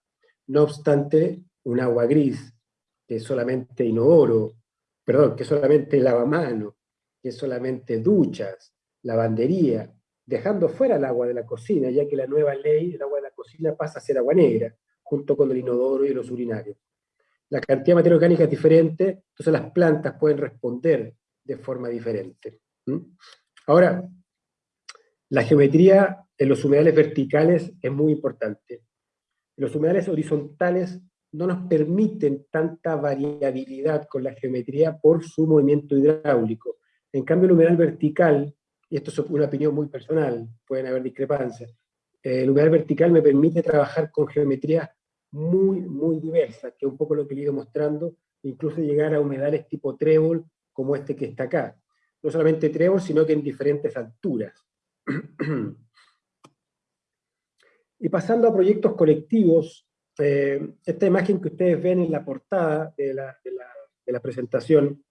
No obstante, un agua gris, que es solamente inodoro, perdón, que es solamente lavamano, que es solamente duchas, lavandería, dejando fuera el agua de la cocina, ya que la nueva ley, el agua de la cocina pasa a ser agua negra, junto con el inodoro y los urinarios. La cantidad de materia orgánica es diferente, entonces las plantas pueden responder de forma diferente. Ahora, la geometría en los humedales verticales es muy importante. Los humedales horizontales no nos permiten tanta variabilidad con la geometría por su movimiento hidráulico. En cambio, el humedal vertical, y esto es una opinión muy personal, pueden haber discrepancias, el humedal vertical me permite trabajar con geometrías muy, muy diversas, que es un poco lo que he ido mostrando, incluso llegar a humedales tipo trébol, como este que está acá. No solamente trébol, sino que en diferentes alturas. Y pasando a proyectos colectivos, eh, esta imagen que ustedes ven en la portada de la, presentación,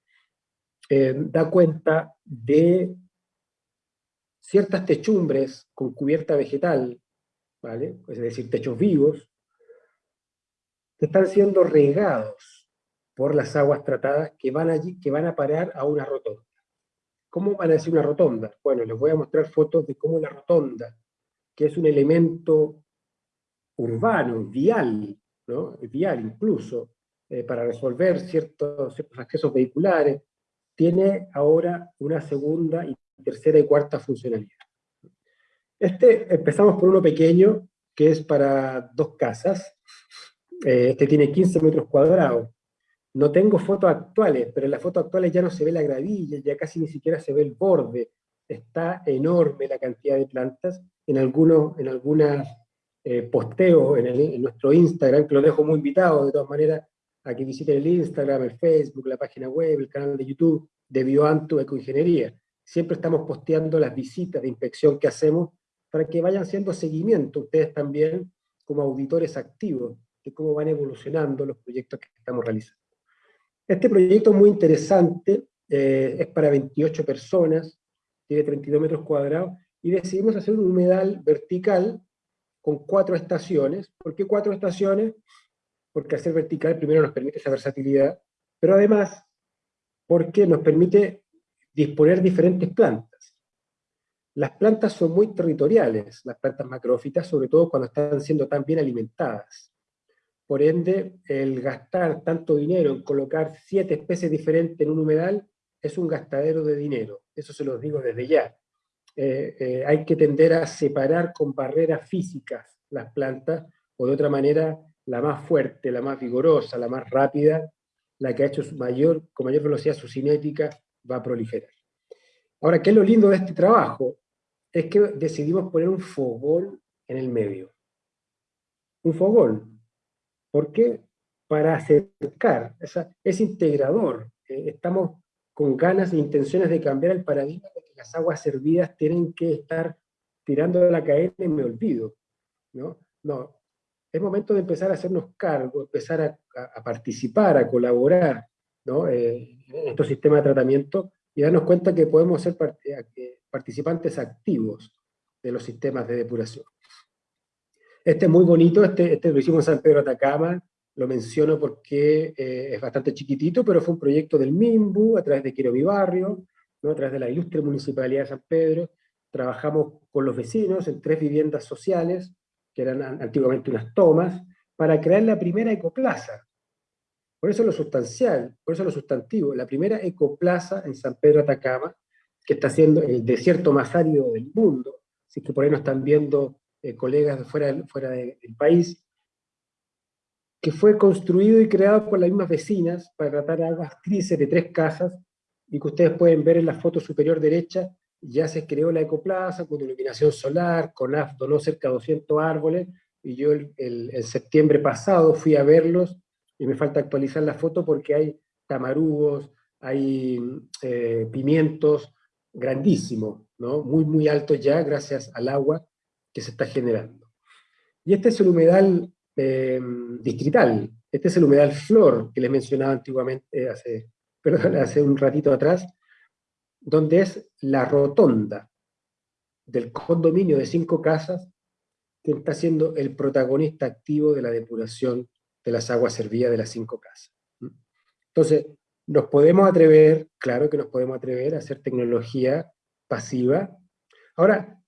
eh, da cuenta de ciertas techumbres con cubierta vegetal, ¿vale? es decir, techos vivos, que están siendo regados por las aguas tratadas que van, allí, que van a parar a una rotonda. ¿Cómo van a decir una rotonda? Bueno, les voy a mostrar fotos de cómo la rotonda, que es un elemento urbano, vial, ¿no? vial incluso, eh, para resolver ciertos, accesos vehiculares, tiene ahora una segunda tercera y cuarta funcionalidad. Este, empezamos por uno pequeño, que es para dos casas. Eh, este tiene 15 metros cuadrados. No tengo fotos actuales, pero en las fotos actuales ya no se ve la gravilla, ya casi ni siquiera se ve el borde. Está enorme la cantidad de plantas. En algunos en algunas, eh, posteos en, nuestro Instagram, que lo dejo muy invitado de todas maneras a que visiten el Instagram, el Facebook, la página web, el canal de YouTube de Bioanto Ecoingeniería. Siempre estamos posteando las visitas de inspección que hacemos para que vayan haciendo seguimiento ustedes también como auditores activos de cómo van evolucionando los proyectos que estamos realizando. Este proyecto es muy interesante, eh, es para 28 personas, tiene 32 metros cuadrados, y decidimos hacer un humedal vertical con cuatro estaciones. ¿Por qué cuatro estaciones? Porque hacer vertical primero nos permite esa versatilidad, pero además porque nos permite disponer diferentes plantas. Las plantas son muy territoriales, las plantas macrófitas, sobre todo cuando están siendo tan bien alimentadas. Por ende, el gastar tanto dinero en colocar siete especies diferentes en un humedal es un gastadero de dinero. Eso se los digo desde ya. Eh, eh, hay que tender a separar con barreras físicas las plantas, o de otra manera, la más fuerte, la más vigorosa, la más rápida, la que ha hecho mayor, con mayor velocidad su cinética, va a proliferar. Ahora, ¿qué es lo lindo de este trabajo? Es que decidimos poner un fogón en el medio. Un fogón. ¿Por qué? Para acercar, es integrador. Eh, estamos con ganas e intenciones de cambiar el paradigma de que las aguas servidas tienen que estar tirando de la cadena y me olvido. ¿no? es momento de empezar a hacernos cargo, empezar a, participar, a colaborar eh, en estos sistemas de tratamiento y darnos cuenta que podemos ser part participantes activos de los sistemas de depuración. Este es muy bonito, este, este lo hicimos en San Pedro Atacama, lo menciono porque eh, es bastante chiquitito, pero fue un proyecto del MIMBU, a través de Quiero Barrio, ¿no? a través de la ilustre Municipalidad de San Pedro, trabajamos con los vecinos en tres viviendas sociales, que eran antiguamente unas tomas, para crear la primera ecoplaza. Por eso lo sustancial, por eso lo sustantivo, la primera ecoplaza en San Pedro Atacama, que está siendo el desierto más árido del mundo, así que por ahí nos están viendo eh, colegas fuera, fuera del país, que fue construido y creado por las mismas vecinas para tratar aguas grises de tres casas, y que ustedes pueden ver en la foto superior derecha, ya se creó la ecoplaza con iluminación solar, CONAF donó cerca de 200 árboles, y yo el, septiembre pasado fui a verlos, y me falta actualizar la foto porque hay tamarugos, hay eh, pimientos grandísimos, ¿no? muy muy altos ya gracias al agua que se está generando. Y este es el humedal eh, distrital, este es el humedal flor que les mencionaba antiguamente, hace, perdón, hace un ratito atrás, donde es la rotonda del condominio de cinco casas que está siendo el protagonista activo de la depuración de las aguas servidas de las cinco casas. Entonces, nos podemos atrever, claro que nos podemos atrever a hacer tecnología pasiva. Ahora,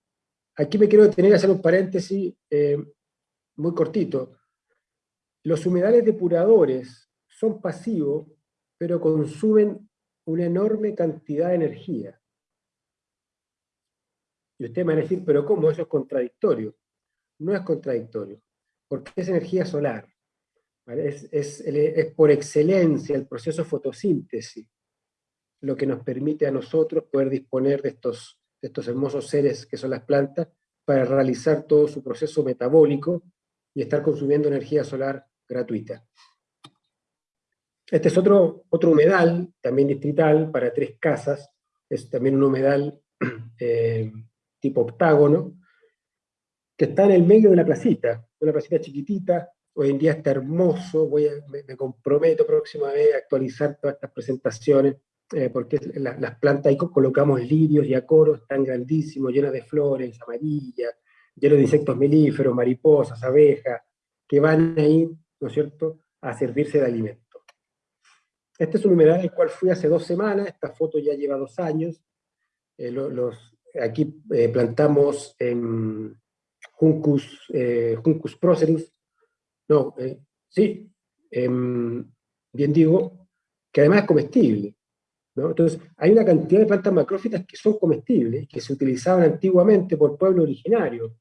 aquí me quiero detener a hacer un paréntesis eh, muy cortito. Los humedales depuradores son pasivos, pero consumen una enorme cantidad de energía. Y usted me va a decir, pero ¿cómo? Eso es contradictorio. No es contradictorio, porque es energía solar. Es, es, por excelencia el proceso fotosíntesis lo que nos permite a nosotros poder disponer de estos, estos hermosos seres que son las plantas para realizar todo su proceso metabólico y estar consumiendo energía solar gratuita. Este es otro, otro humedal, también distrital, para tres casas, es también un humedal eh, tipo octágono, que está en el medio de la placita, una placita chiquitita, hoy en día está hermoso, voy me, comprometo próxima vez a actualizar todas estas presentaciones, eh, porque las plantas ahí colocamos lirios y acoros, están grandísimos, llenos de flores, amarillas, llenos de insectos melíferos, mariposas, abejas, que van ahí, ¿no es cierto?, a servirse de alimento. Este es un humedal al cual fui hace dos semanas, esta foto ya lleva dos años, eh, los, aquí eh, plantamos Juncus, Juncus procerus, no, sí, bien digo, que además es comestible. Entonces, hay una cantidad de plantas macrófitas que son comestibles, que se utilizaban antiguamente por pueblo originario,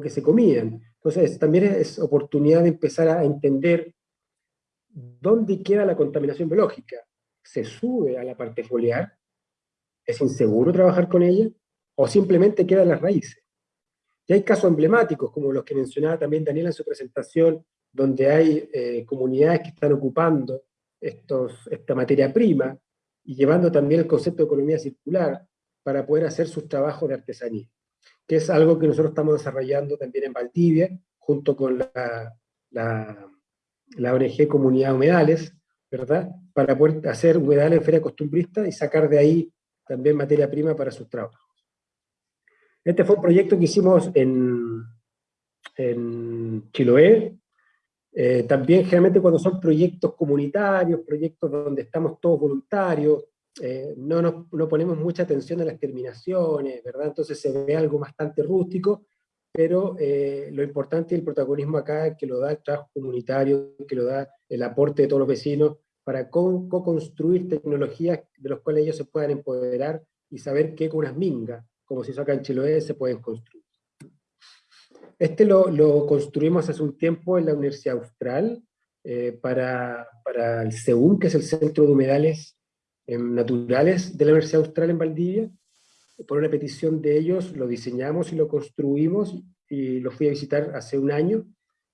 que se comían. Entonces, también es oportunidad de empezar a entender dónde queda la contaminación biológica. ¿Se sube a la parte foliar? ¿Es inseguro trabajar con ella? ¿O simplemente quedan las raíces? Y hay casos emblemáticos, como los que mencionaba también Daniel en su presentación, donde hay eh, comunidades que están ocupando esta materia prima y llevando también el concepto de economía circular para poder hacer sus trabajos de artesanía, que es algo que nosotros estamos desarrollando también en Valdivia, junto con la, la, ONG Comunidad Humedales, ¿verdad? Para poder hacer humedales en feria costumbrista y sacar de ahí también materia prima para sus trabajos. Este fue un proyecto que hicimos en, en Chiloé. Eh, también generalmente cuando son proyectos comunitarios, proyectos donde estamos todos voluntarios, eh, no, no ponemos mucha atención a las terminaciones, ¿verdad? Entonces se ve algo bastante rústico, pero eh, lo importante y el protagonismo acá es que lo da el trabajo comunitario, que lo da el aporte de todos los vecinos, para co-construir tecnologías de las cuales ellos se puedan empoderar y saber que con unas mingas como se hizo acá en Chiloé, se pueden construir. Este lo, construimos hace un tiempo en la Universidad Austral, eh, para, para, el CEUM, que es el Centro de Humedales em, Naturales de la Universidad Austral en Valdivia. Por una petición de ellos lo diseñamos y lo construimos, y lo fui a visitar hace un año,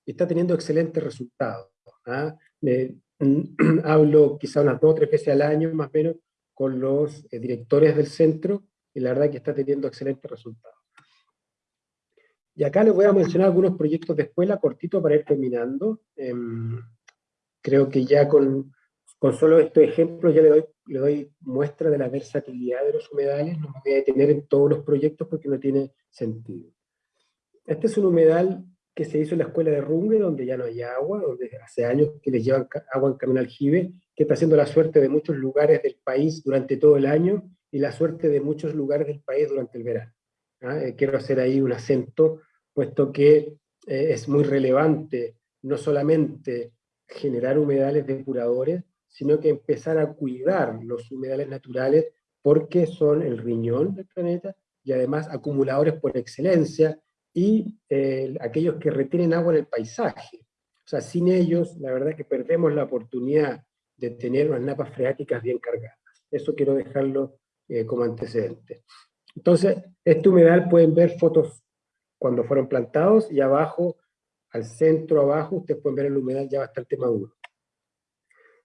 y está teniendo excelentes resultados. ¿ah? hablo quizá unas dos o tres veces al año, más o menos, con los eh, directores del centro, y la verdad que está teniendo excelentes resultados. Y acá les voy a mencionar algunos proyectos de escuela cortito para ir terminando. Em, creo que ya con, con solo estos ejemplos ya le doy, le doy muestra de la versatilidad de los humedales, no me voy a detener en todos los proyectos porque no tiene sentido. Este es un humedal que se hizo en la escuela de Rungue, donde ya no hay agua, donde hace años que les llevan agua en camino aljibe, que está haciendo la suerte de muchos lugares del país durante todo el año, y la suerte de muchos lugares del país durante el verano. ¿Ah? Eh, quiero hacer ahí un acento, puesto que eh, es muy relevante no solamente generar humedales depuradores, sino que empezar a cuidar los humedales naturales porque son el riñón del planeta y además acumuladores por excelencia y eh, aquellos que retienen agua en el paisaje. O sea, sin ellos, la verdad es que perdemos la oportunidad de tener unas napas freáticas bien cargadas. Eso quiero dejarlo eh, como antecedente. Entonces, este humedal pueden ver fotos cuando fueron plantados y abajo, al centro abajo, ustedes pueden ver el humedal ya bastante maduro.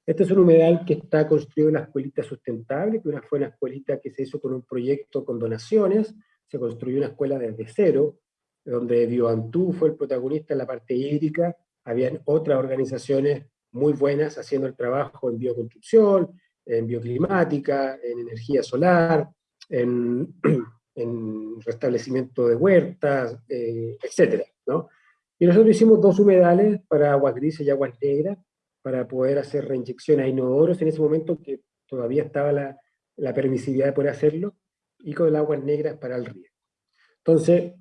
Este es un humedal que está construido en la escuelita sustentable, que fue una escuelita que se hizo con un proyecto con donaciones, se construyó una escuela desde cero, donde Bioantú fue el protagonista en la parte hídrica, habían otras organizaciones muy buenas haciendo el trabajo en bioconstrucción, en bioclimática, en energía solar, en, restablecimiento de huertas, eh, etc. ¿no? Y nosotros hicimos dos humedales para aguas grises y aguas negras, para poder hacer reinyección a inodoros en ese momento que todavía estaba la, la permisividad de poder hacerlo, y con el aguas negras para el río. Entonces,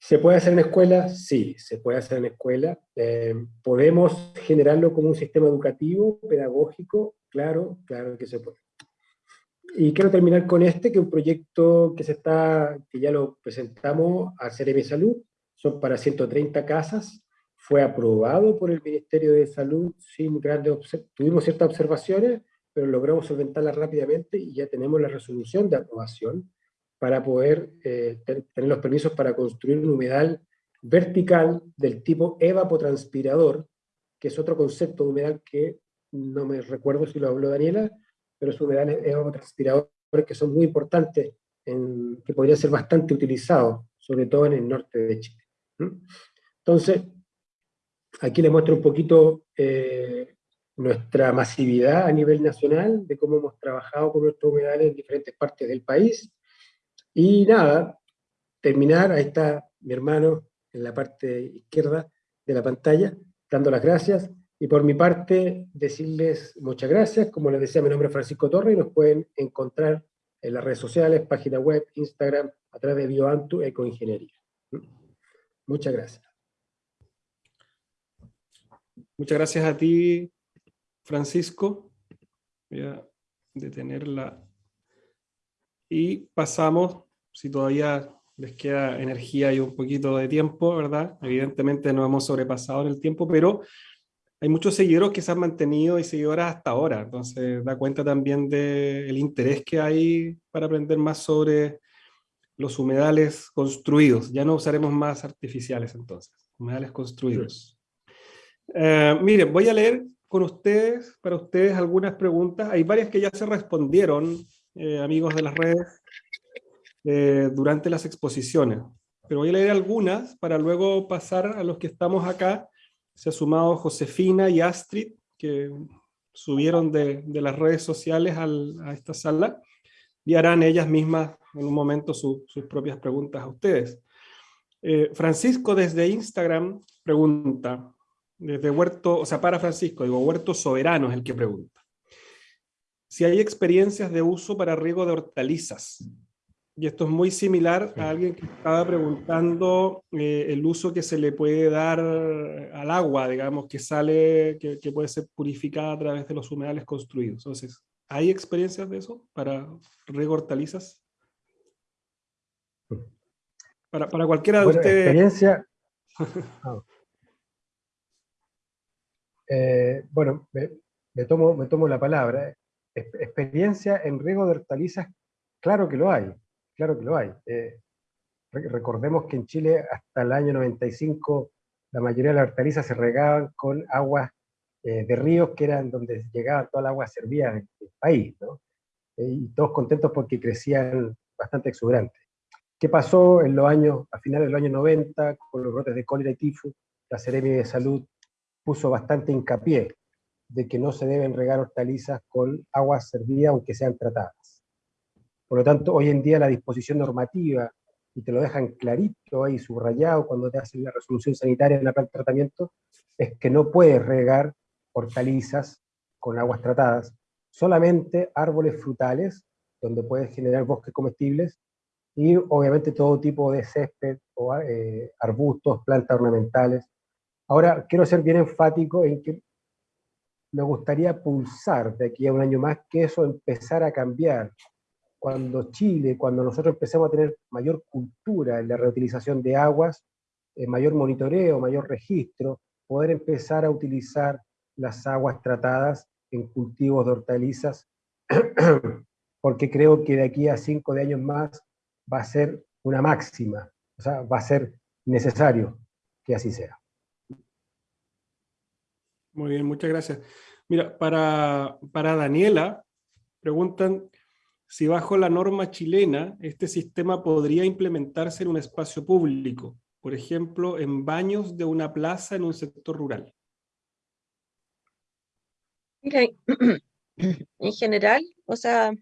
¿Se puede hacer en escuela? Sí, se puede hacer en escuela. Eh, ¿Podemos generarlo como un sistema educativo, pedagógico? Claro, claro que se puede. Y quiero terminar con este, que es un proyecto que se está, que ya lo presentamos a Ceremi Salud, son para 130 casas, fue aprobado por el Ministerio de Salud sin grandes tuvimos ciertas observaciones, pero logramos solventarlas rápidamente y ya tenemos la resolución de aprobación para poder eh, tener los permisos para construir un humedal vertical del tipo evapotranspirador, que es otro concepto de humedal que no me recuerdo si lo habló Daniela, pero es humedales evapotranspiradores que son muy importantes, en, que podrían ser bastante utilizados, sobre todo en el norte de Chile. Entonces, aquí les muestro un poquito eh, nuestra masividad a nivel nacional, de cómo hemos trabajado con nuestros humedales en diferentes partes del país. Y nada, terminar, ahí está mi hermano en la parte izquierda de la pantalla, dando las gracias. Y por mi parte, decirles muchas gracias. Como les decía, mi nombre es Francisco Torre y nos pueden encontrar en las redes sociales, página web, Instagram, a través de BioAntu Ecoingeniería. Muchas gracias. Muchas gracias a ti, Francisco. Voy a detenerla. Y pasamos, si todavía les queda energía y un poquito de tiempo, ¿verdad? Evidentemente no hemos sobrepasado en el tiempo, pero hay muchos seguidores que se han mantenido y seguidoras hasta ahora, entonces da cuenta también del interés que hay para aprender más sobre los humedales construidos. Ya no usaremos más artificiales entonces, humedales construidos. Eh, miren, voy a leer con ustedes, para ustedes, algunas preguntas. Hay varias que ya se respondieron, eh, amigos de las redes, eh, durante las exposiciones. Pero voy a leer algunas para luego pasar a los que estamos acá. Se ha sumado Josefina y Astrid, que subieron de, las redes sociales a esta sala, y harán ellas mismas en un momento sus propias preguntas a ustedes. Francisco desde Instagram pregunta, desde Huerto, o sea, para Francisco, digo, Huerto Soberano es el que pregunta. Si hay experiencias de uso para riego de hortalizas. Y esto es muy similar a alguien que estaba preguntando eh, el uso que se le puede dar al agua, digamos, que sale, que, que, puede ser purificada a través de los humedales construidos. Entonces, ¿hay experiencias de eso para riego de hortalizas? Para, para cualquiera de bueno, ustedes. Experiencia... Ah. Eh, bueno, me, tomo, me tomo la palabra. experiencia en riego de hortalizas, claro que lo hay, claro que lo hay. Eh, recordemos que en Chile hasta el año 95 la mayoría de las hortalizas se regaban con aguas eh, de ríos que eran donde llegaba toda el agua servida del, país, ¿no? y todos contentos porque crecían bastante exuberantes. ¿Qué pasó en los años, a finales de los años 90, con los brotes de cólera y tifus? La Seremi de Salud puso bastante hincapié de que no se deben regar hortalizas con aguas servidas aunque sean tratadas. Por lo tanto, hoy en día la disposición normativa, y te lo dejan clarito ahí subrayado cuando te hacen la resolución sanitaria en la planta tratamiento, es que no puedes regar hortalizas con aguas tratadas, solamente árboles frutales, donde puedes generar bosques comestibles, y obviamente todo tipo de césped, o, eh, arbustos, plantas ornamentales, Ahora, quiero ser bien enfático en que me gustaría pulsar de aquí a un año más que eso empezara a cambiar. Cuando Chile, cuando nosotros empecemos a tener mayor cultura en la reutilización de aguas, eh, mayor monitoreo, mayor registro, poder empezar a utilizar las aguas tratadas en cultivos de hortalizas, porque creo que de aquí a cinco de años más va a ser una máxima, o sea, va a ser necesario que así sea. Muy bien, muchas gracias. Mira, para, para Daniela, preguntan si bajo la norma chilena este sistema podría implementarse en un espacio público, por ejemplo, en baños de una plaza en un sector rural. Mira, en general, o sea,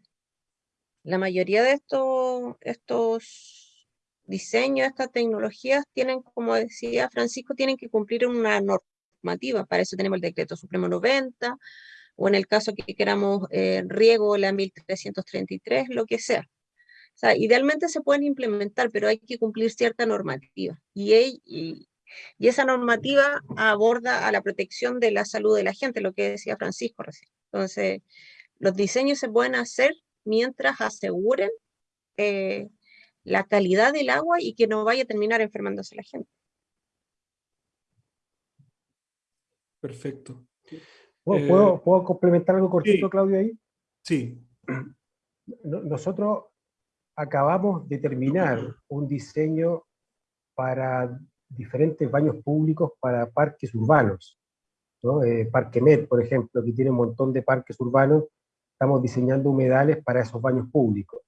la mayoría de estos, estos diseños, estas tecnologías tienen, como decía Francisco, tienen que cumplir una norma para eso tenemos el decreto supremo 90, o en el caso que queramos eh, riego, la 1333, lo que sea. O sea, idealmente se pueden implementar, pero hay que cumplir cierta normativa. Y, esa normativa aborda a la protección de la salud de la gente, lo que decía Francisco recién. Entonces, los diseños se pueden hacer mientras aseguren eh, la calidad del agua y que no vaya a terminar enfermándose la gente. Perfecto. ¿Puedo, eh, ¿puedo, complementar algo cortito, Claudio, ahí? Sí. Nosotros acabamos de terminar un diseño para diferentes baños públicos para parques urbanos. ¿no? Eh, Parque Med, por ejemplo, que tiene un montón de parques urbanos, estamos diseñando humedales para esos baños públicos.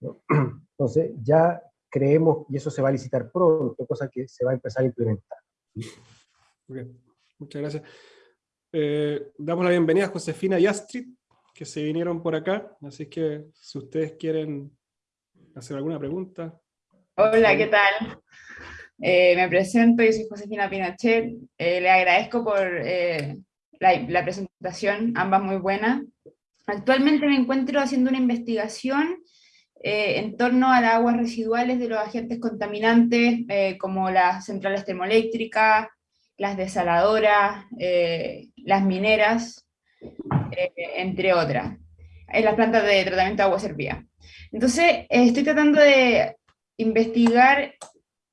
Entonces, ya creemos, y eso se va a licitar pronto, cosa que se va a empezar a implementar. muchas gracias. Eh, damos la bienvenida a Josefina y Astrid, que se vinieron por acá, así que si ustedes quieren hacer alguna pregunta. Hola, ¿qué tal? Eh, me presento, yo soy Josefina Pinochet, eh, le agradezco por la, la, presentación, ambas muy buenas. Actualmente me encuentro haciendo una investigación eh, en torno a las aguas residuales de los agentes contaminantes, eh, como las centrales termoeléctricas, las desaladoras, eh, las mineras, entre otras, en las plantas de tratamiento de agua servida. Entonces, estoy tratando de investigar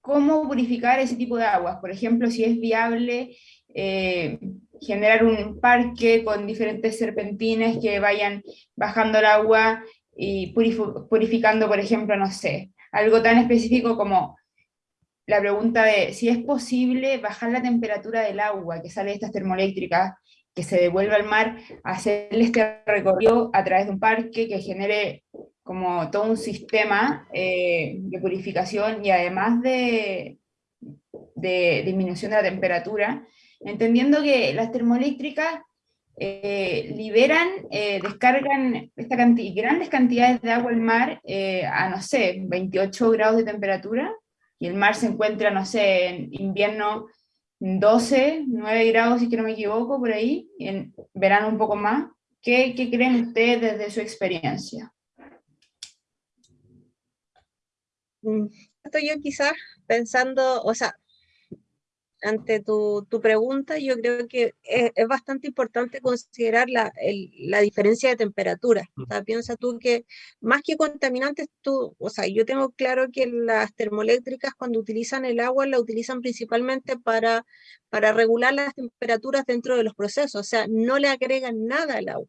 cómo purificar ese tipo de aguas. Por ejemplo, si es viable generar un parque con diferentes serpentines que vayan bajando el agua y purificando, por ejemplo, no sé, algo tan específico como la pregunta de si es posible bajar la temperatura del agua que sale de estas termoeléctricas, que se devuelva al mar, hacerle este recorrido a través de un parque que genere como todo un sistema eh, de purificación y además de, de disminución de la temperatura, entendiendo que las termoeléctricas eh, liberan, eh, descargan esta grandes cantidades de agua al mar a, no sé, 28 grados de temperatura, y el mar se encuentra, no sé, en invierno 12, 9 grados, si que no me equivoco, por ahí, en verano un poco más. ¿Qué, qué creen ustedes desde su experiencia? Mm, estoy yo quizás pensando, o sea, ante tu, tu, pregunta, yo creo que es, es bastante importante considerar la, el, la, diferencia de temperatura. O sea, piensa tú que más que contaminantes, tú, o sea, yo tengo claro que las termoeléctricas cuando utilizan el agua la utilizan principalmente para, para regular las temperaturas dentro de los procesos, o sea, no le agregan nada al agua.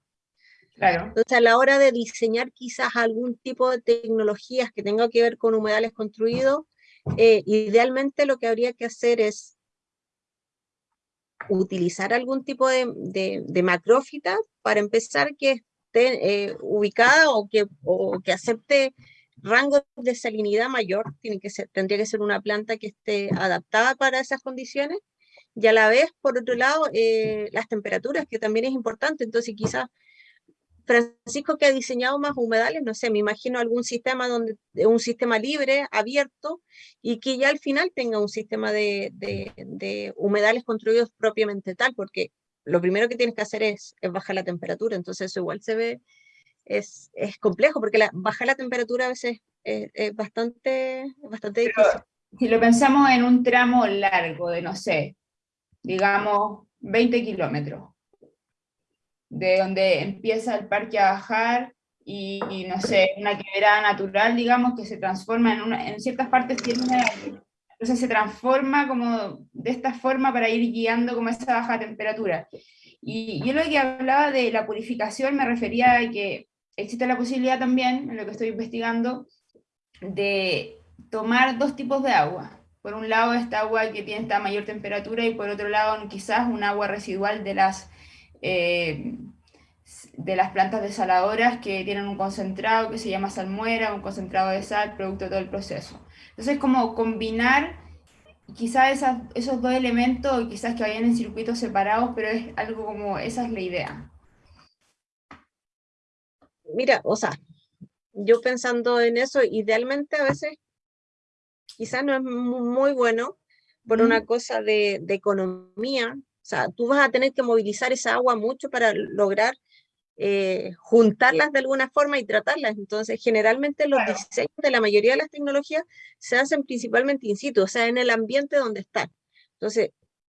Claro. Entonces, a la hora de diseñar quizás algún tipo de tecnologías que tenga que ver con humedales construidos, eh, idealmente lo que habría que hacer es utilizar algún tipo de, de, macrófita para empezar que esté eh, ubicada o que, o que acepte rangos de salinidad mayor, tiene que tendría que ser una planta que esté adaptada para esas condiciones, y a la vez, por otro lado, eh, las temperaturas, que también es importante, entonces quizás Francisco que ha diseñado más humedales, no sé, me imagino algún sistema donde, un sistema libre, abierto, y que ya al final tenga un sistema de, de, humedales construidos propiamente tal, porque lo primero que tienes que hacer es, es bajar la temperatura, entonces eso igual se ve, es, es complejo, porque la, bajar la temperatura a veces es, es bastante, bastante difícil. Si lo pensamos en un tramo largo de, no sé, digamos, 20 kilómetros, de donde empieza el parque a bajar y, no sé, una quebrada natural, digamos, que se transforma en, una, en ciertas partes tiene entonces se transforma como de esta forma para ir guiando como esa baja temperatura. Y yo lo que hablaba de la purificación me refería a que existe la posibilidad también, en lo que estoy investigando, de tomar dos tipos de agua. Por un lado esta agua que tiene esta mayor temperatura y por otro lado quizás un agua residual de las eh, de las plantas desaladoras que tienen un concentrado que se llama salmuera, un concentrado de sal, producto de todo el proceso. Entonces, como combinar quizás esos dos elementos, quizás que vayan en circuitos separados, pero es algo como, esa es la idea. Mira, o sea, yo pensando en eso, idealmente a veces quizás no es muy bueno por una cosa de, de economía, o sea, tú vas a tener que movilizar esa agua mucho para lograr eh, juntarlas de alguna forma y tratarlas. Entonces, generalmente los diseños de la mayoría de las tecnologías se hacen principalmente in situ, o sea, en el ambiente donde están. Entonces,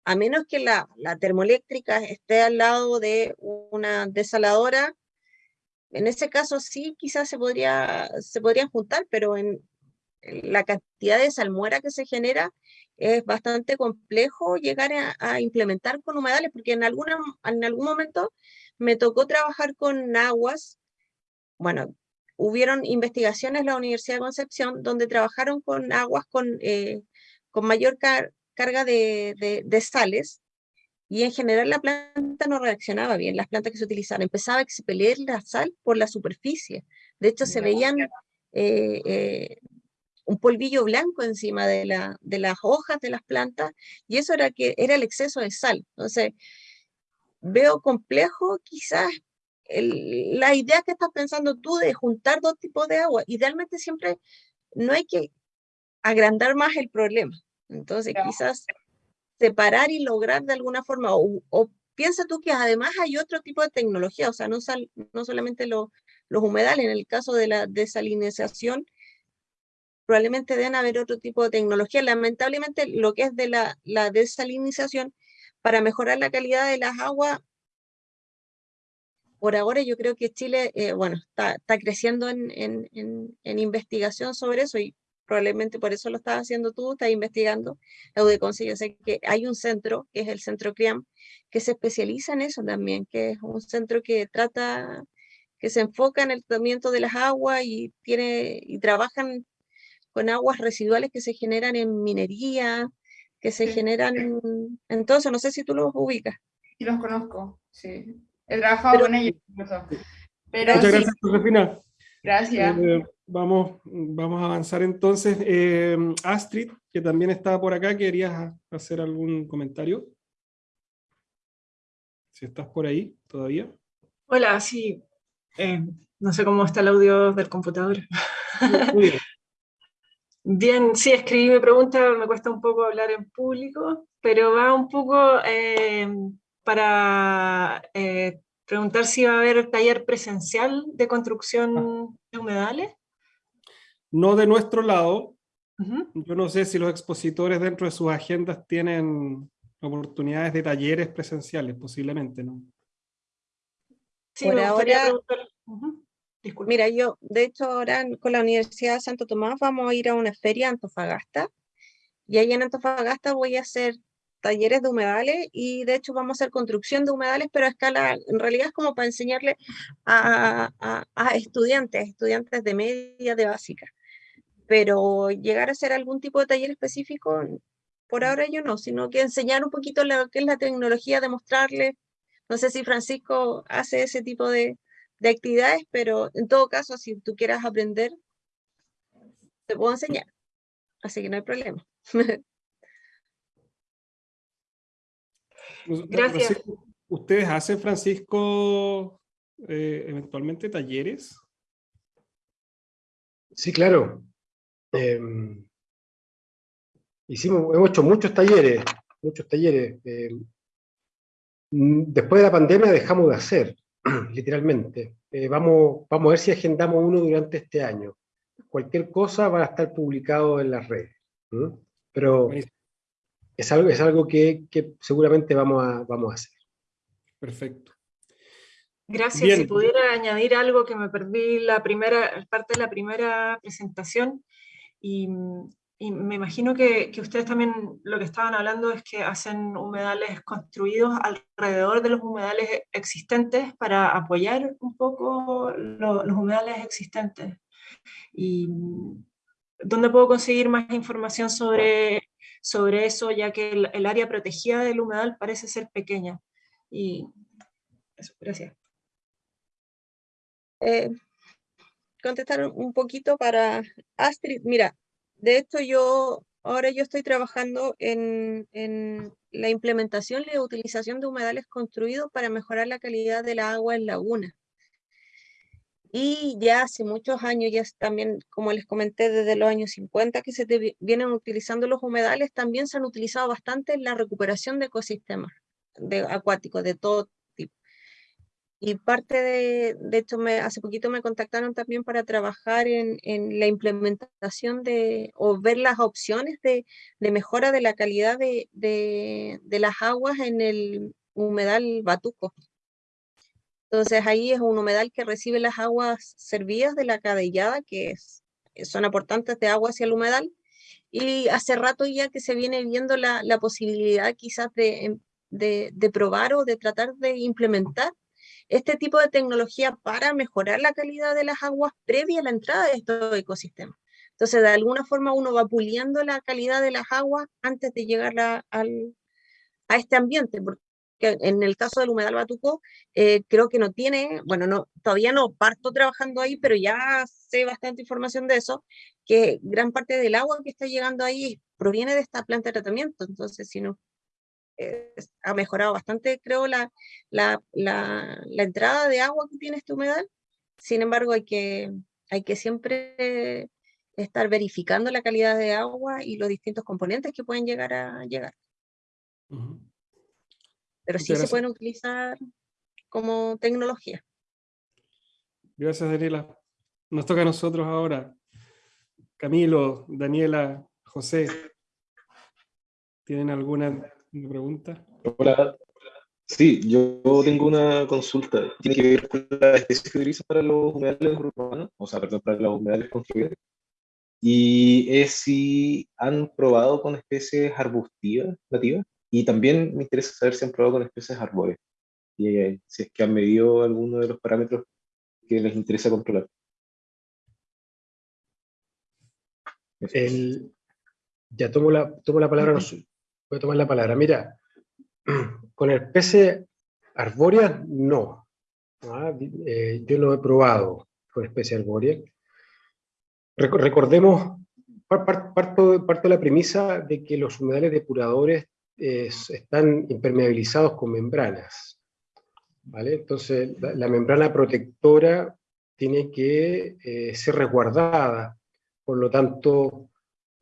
a menos que la, la termoeléctrica esté al lado de una desaladora, en ese caso sí, quizás se, podría, se podrían juntar, pero en, la cantidad de salmuera que se genera es bastante complejo llegar a, implementar con humedales, porque en, alguna, en algún momento me tocó trabajar con aguas, bueno, hubieron investigaciones en la Universidad de Concepción donde trabajaron con aguas con, eh, con mayor carga de, de, sales y en general la planta no reaccionaba bien, las plantas que se utilizaban, empezaba a expeler la sal por la superficie. De hecho, se veían eh, eh, un polvillo blanco encima de, la, de, las hojas de las plantas y eso era, que, era el exceso de sal. Entonces, veo complejo quizás la idea que estás pensando tú de juntar dos tipos de agua. Idealmente siempre no hay que agrandar más el problema. Entonces, quizás separar y lograr de alguna forma, o, piensa tú que además hay otro tipo de tecnología, o sea, no, no solamente los humedales, en el caso de la desalinización, probablemente deben haber otro tipo de tecnología. Lamentablemente, lo que es de la, la desalinización, para mejorar la calidad de las aguas, por ahora yo creo que Chile, eh, bueno, está, está creciendo en, en, en, investigación sobre eso y probablemente por eso lo estás haciendo tú, estás investigando la UDECONCE. Yo sé que hay un centro, que es el Centro CRIAM, que se especializa en eso también, que es un centro que trata, que se enfoca en el tratamiento de las aguas y, tiene, y trabajan con aguas residuales que se generan en minería, que se generan en todo eso. No sé si tú los ubicas. Sí, los conozco, sí. He trabajado con ellos Pero Muchas gracias, Josefina. Gracias. Eh, vamos, vamos a avanzar entonces. Eh, Astrid, que también estaba por acá, ¿querías hacer algún comentario? Si estás por ahí todavía. Hola, sí. Eh, no sé cómo está el audio del computador. Muy bien. Bien, sí, escribí mi pregunta, me cuesta un poco hablar en público, pero va un poco para eh, preguntar si va a haber taller presencial de construcción ah. de humedales. No de nuestro lado. Yo no sé si los expositores dentro de sus agendas tienen oportunidades de talleres presenciales, posiblemente, ¿no? Sí, Por ahora, mira, yo, de hecho, ahora con la Universidad de Santo Tomás vamos a ir a una feria Antofagasta, y ahí en Antofagasta voy a hacer talleres de humedales y de hecho vamos a hacer construcción de humedales, pero a escala, en realidad es como para enseñarle a, a, estudiantes, estudiantes de media, de básica. Pero llegar a hacer algún tipo de taller específico, por ahora yo no, sino que enseñar un poquito lo que es la tecnología, demostrarle, no sé si Francisco hace ese tipo de, de actividades, pero en todo caso, si tú quieras aprender, te puedo enseñar. Así que no hay problema. Gracias. ¿Ustedes hacen, Francisco, eh, eventualmente talleres? Sí, claro. Em, hicimos, hemos hecho muchos talleres, muchos talleres. Em, después de la pandemia dejamos de hacer, literalmente. Eh, vamos, vamos a ver si agendamos uno durante este año. Cualquier cosa va a estar publicado en las redes. Pero es algo, es algo que, seguramente vamos a, vamos a hacer. Perfecto. Gracias. Si pudiera añadir algo que me perdí la primera parte de la primera presentación, y, me imagino que, ustedes también lo que estaban hablando es que hacen humedales construidos alrededor de los humedales existentes para apoyar un poco los humedales existentes. ¿Y dónde puedo conseguir más información sobre sobre eso, ya que el, área protegida del humedal parece ser pequeña. Y eso, gracias. Eh, contestar un poquito para Astrid. Mira, de hecho yo, ahora yo estoy trabajando en, la implementación y la utilización de humedales construidos para mejorar la calidad del agua en laguna. Y ya hace muchos años, ya también, como les comenté, desde los años 50 que se vienen utilizando los humedales, también se han utilizado bastante en la recuperación de ecosistemas de, acuáticos de todo. Y parte de, de hecho, me, hace poquito me contactaron también para trabajar en, en la implementación de, o ver las opciones de, de mejora de la calidad de, de, de las aguas en el humedal Batuco. Entonces ahí es un humedal que recibe las aguas servidas de la cadellada, que es, son aportantes de agua hacia el humedal, y hace rato ya que se viene viendo la, la posibilidad quizás de, de, de, probar o de tratar de implementar este tipo de tecnología para mejorar la calidad de las aguas previa a la entrada de estos ecosistemas. Entonces, de alguna forma uno va puliendo la calidad de las aguas antes de llegar a, al, a este ambiente, porque en el caso del humedal Batuco, eh, creo que no tiene, bueno, no, todavía no parto trabajando ahí, pero ya sé bastante información de eso, que gran parte del agua que está llegando ahí proviene de esta planta de tratamiento, entonces si no, eh, ha mejorado bastante, creo, la, la, la, la, entrada de agua que tiene este humedal, sin embargo hay que, hay que siempre estar verificando la calidad de agua y los distintos componentes que pueden llegar a llegar. Pero sí se pueden utilizar como tecnología. Gracias, Daniela. Nos toca a nosotros ahora. Camilo, Daniela, José. ¿Tienen alguna pregunta? Hola. Sí, yo tengo una consulta. Tiene que ver con la especie que utiliza para los humedales urbanos, o sea, perdón, para los humedales construidos. Y es si han probado con especies arbustivas, nativas. Y también me interesa saber si han probado con especies arbóreas. Y eh, si es que han medido alguno de los parámetros que les interesa controlar. El, ya tomo la, tomo la palabra, voy a tomar la palabra. Mira, con especies arbóreas, no. ¿ah? Eh, yo no he probado con especies arbóreas. Recordemos, parto, parto de la premisa de que los humedales depuradores están impermeabilizados con membranas. ¿vale? Entonces, la, membrana protectora tiene que eh, ser resguardada, por lo tanto,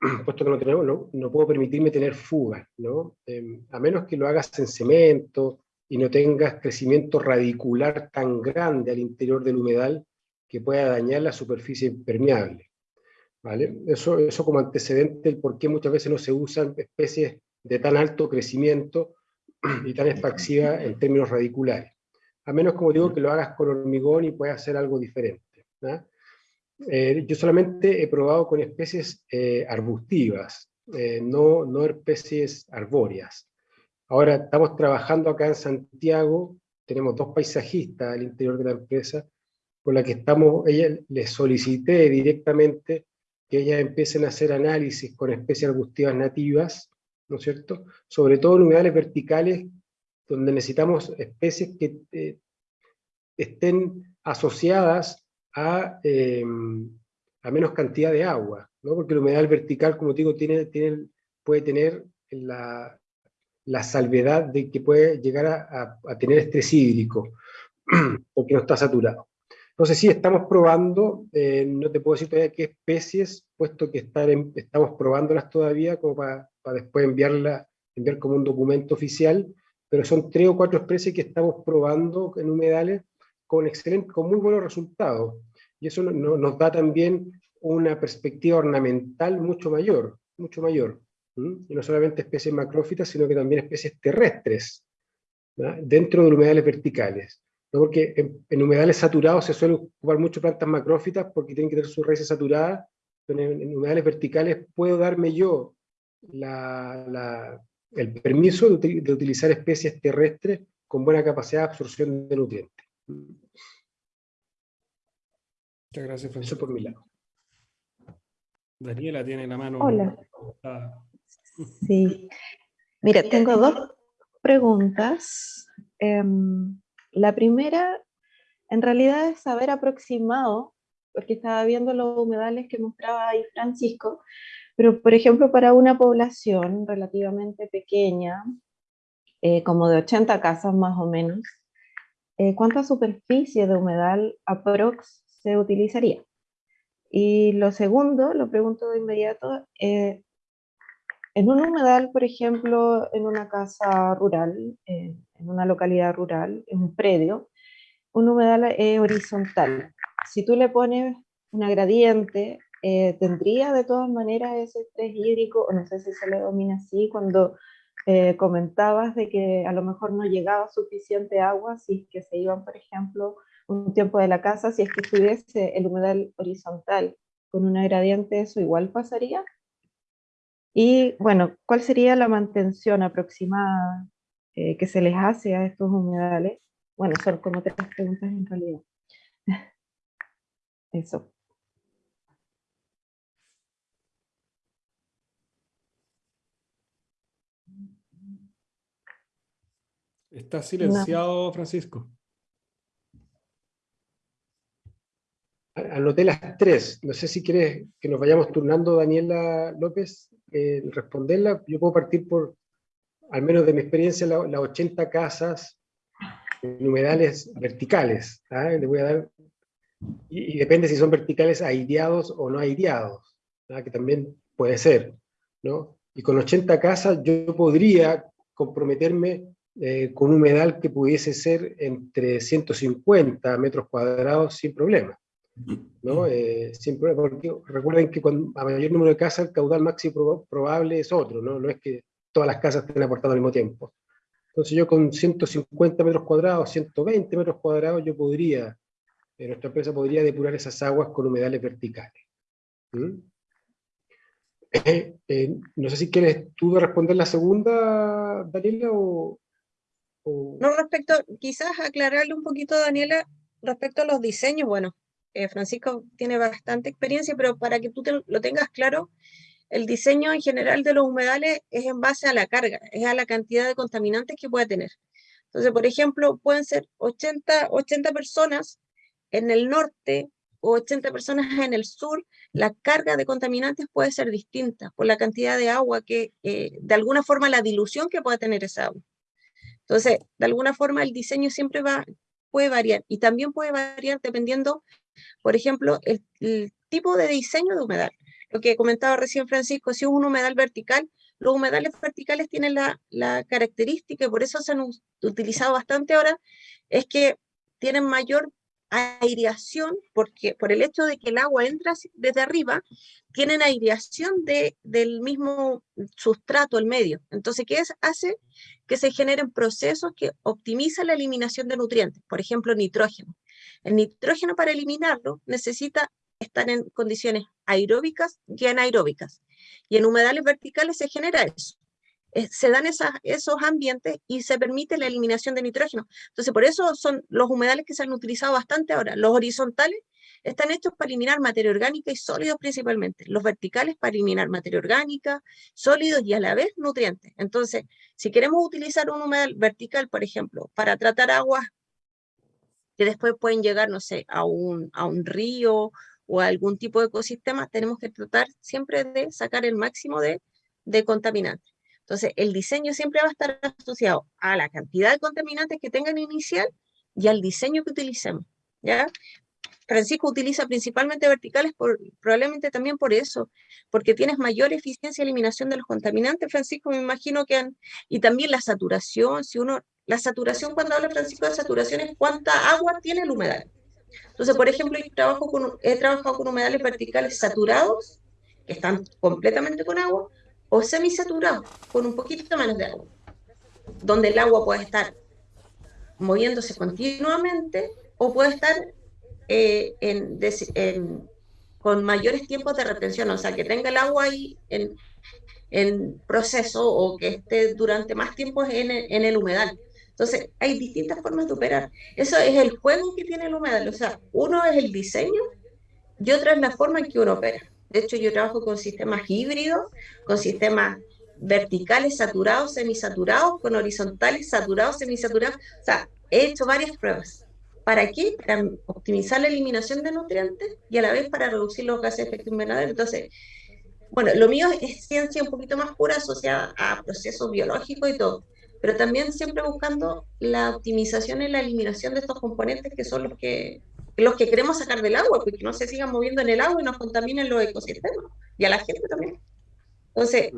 puesto que no, tenemos, no, puedo permitirme tener fugas, ¿no? Em, a menos que lo hagas en cemento y no tengas crecimiento radicular tan grande al interior del humedal que pueda dañar la superficie impermeable. ¿vale? Eso, eso como antecedente, el por qué muchas veces no se usan especies de tan alto crecimiento y tan expansiva en términos radiculares. A menos, como digo, que lo hagas con hormigón y puedas hacer algo diferente. Eh, yo solamente he probado con especies eh, arbustivas, eh, no, no especies arbóreas. Ahora estamos trabajando acá en Santiago, tenemos dos paisajistas al interior de la empresa, con la que estamos, ella les solicité directamente que ellas empiecen a hacer análisis con especies arbustivas nativas, ¿no es cierto? Sobre todo en humedales verticales, donde necesitamos especies que estén asociadas a, em, a, menos cantidad de agua, ¿no? Porque el humedal vertical, como digo, tiene, puede tener la, la salvedad de que puede llegar a, a tener estrés hídrico, porque no está saturado. Entonces sí, estamos probando, eh, no te puedo decir todavía qué especies, puesto que estamos probándolas todavía como para, después enviarla, enviar como un documento oficial, pero son tres o cuatro especies que estamos probando en humedales con, excelente, con muy buenos resultados. Y eso nos da también una perspectiva ornamental mucho mayor, mucho mayor. Y no solamente especies macrófitas, sino que también especies terrestres, dentro de humedales verticales porque en, humedales saturados se suelen ocupar mucho plantas macrófitas porque tienen que tener sus raíces saturadas, pero en, humedales verticales puedo darme yo el permiso de, utilizar especies terrestres con buena capacidad de absorción de nutrientes. Muchas gracias, Eso por mi lado. Daniela tiene la mano. Hola. Sí. Mira, tengo dos preguntas. Em, la primera, en realidad, es saber aproximado, porque estaba viendo los humedales que mostraba ahí Francisco, pero por ejemplo para una población relativamente pequeña, eh, como de 80 casas más o menos, eh, ¿cuánta superficie de humedal aprox se utilizaría? Y lo segundo, lo pregunto de inmediato, eh, en un humedal, por ejemplo, en una casa rural, en una localidad rural, en un predio, un humedal es horizontal. Si tú le pones una gradiente, eh, tendría de todas maneras ese estrés hídrico, o no sé si se le domina así, cuando eh, comentabas de que a lo mejor no llegaba suficiente agua si que se iban, por ejemplo, un tiempo de la casa, si es que estuviese el humedal horizontal con una gradiente, eso igual pasaría. Y bueno, ¿cuál sería la mantención aproximada eh, que se les hace a estos humedales? Bueno, son como tres preguntas en realidad. Eso. Está silenciado. Francisco. Anoté las tres. No sé si quieres que nos vayamos turnando, Daniela López, en responderla. Yo puedo partir por, al menos de mi experiencia, las 80 casas en verticales. ¿ah? Voy a dar, y, depende si son verticales aireados o no aireados, ¿ah? que también puede ser. ¿no? Y con 80 casas yo podría comprometerme eh, con un humedal que pudiese ser entre 150 metros cuadrados sin problema. ¿No? Eh, porque recuerden que cuando, a mayor número de casas el caudal máximo probable es otro, ¿no? no es que todas las casas estén aportando al mismo tiempo. Entonces yo con 150 metros cuadrados, 120 metros cuadrados, yo podría, eh, nuestra empresa podría depurar esas aguas con humedales verticales. Eh, no sé si quieres tú responder la segunda, Daniela, o, No, respecto, quizás aclararle un poquito, Daniela, respecto a los diseños, bueno, eh, Francisco tiene bastante experiencia, pero para que tú lo tengas claro, el diseño en general de los humedales es en base a la carga, es a la cantidad de contaminantes que puede tener. Entonces, por ejemplo, pueden ser 80, 80 personas en el norte o 80 personas en el sur, la carga de contaminantes puede ser distinta por la cantidad de agua que, eh, de alguna forma, la dilución que pueda tener esa agua. Entonces, de alguna forma, el diseño siempre va, puede variar y también puede variar dependiendo por ejemplo, el, tipo de diseño de humedal. Lo que comentaba recién Francisco, si es un humedal vertical, los humedales verticales tienen la, característica, y por eso se han utilizado bastante ahora, es que tienen mayor aireación, porque por el hecho de que el agua entra desde arriba, tienen aireación de, del mismo sustrato, el medio. Entonces, ¿qué hace? Que se generen procesos que optimizan la eliminación de nutrientes, por ejemplo, nitrógeno. El nitrógeno para eliminarlo necesita estar en condiciones aeróbicas y anaeróbicas. Y en humedales verticales se genera eso. se dan esos ambientes y se permite la eliminación de nitrógeno. Entonces, por eso son los humedales que se han utilizado bastante ahora. Los horizontales están hechos para eliminar materia orgánica y sólidos principalmente. Los verticales para eliminar materia orgánica, sólidos y a la vez nutrientes. Entonces, si queremos utilizar un humedal vertical, por ejemplo, para tratar aguas que después pueden llegar, no sé, a un, a un río o a algún tipo de ecosistema, tenemos que tratar siempre de sacar el máximo de, de contaminantes. Entonces, el diseño siempre va a estar asociado a la cantidad de contaminantes que tengan inicial y al diseño que utilicemos, ¿ya? Francisco utiliza principalmente verticales, por, probablemente también por eso, porque tienes mayor eficiencia de eliminación de los contaminantes, Francisco, me imagino que han, y también la saturación, si uno la saturación, cuando habla Francisco de saturación, es cuánta agua tiene el humedal. Entonces, por ejemplo, trabajo con, he trabajado con humedales verticales saturados, que están completamente con agua, o semisaturados, con un poquito menos de agua, donde el agua puede estar moviéndose continuamente o puede estar eh, en, con mayores tiempos de retención, o sea, que tenga el agua ahí en, en proceso o que esté durante más tiempo en en el humedal. Entonces, hay distintas formas de operar. Eso es el juego que tiene el humedal. O sea, uno es el diseño y otra es la forma en que uno opera. De hecho, yo trabajo con sistemas híbridos, con sistemas verticales saturados, semisaturados, con horizontales saturados, semisaturados. O sea, he hecho varias pruebas. ¿Para qué? Para optimizar la eliminación de nutrientes y a la vez para reducir los gases de efecto invernadero. Entonces, bueno, lo mío es ciencia un poquito más pura asociada a procesos biológicos y todo pero también siempre buscando la optimización y la eliminación de estos componentes que son los que, los que queremos sacar del agua, porque no se sigan moviendo en el agua y nos contaminen los ecosistemas, y a la gente también. Entonces,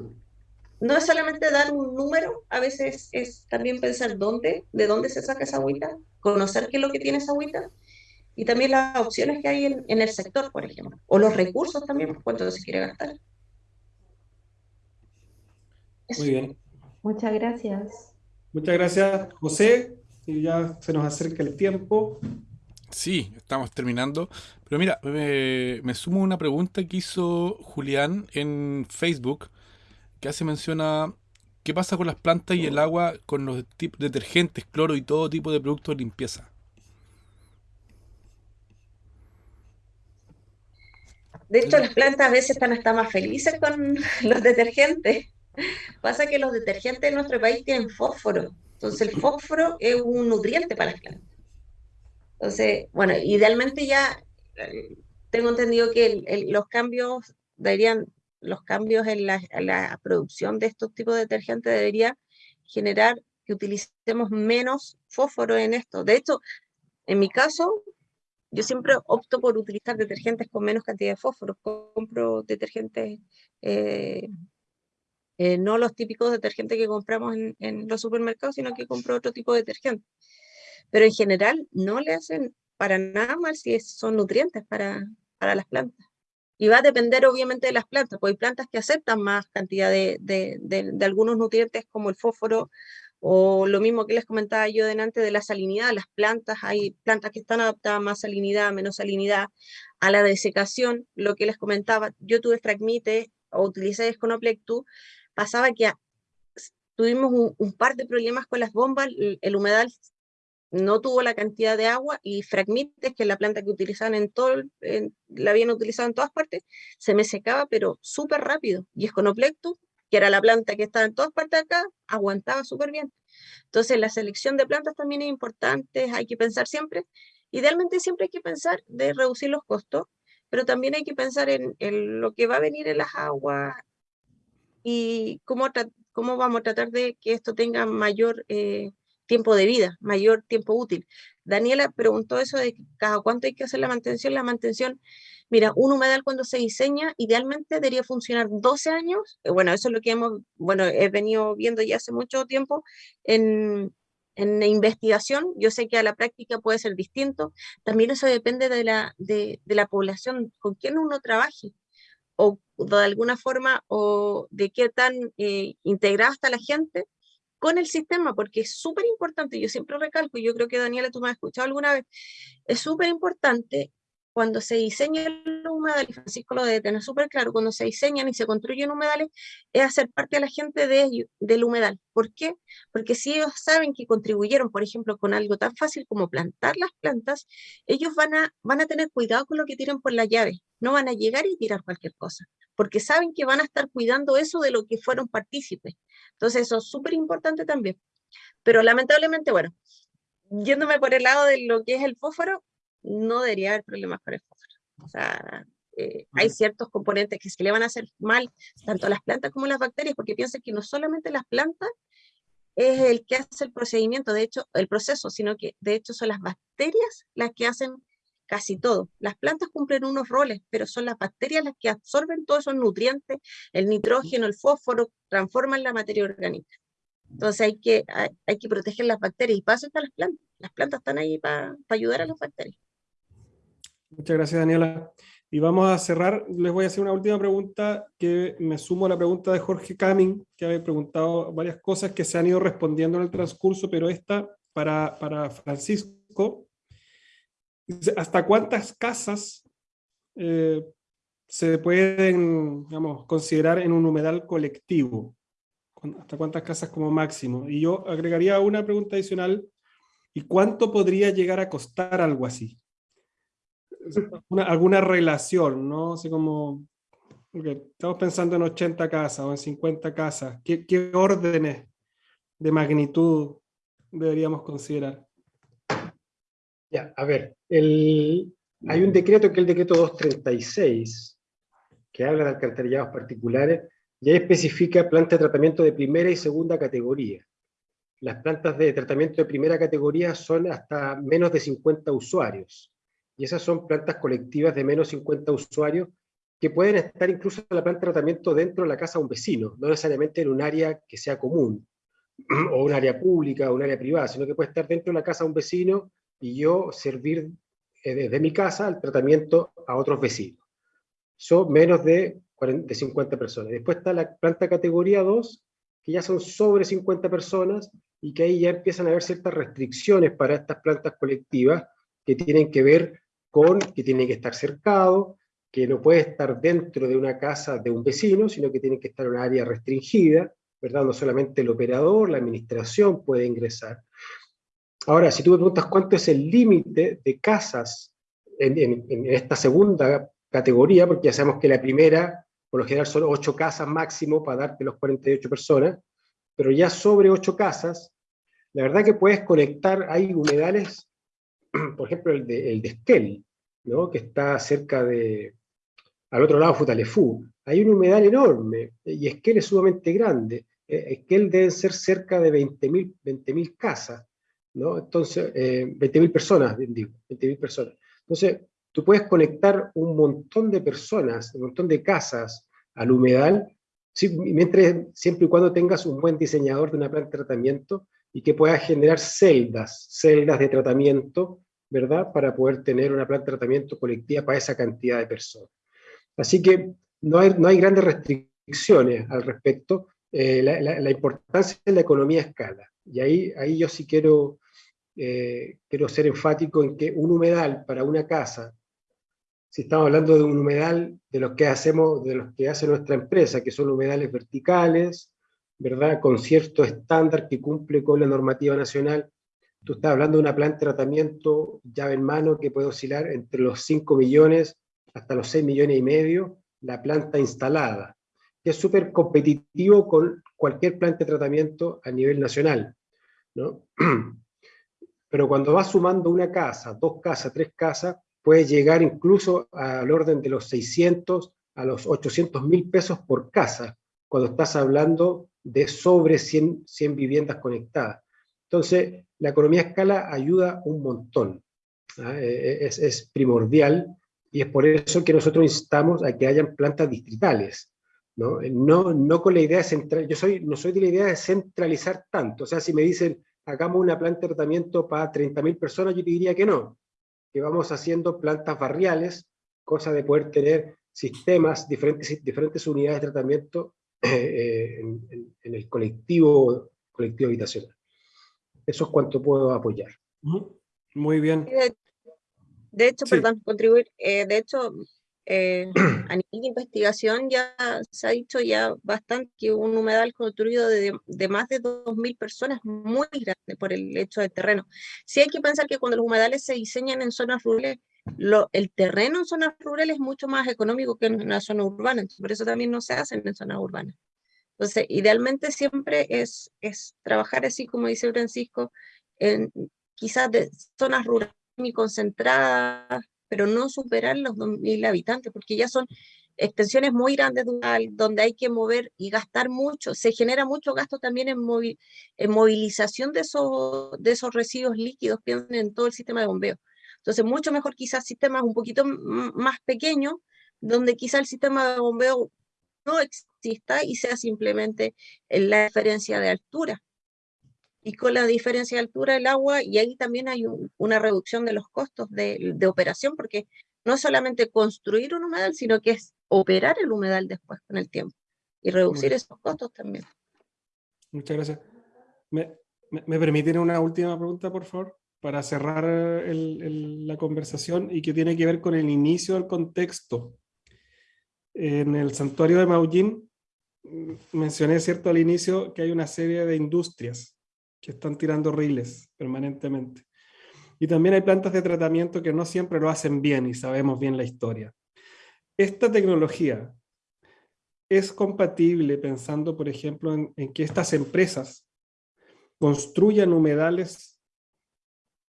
no es solamente dar un número, a veces es también pensar dónde, de dónde se saca esa agüita, conocer qué es lo que tiene esa agüita, y también las opciones que hay en, en el sector, por ejemplo, o los recursos también, cuánto se quiere gastar. Muy bien. Muchas gracias. Muchas gracias, José. Y ya se nos acerca el tiempo. Sí, estamos terminando. Pero mira, me, sumo una pregunta que hizo Julián en Facebook, que hace mención a qué pasa con las plantas y el agua con los detergentes, cloro y todo tipo de productos de limpieza. De hecho, las plantas a veces están hasta más felices con los detergentes. Pasa que los detergentes en nuestro país tienen fósforo. Entonces el fósforo es un nutriente para las plantas. Entonces, bueno, idealmente ya eh, tengo entendido que los cambios deberían, los cambios en la, producción de estos tipos de detergentes debería generar que utilicemos menos fósforo en esto. De hecho, en mi caso, yo siempre opto por utilizar detergentes con menos cantidad de fósforo. Compro detergentes, eh, eh, no los típicos detergentes que compramos en, en, los supermercados, sino que compro otro tipo de detergente. Pero en general no le hacen para nada mal si son nutrientes para, para las plantas. Y va a depender obviamente de las plantas, porque hay plantas que aceptan más cantidad de, de, algunos nutrientes como el fósforo o lo mismo que les comentaba yo delante de la salinidad, las plantas, hay plantas que están adaptadas a más salinidad, menos salinidad, a la desecación, lo que les comentaba, yo tuve Fragmite o utilicé Sconoplectus, pasaba que tuvimos un, un, par de problemas con las bombas, el, el humedal no tuvo la cantidad de agua y Fragmites, que la planta que utilizaban en todo, la habían utilizado en todas partes, se me secaba, pero súper rápido. Y Esconoplectus, que era la planta que estaba en todas partes acá, aguantaba súper bien. Entonces, la selección de plantas también es importante, hay que pensar siempre, idealmente siempre hay que pensar de reducir los costos, pero también hay que pensar en, lo que va a venir en las aguas y cómo, cómo vamos a tratar de que esto tenga mayor... Eh, tiempo de vida, mayor tiempo útil. Daniela preguntó eso de cada cuánto hay que hacer la mantención. La mantención, mira, un humedal cuando se diseña, idealmente debería funcionar 12 años. Eh, bueno, eso es lo que hemos, bueno, he venido viendo ya hace mucho tiempo en, en investigación. Yo sé que a la práctica puede ser distinto. También eso depende de la, de, la población con quien uno trabaje o de alguna forma o de qué tan eh, integrada está la gente con el sistema, porque es súper importante, yo siempre recalco, y yo creo que Daniela tú me has escuchado alguna vez, es súper importante cuando se diseñan los humedales, Francisco lo debe tener súper claro, cuando se diseñan y se construyen humedales, es hacer parte a la gente de del humedal. ¿Por qué? Porque si ellos saben que contribuyeron, por ejemplo, con algo tan fácil como plantar las plantas, ellos van a, van a tener cuidado con lo que tiran por la llave, no van a llegar y tirar cualquier cosa, porque saben que van a estar cuidando eso de lo que fueron partícipes. Entonces eso es súper importante también. Pero lamentablemente, bueno, yéndome por el lado de lo que es el fósforo, no debería haber problemas con el fósforo. O sea, eh, hay ciertos componentes que se le van a hacer mal tanto a las plantas como a las bacterias, porque piensen que no solamente las plantas es el que hace el procedimiento, de hecho, el proceso, sino que de hecho son las bacterias las que hacen casi todo. Las plantas cumplen unos roles, pero son las bacterias las que absorben todos esos nutrientes, el nitrógeno, el fósforo, transforman la materia orgánica. Entonces hay que, hay, que proteger las bacterias y para las plantas. Las plantas están ahí para, ayudar a las bacterias. Muchas gracias, Daniela. Y vamos a cerrar. Les voy a hacer una última pregunta que me sumo a la pregunta de Jorge Camin, que había preguntado varias cosas que se han ido respondiendo en el transcurso, pero esta para, para Francisco. ¿Hasta cuántas casas eh, se pueden digamos, considerar en un humedal colectivo? ¿Hasta cuántas casas como máximo? Y yo agregaría una pregunta adicional. ¿Y cuánto podría llegar a costar algo así? alguna relación, ¿no? Así como, estamos pensando en 80 casas o en 50 casas. ¿Qué, qué órdenes de magnitud deberíamos considerar? Ya, a ver, el, hay un decreto que es el decreto 236, que habla de alcantarillados particulares, y ahí especifica plantas de tratamiento de primera y segunda categoría. Las plantas de tratamiento de primera categoría son hasta menos de 50 usuarios, y esas son plantas colectivas de menos de 50 usuarios que pueden estar incluso en la planta de tratamiento dentro de la casa de un vecino, no necesariamente en un área que sea común, o un área pública o un área privada, sino que puede estar dentro de la casa de un vecino y yo servir eh, desde mi casa el tratamiento a otros vecinos. Son menos de, 40, 50 personas. Después está la planta categoría 2, que ya son sobre 50 personas y que ahí ya empiezan a haber ciertas restricciones para estas plantas colectivas que tienen que ver con que tiene que estar cercado, que no puede estar dentro de una casa de un vecino, sino que tiene que estar en un área restringida, ¿verdad? No solamente el operador, la administración puede ingresar. Ahora, si tú me preguntas cuánto es el límite de casas en, esta segunda categoría, porque ya sabemos que la primera, por lo general son ocho casas máximo para darte los 48 personas, pero ya sobre ocho casas, la verdad que puedes conectar, hay humedales, por ejemplo el de, el de Esquel, ¿no? que está cerca de, al otro lado Futalefú, hay un humedal enorme, y Esquel es sumamente grande, eh, Esquel deben ser cerca de 20.000 20 casas, ¿no? Entonces, eh, 20.000 personas, digo, 20.000 personas. Entonces, tú puedes conectar un montón de personas, un montón de casas al humedal, mientras, siempre y cuando tengas un buen diseñador de una planta de tratamiento y que puedas generar celdas, celdas de tratamiento, ¿verdad? Para poder tener una planta de tratamiento colectiva para esa cantidad de personas. Así que no hay, no hay grandes restricciones al respecto. Eh, la, importancia de la economía a escala. Y ahí, ahí yo sí quiero, eh, quiero ser enfático en que un humedal para una casa, si estamos hablando de un humedal de los que hacemos, de los que hace nuestra empresa, que son humedales verticales, ¿verdad? Con cierto estándar que cumple con la normativa nacional, tú estás hablando de una planta de tratamiento llave en mano que puede oscilar entre los 5 millones hasta los 6 millones y medio, la planta instalada, que es súper competitivo con cualquier planta de tratamiento a nivel nacional. ¿no? Pero cuando vas sumando una casa, dos casas, tres casas, puedes llegar incluso al orden de los 600 a los 800 mil pesos por casa, cuando estás hablando de sobre 100, 100 viviendas conectadas. Entonces, la economía a escala ayuda un montón. ¿ah? E, e, es, es, primordial y es por eso que nosotros instamos a que hayan plantas distritales. ¿no? No, no con la idea de central, yo soy, no soy de la idea de centralizar tanto. O sea, si me dicen, hagamos una planta de tratamiento para 30.000 personas, yo te diría que no. Que vamos haciendo plantas barriales, cosa de poder tener sistemas, diferentes, diferentes unidades de tratamiento eh, en, el colectivo, colectivo habitacional. Eso es cuanto puedo apoyar. Muy bien. De hecho, perdón, contribuir, eh, de hecho, eh, a nivel de investigación ya se ha dicho ya bastante que un humedal construido de, de más de 2.000 personas muy grande por el hecho del terreno. Sí hay que pensar que cuando los humedales se diseñan en zonas rurales, lo, el terreno en zonas rurales es mucho más económico que en una zona urbana, por eso también no se hacen en zonas urbanas. Entonces, idealmente siempre es, es trabajar así, como dice Francisco, en quizás de zonas rurales muy concentradas, pero no superar los 2.000 habitantes, porque ya son extensiones muy grandes donde hay que mover y gastar mucho, se genera mucho gasto también en, movilización de esos, de esos residuos líquidos que en todo el sistema de bombeo. Entonces, mucho mejor quizás sistemas un poquito más pequeños, donde quizá el sistema de bombeo no exista y sea simplemente la diferencia de altura. Y con la diferencia de altura del agua, y ahí también hay una reducción de los costos de, de, operación, porque no es solamente construir un humedal, sino que es operar el humedal después con el tiempo y reducir esos costos también. Muchas gracias. ¿Me, me, permiten una última pregunta, por favor? Para cerrar el, la conversación y que tiene que ver con el inicio del contexto en el santuario de Maullín, mm, mencioné cierto al inicio que hay una serie de industrias que están tirando riles permanentemente. Y también hay plantas de tratamiento que no siempre lo hacen bien y sabemos bien la historia. Esta tecnología es compatible pensando, por ejemplo, en, que estas empresas construyan humedales,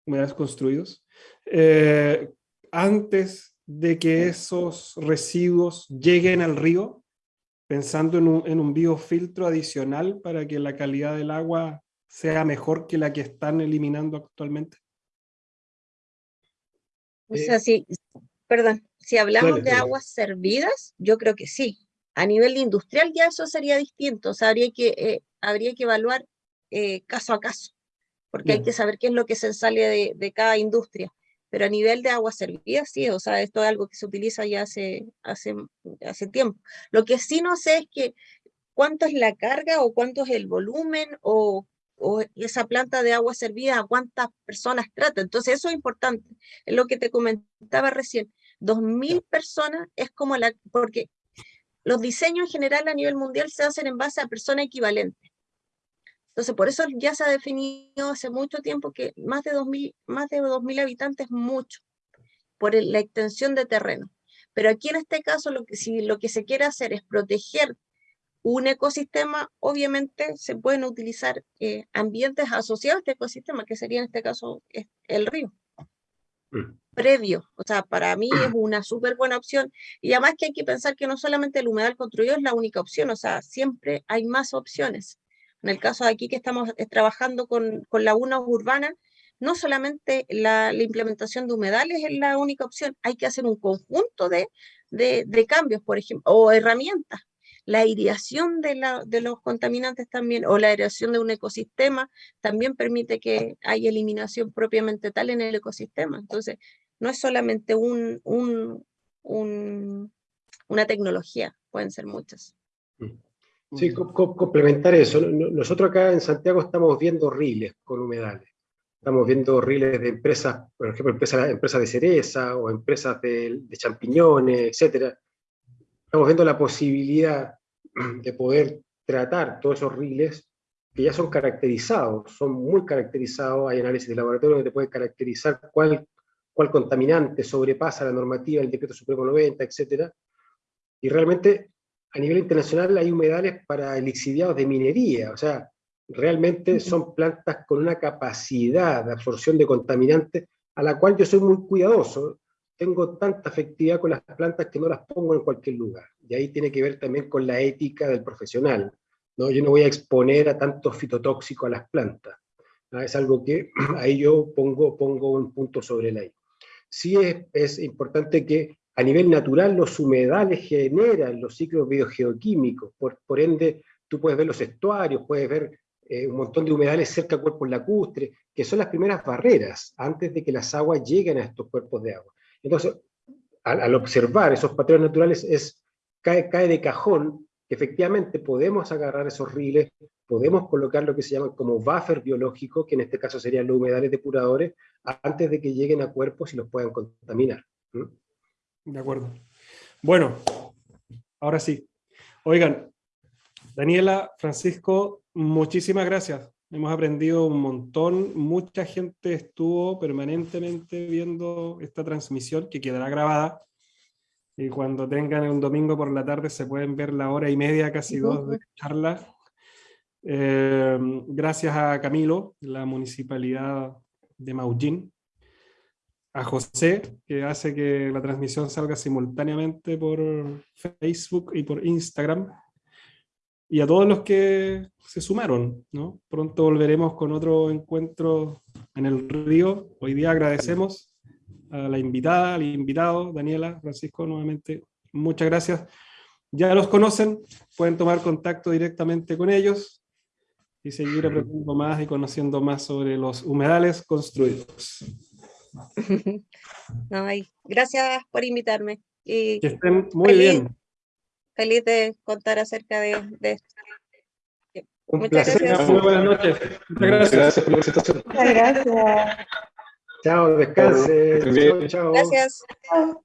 humedales construidos, eh, antes de que esos residuos lleguen al río, pensando en un, en un biofiltro adicional para que la calidad del agua sea mejor que la que están eliminando actualmente? O sea, si, perdón, si hablamos de aguas servidas, yo creo que sí. A nivel industrial ya eso sería distinto, o sea, habría que, eh, habría que evaluar eh, caso a caso, porque hay que saber qué es lo que se sale de, de cada industria pero a nivel de agua servida, sí, o sea, esto es algo que se utiliza ya hace, hace, hace tiempo. Lo que sí no sé es que cuánto es la carga o cuánto es el volumen o, o esa planta de agua servida, a cuántas personas trata. Entonces eso es importante, es lo que te comentaba recién. 2.000 personas es como la, porque los diseños en general a nivel mundial se hacen en base a personas equivalentes. Entonces, por eso ya se ha definido hace mucho tiempo que más de 2.000 más de 2000 habitantes es mucho, por la extensión de terreno. Pero aquí en este caso, lo que, si lo que se quiere hacer es proteger un ecosistema, obviamente se pueden utilizar eh, ambientes asociados a este ecosistema, que sería en este caso el río. Mm. Previo, o sea, para mí es una súper buena opción. Y además que hay que pensar que no solamente el humedal construido es la única opción, o sea, siempre hay más opciones. En el caso de aquí que estamos eh, trabajando con, con lagunas urbanas, no solamente la, implementación de humedales es la única opción, hay que hacer un conjunto de, de, de cambios, por ejemplo, o herramientas la aireación de, la, de, los contaminantes también, o la aireación de un ecosistema, también permite que haya eliminación propiamente tal en el ecosistema. Entonces, no es solamente un, un, una tecnología, pueden ser muchas. Mm. Sí, complementar eso. Nosotros acá en Santiago estamos viendo riles con humedales. Estamos viendo riles de empresas, por ejemplo, empresas, empresas de cereza o empresas de, de champiñones, etcétera, estamos viendo la posibilidad de poder tratar todos esos riles que ya son caracterizados, son muy caracterizados, hay análisis de laboratorio donde te puede caracterizar cuál, cuál contaminante sobrepasa la normativa del decreto supremo 90, etc. Y realmente a nivel internacional hay humedales para elixiviados de minería, o sea, realmente son plantas con una capacidad de absorción de contaminantes a la cual yo soy muy cuidadoso tengo tanta afectividad con las plantas que no las pongo en cualquier lugar. Y ahí tiene que ver también con la ética del profesional. ¿no? Yo no voy a exponer a tanto fitotóxico a las plantas. Es algo que ahí yo pongo, pongo un punto sobre la I. Sí es, es importante que a nivel natural los humedales generan los ciclos biogeoquímicos, por, por ende tú puedes ver los estuarios, puedes ver eh, un montón de humedales cerca de cuerpos lacustres, que son las primeras barreras antes de que las aguas lleguen a estos cuerpos de agua. Entonces, al, observar esos patrones naturales, es, cae, cae de cajón que efectivamente podemos agarrar esos riles, podemos colocar lo que se llama como buffer biológico, que en este caso serían los humedales depuradores, antes de que lleguen a cuerpos y los puedan contaminar. De acuerdo. Bueno, ahora sí. Oigan, Daniela, Francisco, muchísimas gracias hemos aprendido un montón, mucha gente estuvo permanentemente viendo esta transmisión que quedará grabada, y cuando tengan un domingo por la tarde se pueden ver la hora y media, casi dos de charla. Eh, gracias a Camilo, la municipalidad de Maullín, a José, que hace que la transmisión salga simultáneamente por Facebook y por Instagram, y a todos los que se sumaron. ¿no? Pronto volveremos con otro encuentro en el río. Hoy día agradecemos a la invitada, al invitado, Daniela, Francisco, nuevamente, muchas gracias. Ya los conocen, pueden tomar contacto directamente con ellos y seguir aprendiendo más y conociendo más sobre los humedales construidos. gracias por invitarme. Y que estén muy bien feliz de contar acerca de, esto. Un Muchas placer, gracias. muy buenas noches. Muchas gracias. Gracias por la presentación. Muchas gracias. Chao, descanse. Chao, chao. Gracias. Chao.